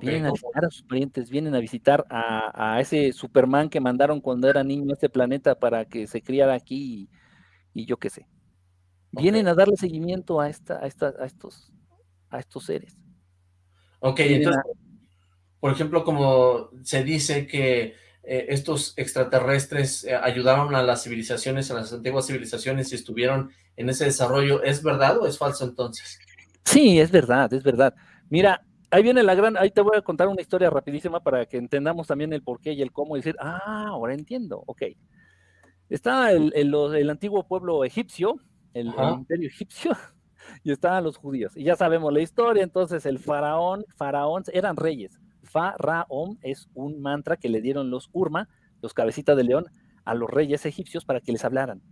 Vienen a visitar a sus parientes, vienen a visitar a, ese Superman que mandaron cuando era niño a este planeta para que se criara aquí y, yo qué sé. Vienen a darle seguimiento a, esta, a, esta, a, estos, a estos seres. Ok, entonces, por ejemplo, como se dice que eh, estos extraterrestres eh, ayudaron a las civilizaciones, a las antiguas civilizaciones y estuvieron en ese desarrollo, ¿es verdad o es falso entonces? Sí, es verdad, es verdad. Mira, ahí viene la gran, ahí te voy a contar una historia rapidísima para que entendamos también el por qué y el cómo y decir, ah, ahora entiendo, ok. Está el, el, antiguo pueblo egipcio, el, imperio egipcio, y estaban los judíos. Y ya sabemos la historia, entonces el faraón, faraón, eran reyes. Faraón es un mantra que le dieron los Urma, los cabecitas de león, a los reyes egipcios para que les hablaran.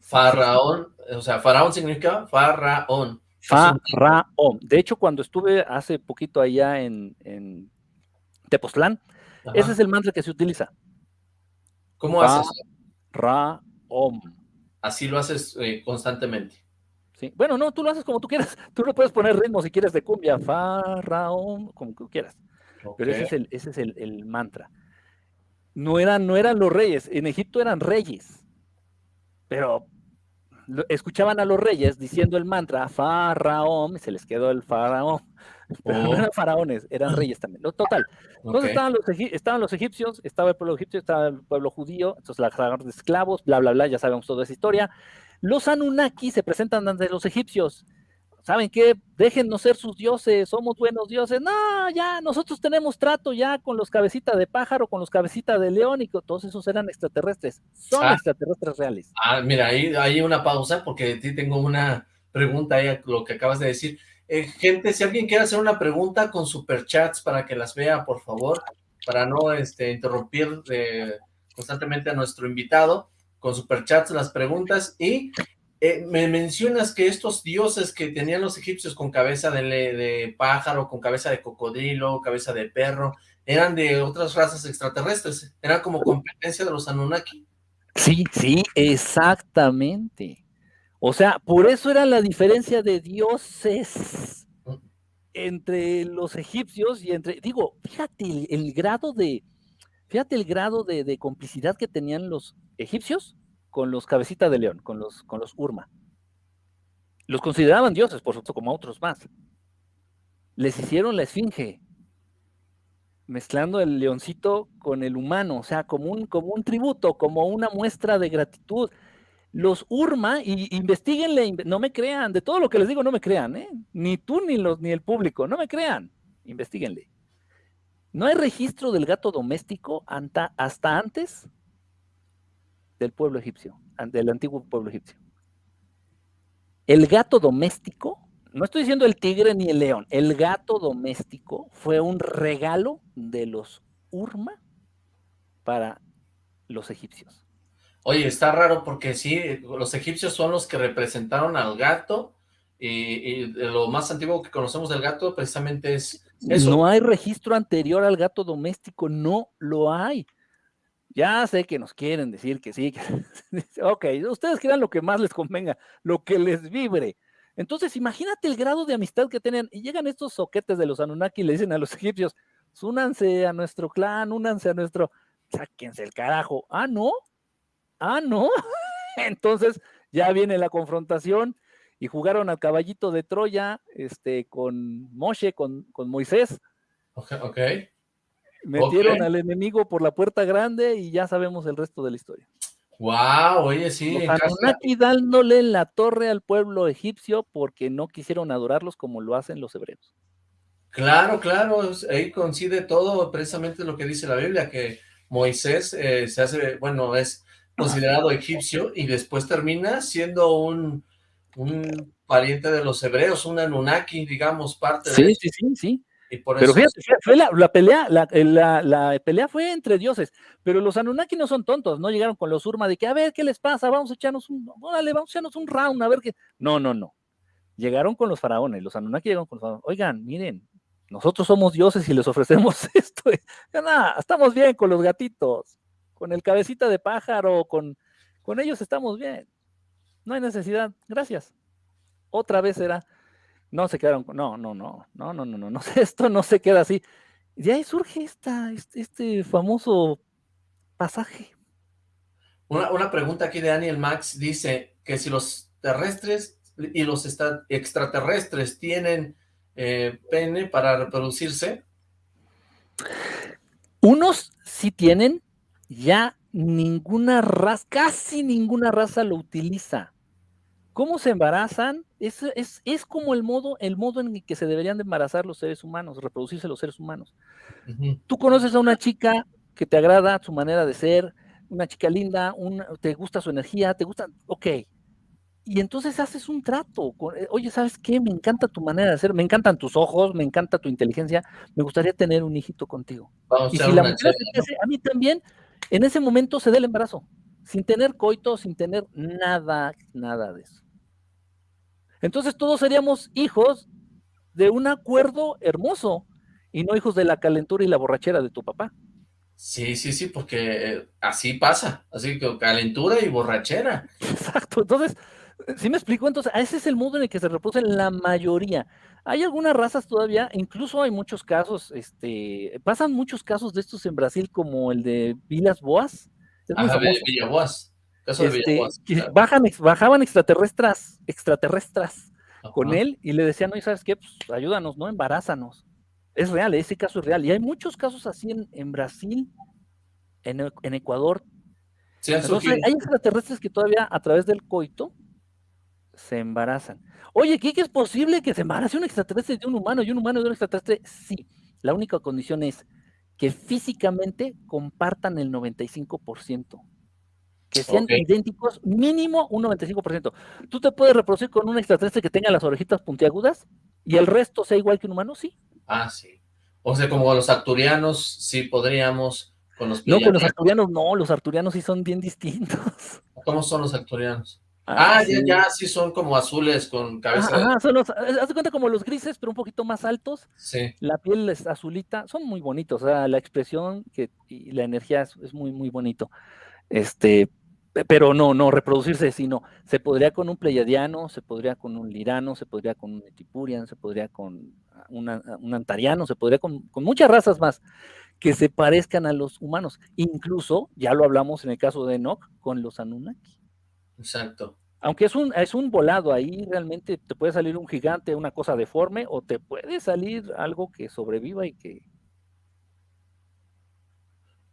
Faraón, o sea, faraón significa faraón. Faraón. De hecho, cuando estuve hace poquito allá en, en Tepoztlán, ese es el mantra que se utiliza. ¿Cómo haces? Ra-om. Así lo haces eh, constantemente. Sí. Bueno, no, tú lo haces como tú quieras. Tú no puedes poner ritmo si quieres de cumbia, fa, ra, om, como tú quieras. Pero ese es, el, ese es el, mantra. No eran, no eran los reyes. En Egipto eran reyes. Pero escuchaban a los reyes diciendo el mantra Faraón, se les quedó el Faraón, pero no oh. eran faraones, eran reyes también. Total. Entonces estaban, los, estaban los egipcios, estaba el pueblo egipcio, estaba el pueblo judío, entonces la de esclavos, bla, bla, bla, ya sabemos toda esa historia. Los Anunnaki se presentan ante los egipcios ¿saben qué? Déjennos ser sus dioses, somos buenos dioses. No, ya, nosotros tenemos trato ya con los cabecitas de pájaro, con los cabecitas de león y todos esos eran extraterrestres. Son ah. extraterrestres reales. Ah, mira, ahí hay una pausa porque ti tengo una pregunta ahí a lo que acabas de decir. Eh, gente, si alguien quiere hacer una pregunta con superchats para que las vea, por favor, para no este, interrumpir eh, constantemente a nuestro invitado, con superchats las preguntas y eh, me mencionas que estos dioses que tenían los egipcios con cabeza de, pájaro, con cabeza de cocodrilo, cabeza de perro, eran de otras razas extraterrestres, eran como competencia de los Anunnaki. Sí, sí, exactamente. O sea, por eso era la diferencia de dioses. entre los egipcios y entre, digo, fíjate el, grado de, fíjate el grado de, complicidad que tenían los egipcios con los cabecitas de león, con los, con los Urma. Los consideraban dioses, por supuesto, como otros más. Les hicieron la esfinge, mezclando el leoncito con el humano, o sea, como un, como un tributo, como una muestra de gratitud. Los Urma, y investiguenle, no me crean, de todo lo que les digo, no me crean, ¿eh? ni tú ni, los, ni el público, no me crean, investiguenle. No hay registro del gato doméstico hasta antes del pueblo egipcio, del antiguo pueblo egipcio. El gato doméstico, no estoy diciendo el tigre ni el león, el gato doméstico fue un regalo de los Urma para los egipcios. Oye, está raro porque sí, los egipcios son los que representaron al gato y, lo más antiguo que conocemos del gato precisamente es eso. No hay registro anterior al gato doméstico, no lo hay. Ya sé que nos quieren decir que sí, que... ok, ustedes quieran lo que más les convenga, lo que les vibre. Entonces, imagínate el grado de amistad que tienen. Y llegan estos soquetes de los Anunnaki y le dicen a los egipcios, únanse a nuestro clan, únanse a nuestro, sáquense el carajo. Ah, no, ah, no. Entonces, ya viene la confrontación y jugaron al caballito de Troya, este, con Moshe, con, con Moisés. Ok, ok. Metieron al enemigo por la puerta grande y ya sabemos el resto de la historia. Wow, oye, sí. Los dándole la torre al pueblo egipcio porque no quisieron adorarlos como lo hacen los hebreos. Claro, claro, ahí coincide todo precisamente lo que dice la Biblia, que Moisés eh, se hace, bueno, es considerado egipcio y después termina siendo un, un pariente de los hebreos, un Anunnaki, digamos, parte de... Sí, sí, sí, sí. Pero fíjate, fue la, pelea, eh, la, pelea fue entre dioses, pero los Anunnaki no son tontos, no llegaron con los Urma de que, a ver, ¿qué les pasa? Vamos a echarnos un, órale, vamos a echarnos un round, a ver qué. No, no, no. Llegaron con los faraones, los Anunnaki llegaron con los faraones. Oigan, miren, nosotros somos dioses y les ofrecemos esto. Nada, estamos bien con los gatitos, con el cabecita de pájaro, con, con ellos estamos bien. No hay necesidad, gracias. Otra vez era no se quedaron, no, no, no, no, no, no, no, no, esto no se queda así. De ahí surge esta, este, este famoso pasaje. Una, pregunta aquí de Daniel Max dice que si los terrestres y los extraterrestres tienen eh, pene para reproducirse. Unos sí tienen, ya ninguna raza, casi ninguna raza lo utiliza. ¿Cómo se embarazan? Es, es, como el modo, el modo en el que se deberían de embarazar los seres humanos, reproducirse los seres humanos. Tú conoces a una chica que te agrada su manera de ser, una chica linda, te gusta su energía, te gusta, ok. Y entonces haces un trato. Eh, Oye, ¿sabes qué? Me encanta tu manera de ser, me encantan tus ojos, me encanta tu inteligencia, me gustaría tener un hijito contigo. y si la mujer a mí también, en ese momento se dé el embarazo, sin tener coito, sin tener nada, nada de eso. Entonces todos seríamos hijos de un acuerdo hermoso y no hijos de la calentura y la borrachera de tu papá. Sí, sí, sí, porque así pasa, así que calentura y borrachera. Exacto, entonces, ¿sí me explico? Entonces, ese es el modo en el que se reproducen la mayoría. Hay algunas razas todavía, incluso hay muchos casos, este, pasan muchos casos de estos en Brasil como el de Vilas Boas. Ajá, Boas. Este, bajan, bajaban extraterrestres, extraterrestres con él y le decían, no, ¿sabes qué? Pues ayúdanos, ¿no? Embarázanos. Es real, ese caso es real. Y hay muchos casos así en, Brasil, en, Ecuador. hay extraterrestres que todavía a través del coito se embarazan. Oye, ¿qué, es posible que se embarace un extraterrestre de un humano y un humano de un extraterrestre? Sí, la única condición es que físicamente compartan el 95% que sean idénticos, mínimo un 95%. Tú te puedes reproducir con un extraterrestre que tenga las orejitas puntiagudas y el resto sea igual que un humano, sí. Ah, sí. O sea, como los arturianos, sí podríamos con los No, con los arturianos no, los arturianos sí son bien distintos. ¿Cómo son los arturianos? Ah, ah ya, ya, sí son como azules con cabeza. Ah, son los, haz de cuenta como los grises, pero un poquito más altos. Sí. La piel es azulita, son muy bonitos, o sea, la expresión que, y la energía es, es muy, muy bonito. Este, pero no, no, reproducirse, sino se podría con un pleiadiano, se podría con un lirano, se podría con un etipurian, se podría con un antariano, se podría con, con, muchas razas más que se parezcan a los humanos. Incluso, ya lo hablamos en el caso de Enoch, con los Anunnaki. Exacto. Aunque es un, es un volado, ahí realmente te puede salir un gigante, una cosa deforme, o te puede salir algo que sobreviva y que,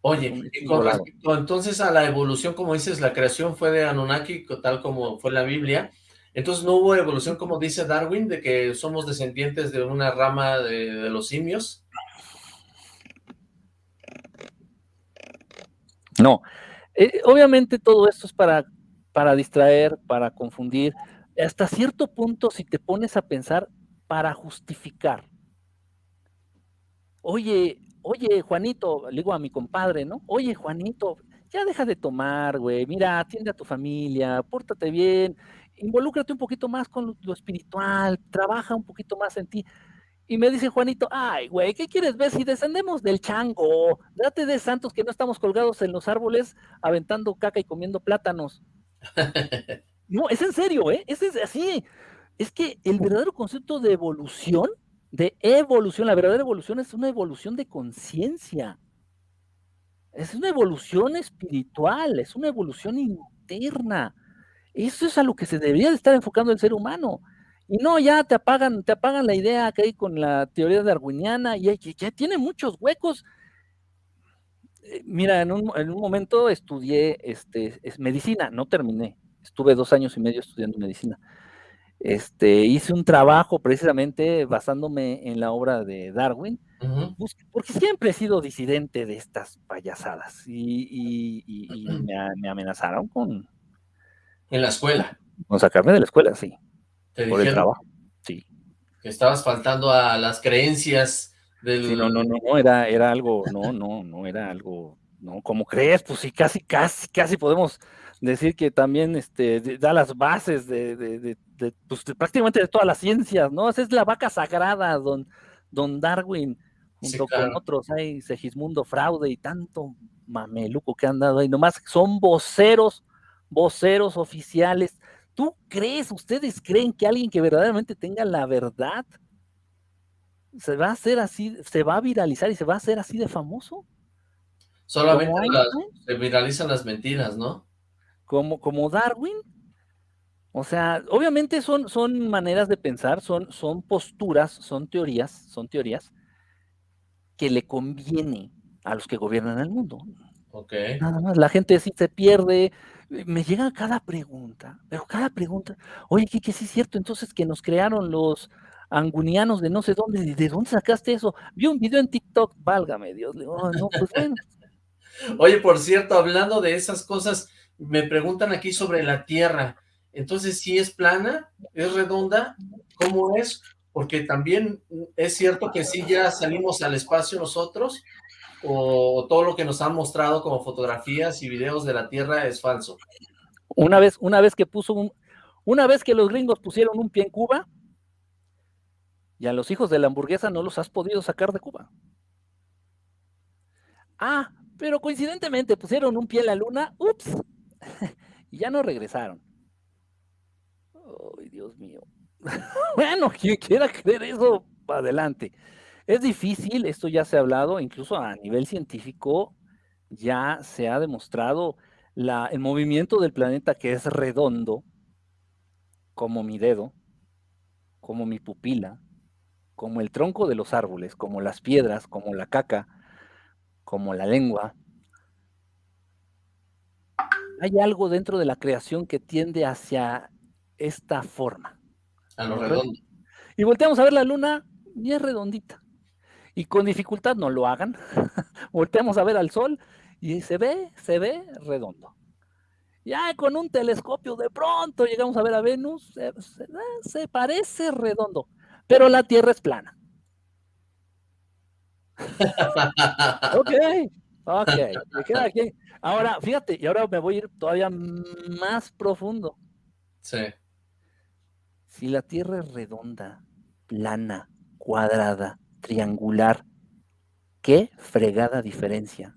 Oye, y con respecto entonces a la evolución, como dices, la creación fue de Anunnaki, tal como fue la Biblia, entonces no hubo evolución, como dice Darwin, de que somos descendientes de una rama de, los simios. No, eh, obviamente todo esto es para, para distraer, para confundir, hasta cierto punto si te pones a pensar, para justificar. Oye, oye, Juanito, le digo a mi compadre, ¿no? Oye, Juanito, ya deja de tomar, güey, mira, atiende a tu familia, pórtate bien, involúcrate un poquito más con lo, espiritual, trabaja un poquito más en ti. Y me dice Juanito, ay, güey, ¿qué quieres ver si descendemos del chango? Date de santos que no estamos colgados en los árboles aventando caca y comiendo plátanos. no, es en serio, ¿eh? Es, es así. Es que el verdadero concepto de evolución de evolución. La verdadera evolución es una evolución de conciencia. Es una evolución espiritual, es una evolución interna. Eso es a lo que se debería de estar enfocando el ser humano. Y no, ya te apagan, te apagan la idea que hay con la teoría darwiniana y ya, tiene muchos huecos. Eh, mira, en un, momento estudié este, es medicina, no terminé. Estuve dos años y medio estudiando medicina. Este, hice un trabajo precisamente basándome en la obra de Darwin, porque siempre he sido disidente de estas payasadas y, me, amenazaron con... En la escuela. Con sacarme de la escuela, sí. por el trabajo, sí. Que estabas faltando a las creencias del... no, no, no, no, era, era algo, no, no, no era algo, no, ¿cómo crees? Pues sí, casi, casi, casi podemos decir que también este, da las bases de, pues, prácticamente de todas las ciencias, ¿no? Esa es la vaca sagrada, don, don Darwin, junto con otros, hay Segismundo Fraude y tanto mameluco que han dado ahí, nomás son voceros, voceros oficiales. ¿Tú crees, ustedes creen que alguien que verdaderamente tenga la verdad se va a hacer así, se va a viralizar y se va a hacer así de famoso? Solamente se viralizan las mentiras, ¿no? como, como Darwin. O sea, obviamente son, son maneras de pensar, son, son posturas, son teorías, son teorías que le conviene a los que gobiernan el mundo. Ok. Nada más, la gente sí se pierde, me llega cada pregunta, pero cada pregunta, oye, ¿qué, qué sí es cierto? Entonces que nos crearon los angunianos de no sé dónde, ¿de dónde sacaste eso? Vi un video en TikTok, válgame Dios, oh, no, pues bueno. Oye, por cierto, hablando de esas cosas, me preguntan aquí sobre la Tierra. Entonces, ¿sí es plana? ¿Es redonda? ¿Cómo es? Porque también es cierto que sí ya salimos al espacio nosotros, o todo lo que nos han mostrado como fotografías y videos de la Tierra es falso. Una vez, una vez que puso un, una vez que los gringos pusieron un pie en Cuba, y a los hijos de la hamburguesa no los has podido sacar de Cuba. Ah, pero coincidentemente pusieron un pie en la luna, ups, y ya no regresaron. Ay, Dios mío. bueno, quien quiera creer eso, adelante. Es difícil, esto ya se ha hablado, incluso a nivel científico ya se ha demostrado el movimiento del planeta que es redondo, como mi dedo, como mi pupila, como el tronco de los árboles, como las piedras, como la caca, como la lengua, hay algo dentro de la creación que tiende hacia esta forma. A lo redondo. Y volteamos a ver la luna y es redondita. Y con dificultad no lo hagan. volteamos a ver al sol y se ve, se ve redondo. Ya con un telescopio de pronto llegamos a ver a Venus, se, se parece redondo, pero la Tierra es plana. ok, ok, me queda aquí. Ahora, fíjate, y ahora me voy a ir todavía más profundo. Sí. Si la Tierra es redonda, plana, cuadrada, triangular, ¿qué fregada diferencia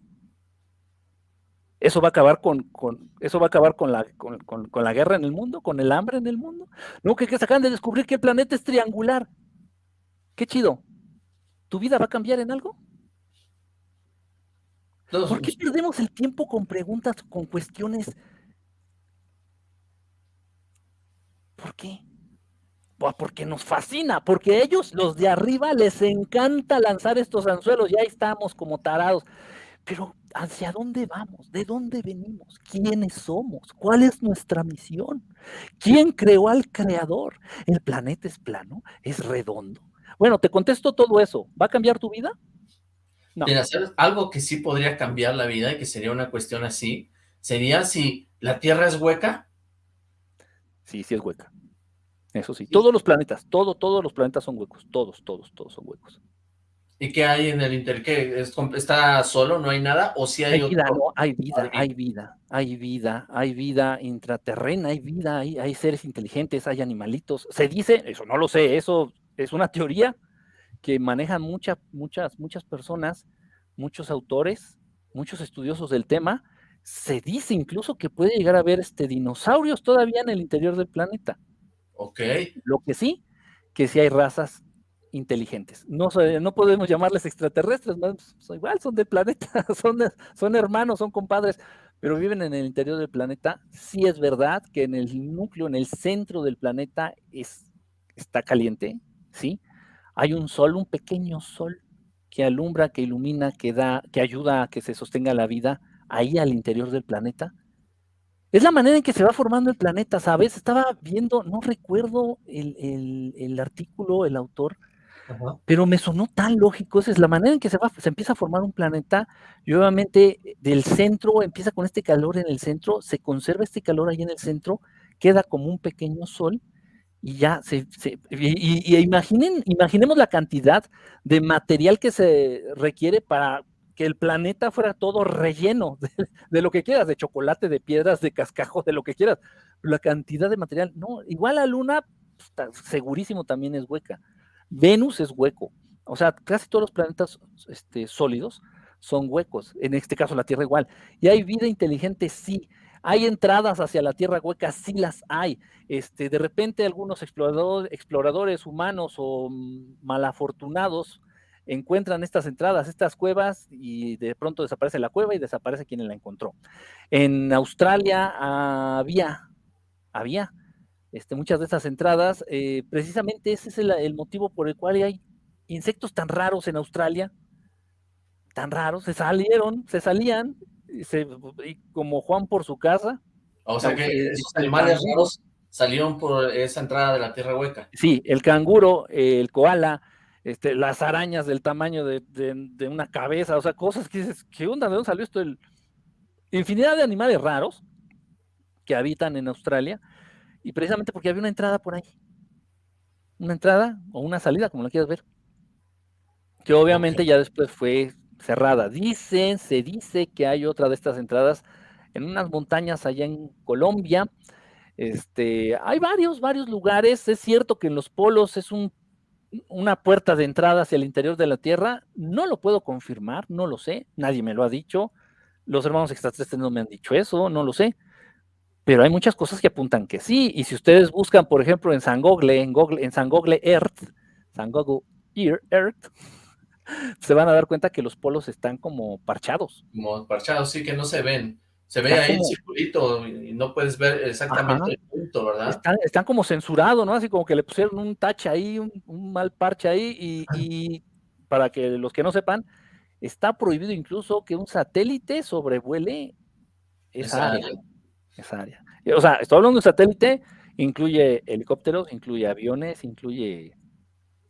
Eso va a acabar con, con eso va a acabar con la, con, con, la guerra en el mundo, con el hambre en el mundo. No, que, que se acaban de descubrir que el planeta es triangular. Qué chido. ¿Tu vida va a cambiar en algo? ¿Por qué perdemos el tiempo con preguntas, con cuestiones? ¿Por qué? Porque nos fascina, porque a ellos, los de arriba, les encanta lanzar estos anzuelos, ya estamos como tarados. Pero ¿hacia dónde vamos? ¿De dónde venimos? ¿Quiénes somos? ¿Cuál es nuestra misión? ¿Quién creó al creador? ¿El planeta es plano? ¿Es redondo? Bueno, te contesto todo eso. ¿Va a cambiar tu vida? No. algo que sí podría cambiar la vida y que sería una cuestión así, sería si la Tierra es hueca. Sí, sí es hueca. Eso sí, todos los planetas, todo, todos los planetas son huecos, todos, todos, todos son huecos. ¿Y qué hay en el interior? ¿Qué, ¿Está solo? ¿No hay nada? ¿O si hay, hay vida, no, hay vida, hay vida, hay vida, hay vida intraterrena, hay vida, hay, hay seres inteligentes, hay animalitos. Se dice, eso no lo sé, eso es una teoría que manejan muchas, muchas, muchas personas, muchos autores, muchos estudiosos del tema. Se dice incluso que puede llegar a haber este, dinosaurios todavía en el interior del planeta. Lo que sí, que sí hay razas inteligentes. No, no podemos llamarles extraterrestres, son igual, son del planeta, son, hermanos, son compadres, pero viven en el interior del planeta. Sí es verdad que en el núcleo, en el centro del planeta es, está caliente, ¿sí? Hay un sol, un pequeño sol que alumbra, que ilumina, que da, que ayuda a que se sostenga la vida ahí al interior del planeta. Es la manera en que se va formando el planeta, ¿sabes? Estaba viendo, no recuerdo el, artículo, el autor, pero me sonó tan lógico. Esa es la manera en que se, va, se empieza a formar un planeta y obviamente eh, del centro empieza con este calor en el centro, se conserva este calor ahí en el centro, queda como un pequeño sol y ya se, y, imaginen, imaginemos la cantidad de material que se requiere para que el planeta fuera todo relleno de, lo que quieras, de chocolate, de piedras, de cascajo, de lo que quieras. La cantidad de material, no, igual la luna, segurísimo también es hueca. Venus es hueco. O sea, casi todos los planetas este, sólidos son huecos. En este caso, la Tierra igual. Y hay vida inteligente, sí. Hay entradas hacia la Tierra hueca, sí las hay. Este, de repente algunos exploradores humanos o mm, malafortunados encuentran estas entradas, estas cuevas, y de pronto desaparece la cueva y desaparece quien la encontró. En Australia había, había este, muchas de estas entradas, eh, precisamente ese es el, motivo por el cual hay insectos tan raros en Australia, tan raros, se salieron, se salían, y como Juan por su casa. O sea que esos animales raros salieron por esa entrada de la tierra hueca. Sí, el canguro, el koala, este, las arañas del tamaño de, una cabeza, o sea, cosas que dices, ¿qué onda? ¿De dónde salió esto? El... Infinidad de animales raros que habitan en Australia, y precisamente porque había una entrada por ahí. Una entrada o una salida, como lo quieras ver. Que obviamente ya después fue cerrada. Dicen, se dice que hay otra de estas entradas en unas montañas allá en Colombia. Este, hay varios, varios lugares. Es cierto que en los polos es un una puerta de entrada hacia el interior de la Tierra, no lo puedo confirmar, no lo sé, nadie me lo ha dicho, los hermanos extraterrestres no me han dicho eso, no lo sé, pero hay muchas cosas que apuntan que sí, y si ustedes buscan, por ejemplo, en San Google, en, Google, en San Google Earth, San Google Earth, se van a dar cuenta que los polos están como parchados. Como parchados, sí, que no se ven. Se ve ahí el circulito y no puedes ver exactamente el punto, ¿verdad? Están, como censurados, ¿no? Así como que le pusieron un tache ahí, un, mal parche ahí, y, para que los que no sepan, está prohibido incluso que un satélite sobrevuele esa, área. Esa área. O sea, estoy hablando de satélite, incluye helicópteros, incluye aviones, incluye...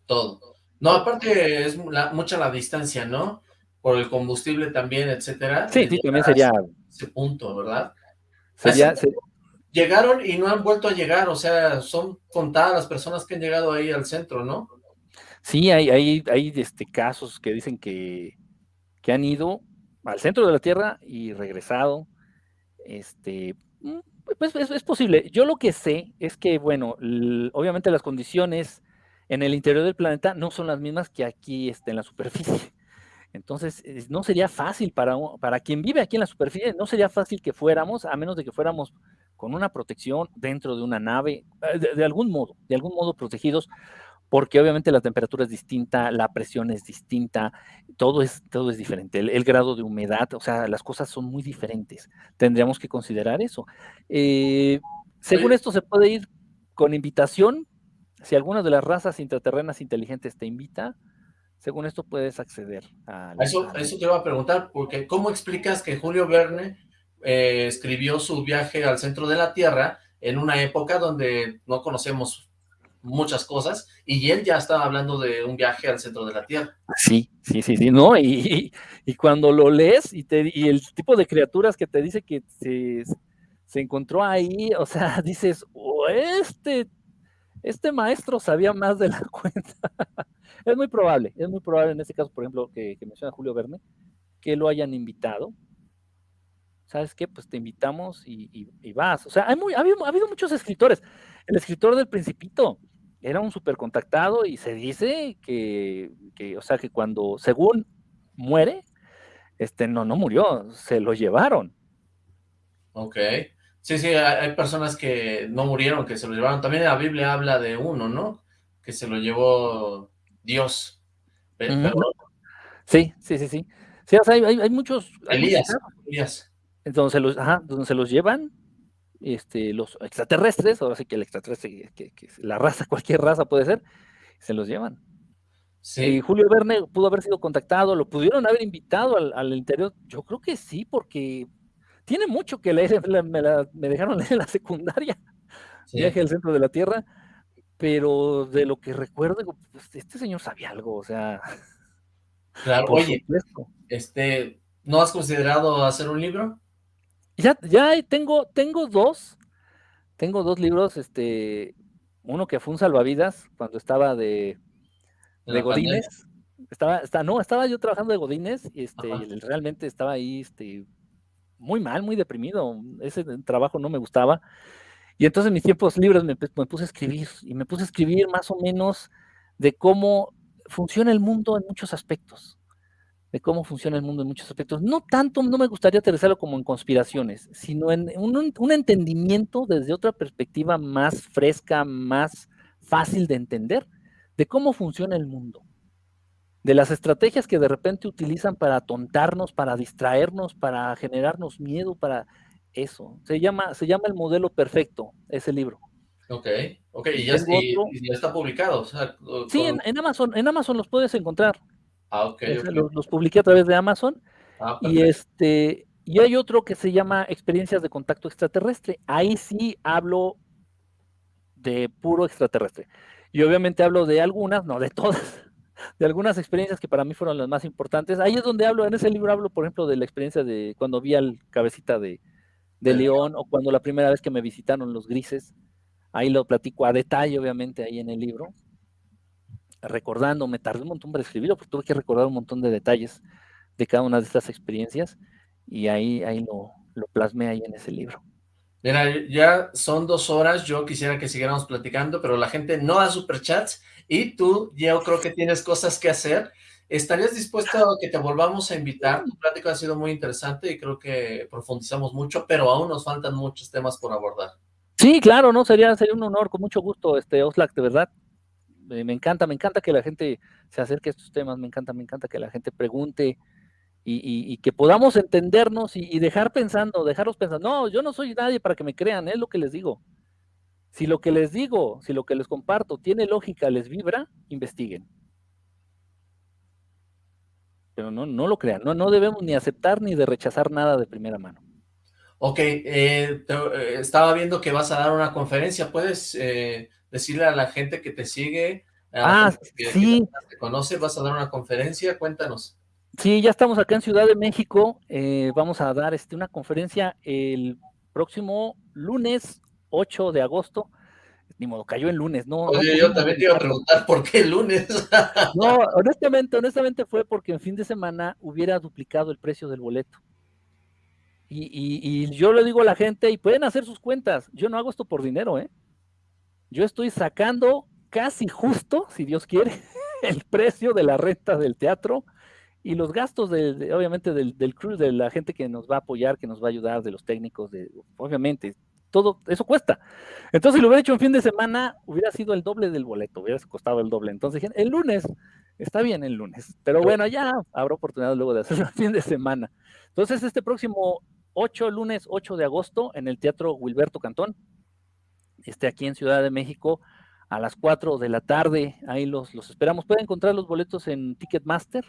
Todo. No, aparte es mucha la distancia, ¿no? Por el combustible también, etcétera. Sí, sí, también sería ese punto, ¿verdad? Llegaron y no han vuelto a llegar, o sea, son contadas las personas que han llegado ahí al centro, ¿no? Sí, hay, hay, hay este, casos que dicen que, que han ido al centro de la Tierra y regresado. Este, mm, pues es, posible. Yo lo que sé es que, bueno, obviamente las condiciones en el interior del planeta no son las mismas que aquí este, en la superficie. Entonces, no sería fácil para, para quien vive aquí en la superficie, no sería fácil que fuéramos, a menos de que fuéramos con una protección dentro de una nave, eh, de, algún modo, de algún modo protegidos, porque obviamente la temperatura es distinta, la presión es distinta, todo es, todo es diferente, el, grado de humedad, o sea, las cosas son muy diferentes. Tendríamos que considerar eso. Eh, según esto, se puede ir con invitación, si alguna de las razas intraterrenas inteligentes te invita, según esto puedes acceder a... Eso, eso te iba a preguntar, porque ¿cómo explicas que Julio Verne eh, escribió su viaje al centro de la Tierra en una época donde no conocemos muchas cosas, y él ya estaba hablando de un viaje al centro de la Tierra. Sí, sí, sí, sí, ¿no? Y, cuando lo lees y, te, y el tipo de criaturas que te dice que se, se encontró ahí, o sea, dices, oh, este, este maestro sabía más de la cuenta. es muy probable, es muy probable en este caso, por ejemplo, que, menciona Julio Verne, que lo hayan invitado. ¿Sabes qué? Pues te invitamos y, vas. O sea, hay muy, ha, habido, ha habido muchos escritores. El escritor del Principito, era un súper contactado y se dice que, o sea, que cuando, según muere, este, no, no murió, se lo llevaron. Ok. Sí, sí, hay personas que no murieron, que se lo llevaron. También la Biblia habla de uno, ¿no? Que se lo llevó Dios. Sí, sí, sí, sí. Sí, o sea, hay, hay, muchos... Elías, Elías. Entonces los, ajá, donde se los llevan este, los extraterrestres, ahora sí que el extraterrestre, que, la raza, cualquier raza puede ser, se los llevan. Sí. Julio Verne pudo haber sido contactado, lo pudieron haber invitado al, interior. Yo creo que sí, porque tiene mucho que leer. Me, dejaron leer en la secundaria, viaje al centro de la Tierra, pero de lo que recuerdo, pues, este señor sabía algo, o sea. Claro, oye, este, ¿no has considerado hacer un libro? Ya, ya tengo, tengo dos, tengo dos libros, este, uno que fue un salvavidas cuando estaba de, de Godínez. Estaba, está, no, estaba yo trabajando de Godínez y este, realmente estaba ahí este, muy mal, muy deprimido. Ese trabajo no me gustaba. Y entonces en mis tiempos libres me, me, puse a escribir y me puse a escribir más o menos de cómo funciona el mundo en muchos aspectos de cómo funciona el mundo en muchos aspectos. No tanto, no me gustaría aterrizarlo como en conspiraciones, sino en un, entendimiento desde otra perspectiva más fresca, más fácil de entender, de cómo funciona el mundo, de las estrategias que de repente utilizan para atontarnos, para distraernos, para generarnos miedo, para eso. Se llama, se llama el modelo perfecto, ese libro. Ok, ok, y ya, está publicado. sí, en, Amazon, en Amazon los puedes encontrar. Ah, ok. Los, publiqué a través de Amazon. Ah, y este, y hay otro que se llama Experiencias de Contacto Extraterrestre. Ahí sí hablo de puro extraterrestre. Y obviamente hablo de algunas, no de todas, de algunas experiencias que para mí fueron las más importantes. Ahí es donde hablo, en ese libro hablo, por ejemplo, de la experiencia de cuando vi al cabecita de, de León o cuando la primera vez que me visitaron los grises. Ahí lo platico a detalle, obviamente, ahí en el libro recordando, me tardé un montón para escribirlo, porque tuve que recordar un montón de detalles de cada una de estas experiencias y ahí, ahí lo, lo plasmé ahí en ese libro. Mira, ya son dos horas, yo quisiera que siguiéramos platicando, pero la gente no da superchats y tú, yo creo que tienes cosas que hacer. ¿Estarías dispuesto a que te volvamos a invitar? Tu plática ha sido muy interesante y creo que profundizamos mucho, pero aún nos faltan muchos temas por abordar. Sí, claro, no sería, sería un honor, con mucho gusto, este Oslac, de verdad me encanta, me encanta que la gente se acerque a estos temas, me encanta, me encanta que la gente pregunte y, que podamos entendernos y, dejar pensando, dejarlos pensando, no, yo no soy nadie para que me crean, es lo que les digo. Si lo que les digo, si lo que les comparto tiene lógica, les vibra, investiguen. Pero no, no lo crean, no, no debemos ni aceptar ni de rechazar nada de primera mano. Ok, eh, eh, estaba viendo que vas a dar una conferencia, ¿puedes eh, decirle a la gente que te sigue, ah, sí. te conoce, vas a dar una conferencia, cuéntanos. Sí, ya estamos acá en Ciudad de México, eh, vamos a dar este, una conferencia el próximo lunes 8 de agosto, ni modo, cayó el lunes, ¿no? Oye, yo también te iba a preguntar por qué el lunes. no, honestamente, honestamente fue porque en fin de semana hubiera duplicado el precio del boleto. Y, y, yo le digo a la gente, y pueden hacer sus cuentas, yo no hago esto por dinero, ¿eh? yo estoy sacando casi justo, si Dios quiere, el precio de la renta del teatro y los gastos, de, obviamente, del, del crew, de la gente que nos va a apoyar, que nos va a ayudar, de los técnicos, de, obviamente, todo eso cuesta. Entonces, si lo hubiera hecho un fin de semana, hubiera sido el doble del boleto, hubiera costado el doble. Entonces, el lunes, está bien el lunes, pero bueno, ya habrá oportunidad luego de hacerlo el fin de semana. Entonces, este próximo 8, lunes 8 de agosto, en el Teatro Wilberto Cantón, este aquí en Ciudad de México, a las 4 de la tarde, ahí los, los esperamos. Pueden encontrar los boletos en Ticketmaster,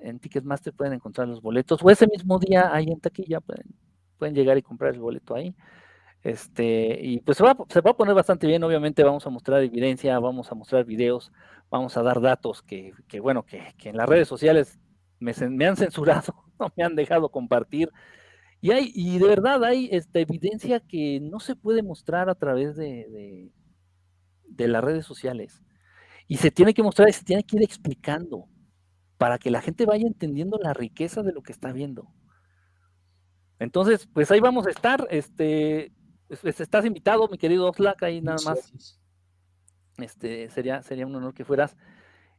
en Ticketmaster pueden encontrar los boletos, o ese mismo día ahí en taquilla pueden, pueden llegar y comprar el boleto ahí. Este, y pues se va, a poner bastante bien, obviamente vamos a mostrar evidencia, vamos a mostrar videos, vamos a dar datos que, bueno, que, en las redes sociales me, han censurado, no me han dejado compartir. Y hay, y de verdad hay esta evidencia que no se puede mostrar a través de, de, de las redes sociales. Y se tiene que mostrar y se tiene que ir explicando para que la gente vaya entendiendo la riqueza de lo que está viendo. Entonces, pues ahí vamos a estar. Este, estás invitado, mi querido Oxlack, ahí nada más. Este, sería, sería un honor que fueras.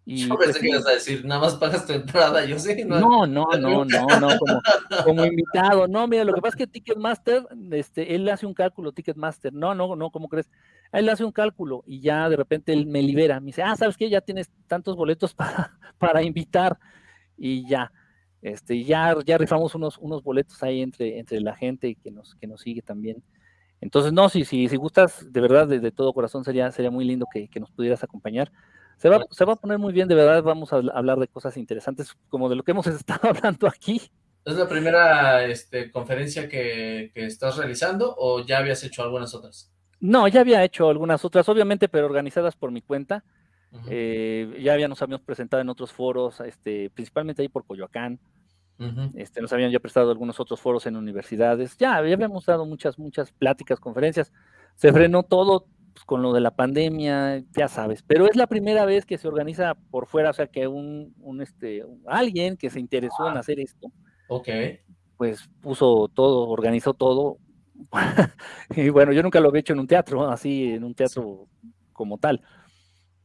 Y, yo pensé pues, que ibas a decir, nada más pagas tu entrada, yo sé. No, no, no, no, no, no como, como, invitado. No, mira, lo que pasa es que Ticketmaster, este, él hace un cálculo, Ticketmaster. No, no, no, ¿cómo crees? Él hace un cálculo y ya de repente él me libera. Me dice, ah, ¿sabes qué? Ya tienes tantos boletos para, para invitar. Y ya, este, ya, ya rifamos unos, unos boletos ahí entre, entre la gente que nos, que nos sigue también. Entonces, no, si, si, si gustas, de verdad, de, todo corazón, sería, sería muy lindo que, que nos pudieras acompañar. Se va, se va, a poner muy bien, de verdad, vamos a hablar de cosas interesantes, como de lo que hemos estado hablando aquí. ¿Es la primera este, conferencia que, que, estás realizando o ya habías hecho algunas otras? No, ya había hecho algunas otras, obviamente, pero organizadas por mi cuenta. Uh -huh. eh, ya había, nos habíamos presentado en otros foros, este, principalmente ahí por Coyoacán. Uh -huh. este, nos habían ya prestado algunos otros foros en universidades. Ya, ya habíamos dado muchas, muchas pláticas, conferencias. Se frenó todo pues, con lo de la pandemia, ya sabes. Pero es la primera vez que se organiza por fuera, o sea, que un, un este, alguien que se interesó ah. en hacer esto. Ok. Pues puso todo, organizó todo y bueno, yo nunca lo había hecho en un teatro, así, en un teatro como tal.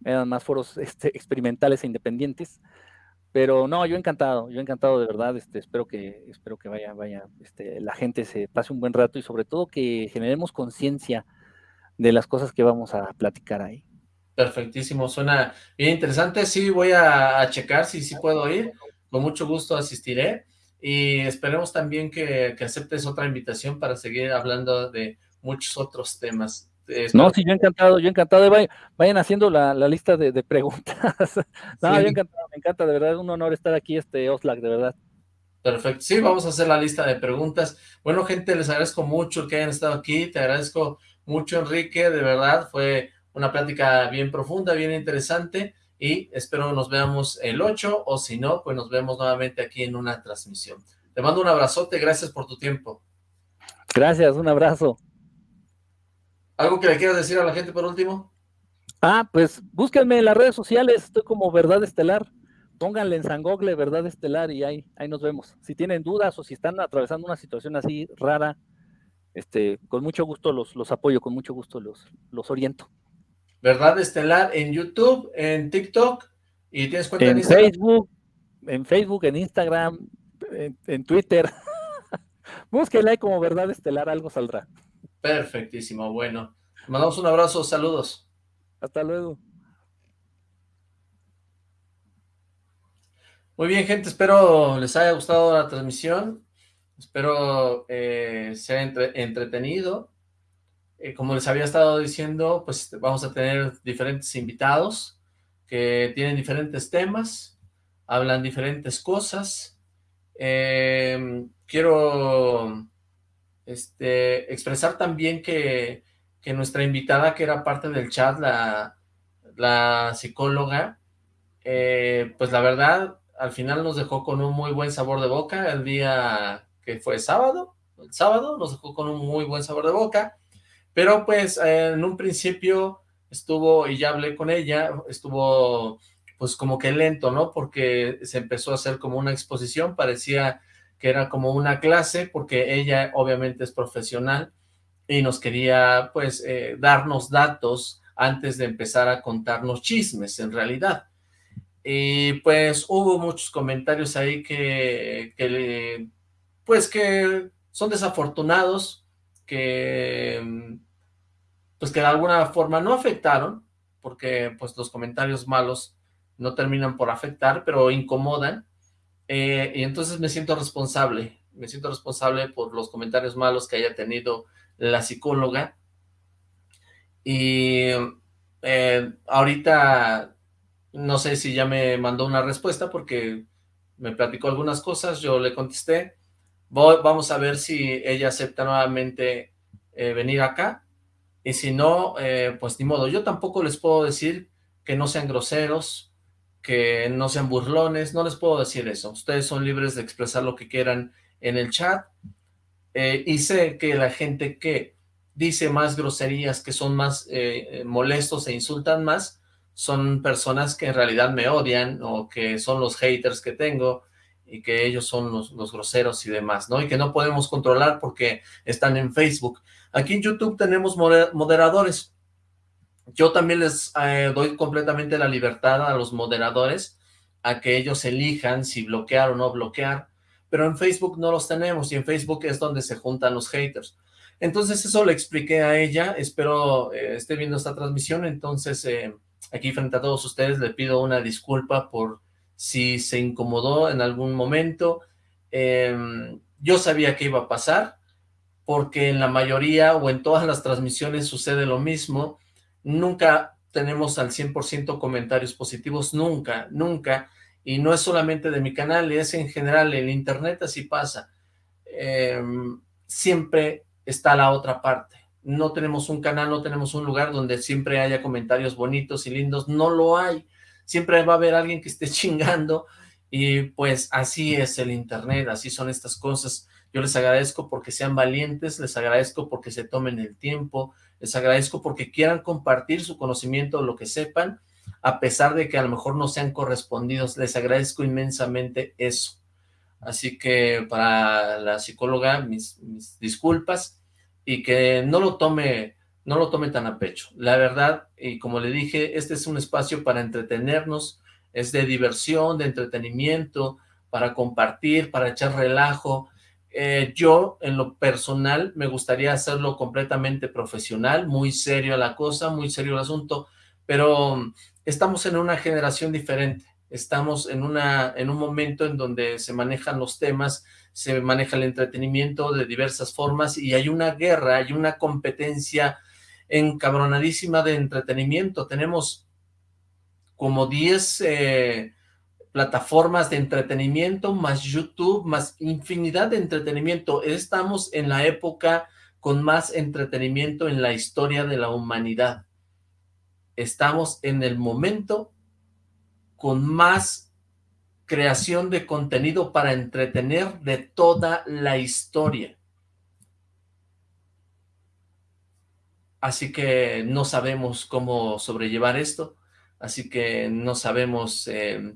Eran más foros este, experimentales e independientes. Pero no, yo encantado, yo encantado de verdad, este, espero que, espero que vaya, vaya, este, la gente se pase un buen rato y sobre todo que generemos conciencia de las cosas que vamos a platicar ahí. Perfectísimo, suena bien interesante, sí voy a, checar si sí puedo ir, con mucho gusto asistiré, y esperemos también que, que, aceptes otra invitación para seguir hablando de muchos otros temas. No, sí, yo encantado, yo encantado, vayan, vayan haciendo la, la lista de, de preguntas. no, sí. yo encantado, me encanta, de verdad, es un honor estar aquí, este Oslac, de verdad. Perfecto, sí, vamos a hacer la lista de preguntas. Bueno, gente, les agradezco mucho que hayan estado aquí, te agradezco mucho, Enrique, de verdad, fue una plática bien profunda, bien interesante, y espero nos veamos el 8, o si no, pues nos vemos nuevamente aquí en una transmisión. Te mando un abrazote, gracias por tu tiempo. Gracias, un abrazo. ¿Algo que le quieras decir a la gente por último? Ah, pues búsquenme en las redes sociales, estoy como Verdad Estelar, pónganle en San Google Verdad Estelar y ahí, ahí nos vemos. Si tienen dudas o si están atravesando una situación así rara, este, con mucho gusto los, los apoyo, con mucho gusto los, los oriento. Verdad Estelar en YouTube, en TikTok, y tienes cuenta en, en Instagram? Facebook, en Facebook, en Instagram, en, en Twitter. Búsquenla como Verdad Estelar, algo saldrá. Perfectísimo, bueno. Mandamos un abrazo, saludos. Hasta luego. Muy bien, gente, espero les haya gustado la transmisión. Espero eh, sea entre, entretenido. Eh, como les había estado diciendo, pues vamos a tener diferentes invitados que tienen diferentes temas, hablan diferentes cosas. Eh, quiero este, expresar también que, que, nuestra invitada, que era parte del chat, la, la psicóloga, eh, pues la verdad, al final nos dejó con un muy buen sabor de boca el día que fue sábado, el sábado nos dejó con un muy buen sabor de boca, pero pues eh, en un principio estuvo, y ya hablé con ella, estuvo pues como que lento, ¿no? Porque se empezó a hacer como una exposición, parecía que era como una clase, porque ella obviamente es profesional y nos quería pues eh, darnos datos antes de empezar a contarnos chismes en realidad. y pues hubo muchos comentarios ahí que, que pues que son desafortunados, que pues que de alguna forma no afectaron, porque pues los comentarios malos no terminan por afectar, pero incomodan, eh, y entonces me siento responsable, me siento responsable por los comentarios malos que haya tenido la psicóloga, y eh, ahorita no sé si ya me mandó una respuesta porque me platicó algunas cosas, yo le contesté, vamos a ver si ella acepta nuevamente eh, venir acá, y si no, pues ni modo, yo tampoco les puedo decir que no sean groseros, que no sean burlones, no les puedo decir eso, ustedes son libres de expresar lo que quieran en el chat, eh, y sé que la gente que dice más groserías, que son más molestos e insultan más, son personas que en realidad me odian, o que son los haters que tengo, y que ellos son los, groseros y demás, ¿no? Y que no podemos controlar porque están en Facebook. Aquí en YouTube tenemos moderadores. Yo también les eh, doy completamente la libertad a los moderadores a que ellos elijan si bloquear o no bloquear, pero en Facebook no los tenemos y en Facebook es donde se juntan los haters. Entonces eso le expliqué a ella, espero eh, esté viendo esta transmisión, entonces eh, aquí frente a todos ustedes le pido una disculpa por si se incomodó en algún momento. Em, yo sabía que iba a pasar, porque en la mayoría o en todas las transmisiones sucede lo mismo. Nunca tenemos al 100% comentarios positivos, nunca, nunca. Y no es solamente de mi canal, es en general, en internet así pasa. Em, siempre está la otra parte. No tenemos un canal, no tenemos un lugar donde siempre haya comentarios bonitos y lindos, no lo hay siempre va a haber alguien que esté chingando y pues así es el internet, así son estas cosas. Yo les agradezco porque sean valientes, les agradezco porque se tomen el tiempo, les agradezco porque quieran compartir su conocimiento, lo que sepan, a pesar de que a lo mejor no sean correspondidos, les agradezco inmensamente eso. Así que para la psicóloga, mis, mis disculpas, y que no lo tome no lo tome tan a pecho. La verdad, y como le dije, este es un espacio para entretenernos, es de diversión, de entretenimiento, para compartir, para echar relajo. Eh, yo, en lo personal, me gustaría hacerlo completamente profesional, muy serio la cosa, muy serio el asunto, pero mm, estamos en una generación diferente, estamos en, una, en un momento en donde se manejan los temas, se maneja el entretenimiento de diversas formas y hay una guerra, hay una competencia encabronadísima de entretenimiento. Tenemos como 10 eh, plataformas de entretenimiento, más YouTube, más infinidad de entretenimiento. Estamos en la época con más entretenimiento en la historia de la humanidad. Estamos en el momento con más creación de contenido para entretener de toda la historia. así que no sabemos cómo sobrellevar esto, así que no sabemos eh,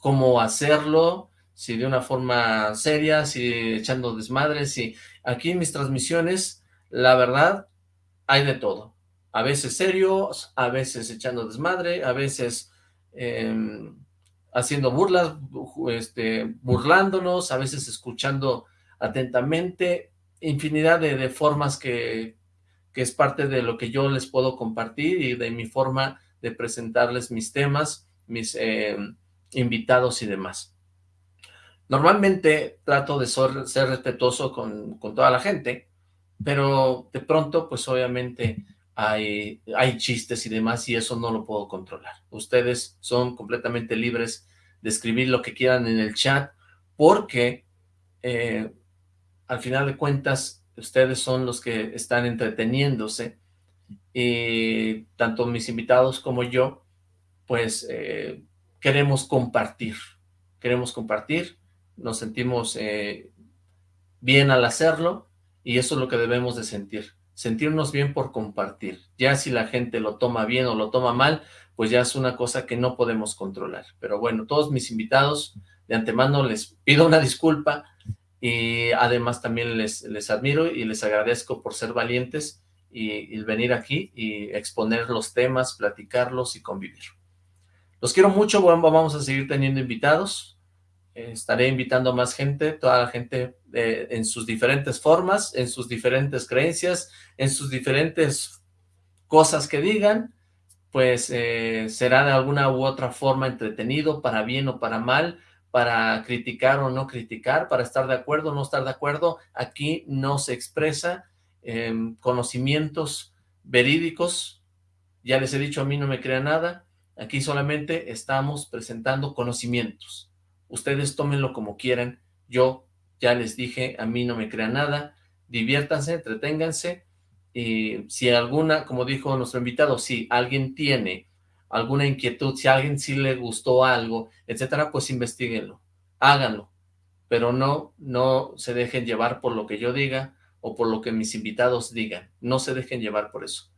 cómo hacerlo, si de una forma seria, si echando desmadres, si aquí en mis transmisiones, la verdad, hay de todo, a veces serios, a veces echando desmadre, a veces em, haciendo burlas, este, burlándonos, a veces escuchando atentamente, infinidad de formas que, que es parte de lo que yo les puedo compartir y de mi forma de presentarles mis temas, mis eh, invitados y demás. Normalmente trato de ser, respetuoso con, toda la gente, pero de pronto, pues obviamente hay, chistes y demás y eso no lo puedo controlar. Ustedes son completamente libres de escribir lo que quieran en el chat porque eh, al final de cuentas ustedes son los que están entreteniéndose y tanto mis invitados como yo, pues eh, queremos compartir, queremos compartir, nos sentimos eh, bien al hacerlo y eso es lo que debemos de sentir, sentirnos bien por compartir. Ya si la gente lo toma bien o lo toma mal, pues ya es una cosa que no podemos controlar. Pero bueno, todos mis invitados, de antemano les pido una disculpa, y además también les, les admiro y les agradezco por ser valientes y, venir aquí y exponer los temas, platicarlos y convivir. Los quiero mucho, vamos a seguir teniendo invitados. estaré invitando a más gente, toda la gente eh, en sus diferentes formas, en sus diferentes creencias, en sus diferentes cosas que digan, pues eh, será de alguna u otra forma entretenido, para bien o para mal, para criticar o no criticar, para estar de acuerdo o no estar de acuerdo. Aquí no se expresa em, conocimientos verídicos. Ya les he dicho, a mí no me crea nada. Aquí solamente estamos presentando conocimientos. Ustedes tómenlo como quieran. Yo ya les dije, a mí no me crea nada. Diviértanse, entreténganse. Y si alguna, como dijo nuestro invitado, si alguien tiene alguna inquietud, si a alguien sí le gustó algo, etcétera, pues investiguenlo, háganlo, pero no, no se dejen llevar por lo que yo diga o por lo que mis invitados digan, no se dejen llevar por eso.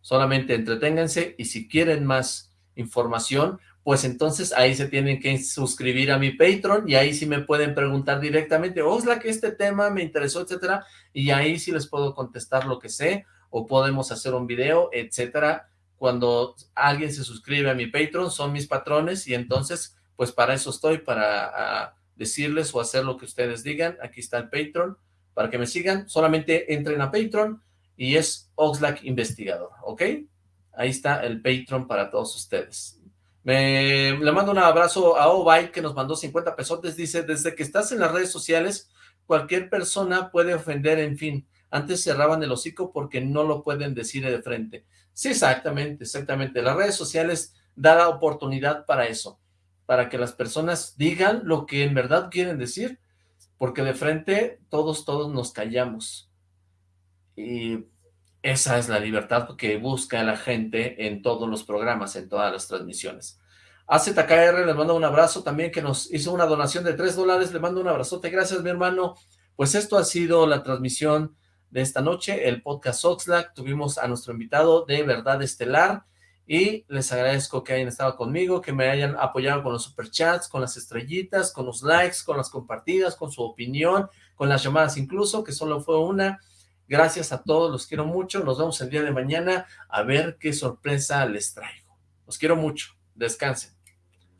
Solamente entreténganse y si quieren más información, pues entonces ahí se tienen que suscribir a mi Patreon y ahí sí me pueden preguntar directamente, Osla, que este tema me interesó, etcétera, y ahí sí les puedo contestar lo que sé, o podemos hacer un video, etcétera, cuando alguien se suscribe a mi Patreon, son mis patrones y entonces, pues para eso estoy, para decirles o hacer lo que ustedes digan. Aquí está el Patreon, para que me sigan, solamente entren a Patreon y es Oxlack Investigador, ¿ok? Ahí está el Patreon para todos ustedes. Me, le mando un abrazo a Obay que nos mandó 50 pesos. Dice, desde que estás en las redes sociales, cualquier persona puede ofender, en fin. Antes cerraban el hocico porque no lo pueden decir de frente. Sí, exactamente, exactamente. Las redes sociales dan la oportunidad para eso, para que las personas digan lo que en verdad quieren decir, porque de frente todos, todos nos callamos. Y esa es la libertad que busca la gente en todos los programas, en todas las transmisiones. AZKR, les mando un abrazo también, que nos hizo una donación de 3 dólares, le mando un abrazote, gracias mi hermano. Pues esto ha sido la transmisión de esta noche, el podcast Oxlack. Tuvimos a nuestro invitado de Verdad Estelar y les agradezco que hayan estado conmigo, que me hayan apoyado con los superchats, con las estrellitas, con los likes, con las compartidas, con su opinión, con las llamadas incluso, que solo fue una. Gracias a todos, los quiero mucho. Nos vemos el día de mañana a ver qué sorpresa les traigo. Los quiero mucho. Descansen.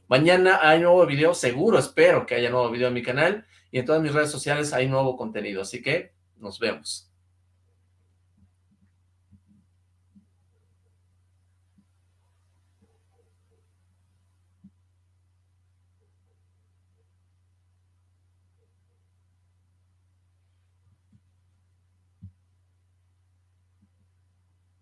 Mañana hay nuevo video, seguro, espero que haya nuevo video en mi canal y en todas mis redes sociales hay nuevo contenido, así que nos vemos.